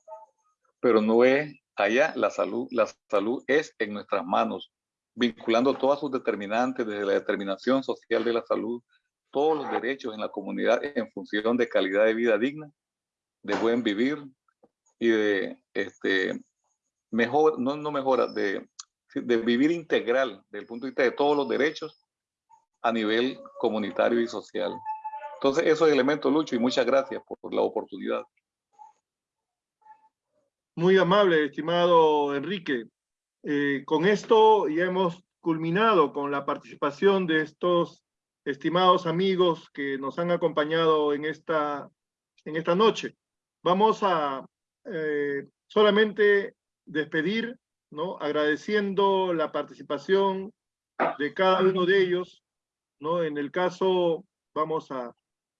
pero no es allá la salud, la salud es en nuestras manos, vinculando todas sus determinantes, desde la determinación social de la salud, todos los derechos en la comunidad en función de calidad de vida digna, de buen vivir y de este, mejor, no, no mejora, de, de vivir integral desde el punto de vista de todos los derechos a nivel comunitario y social. Entonces, eso es elemento, Lucho, y muchas gracias por la oportunidad. Muy amable, estimado Enrique. Eh, con esto ya hemos culminado con la participación de estos estimados amigos que nos han acompañado en esta, en esta noche. Vamos a eh, solamente despedir, ¿no? agradeciendo la participación de cada uno de ellos. ¿no? En el caso, vamos a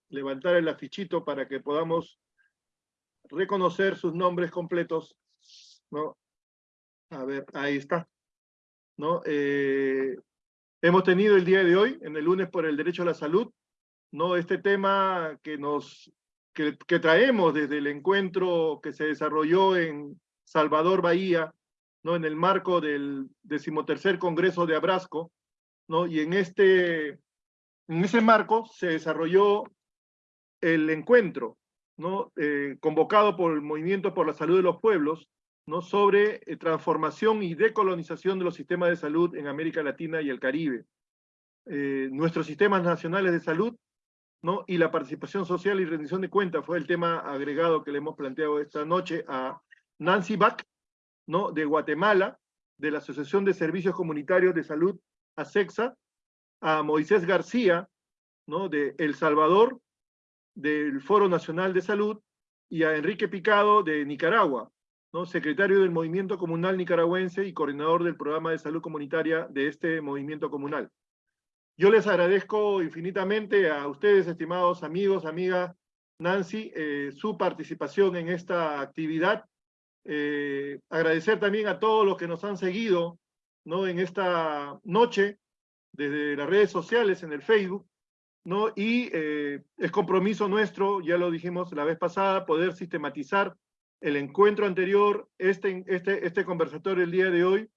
levantar el afichito para que podamos reconocer sus nombres completos. ¿no? A ver, ahí está. ¿No? Eh, hemos tenido el día de hoy, en el lunes por el derecho a la salud, ¿no? este tema que, nos, que, traemos desde el encuentro que se desarrolló en Salvador Bahía, ¿no? en el marco del decimotercer Congreso de Abrasco, ¿no? y en este, en ese marco se desarrolló el encuentro, ¿no? Eh, convocado por el Movimiento por la Salud de los Pueblos, ¿no? sobre eh, transformación y decolonización de los sistemas de salud en América Latina y el Caribe. Eh, nuestros sistemas nacionales de salud ¿no? y la participación social y rendición de cuentas fue el tema agregado que le hemos planteado esta noche a Nancy Bach, ¿no? de Guatemala, de la Asociación de Servicios Comunitarios de Salud, ASEXA, a Moisés García, ¿no? de El Salvador, del Foro Nacional de Salud, y a Enrique Picado de Nicaragua, secretario del Movimiento Comunal Nicaragüense y coordinador del Programa de Salud Comunitaria de este movimiento comunal. Yo les agradezco infinitamente a ustedes, estimados amigos, amigas, Nancy, eh, su participación en esta actividad. Eh, agradecer también a todos los que nos han seguido en esta noche, desde las redes sociales, en el Facebook, y eh, es compromiso nuestro, ya lo dijimos la vez pasada, poder sistematizar el encuentro anterior, este, este, este conversatorio el día de hoy,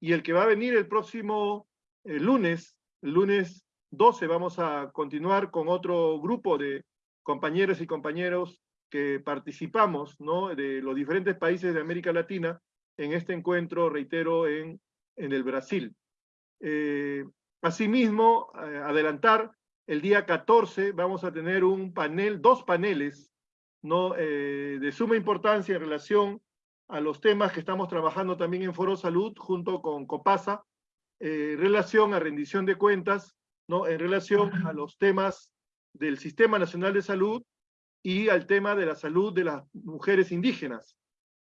y el que va a venir el próximo lunes, el lunes 12 vamos a continuar con otro grupo de compañeros y compañeros que participamos ¿no? de los diferentes países de América Latina en este encuentro, reitero, en, en el Brasil. Eh, asimismo, eh, adelantar, el día 14 vamos a tener un panel, dos paneles ¿no? Eh, de suma importancia en relación a los temas que estamos trabajando también en Foro Salud junto con COPASA, en relación a rendición de cuentas, ¿no? en relación a los temas del Sistema Nacional de Salud y al tema de la salud de las mujeres indígenas.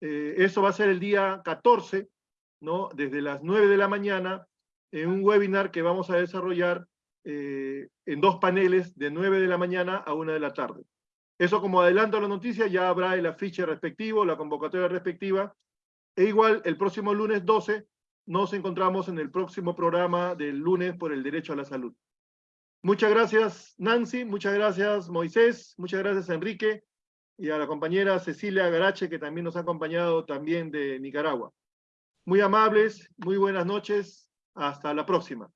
Eh, eso va a ser el día 14, ¿no? desde las 9 de la mañana, en un webinar que vamos a desarrollar eh, en dos paneles de 9 de la mañana a 1 de la tarde. Eso como adelanto a la noticia, ya habrá el afiche respectivo, la convocatoria respectiva, e igual el próximo lunes 12 nos encontramos en el próximo programa del lunes por el derecho a la salud. Muchas gracias, Nancy. Muchas gracias, Moisés. Muchas gracias, Enrique. Y a la compañera Cecilia Garache, que también nos ha acompañado también de Nicaragua. Muy amables, muy buenas noches. Hasta la próxima.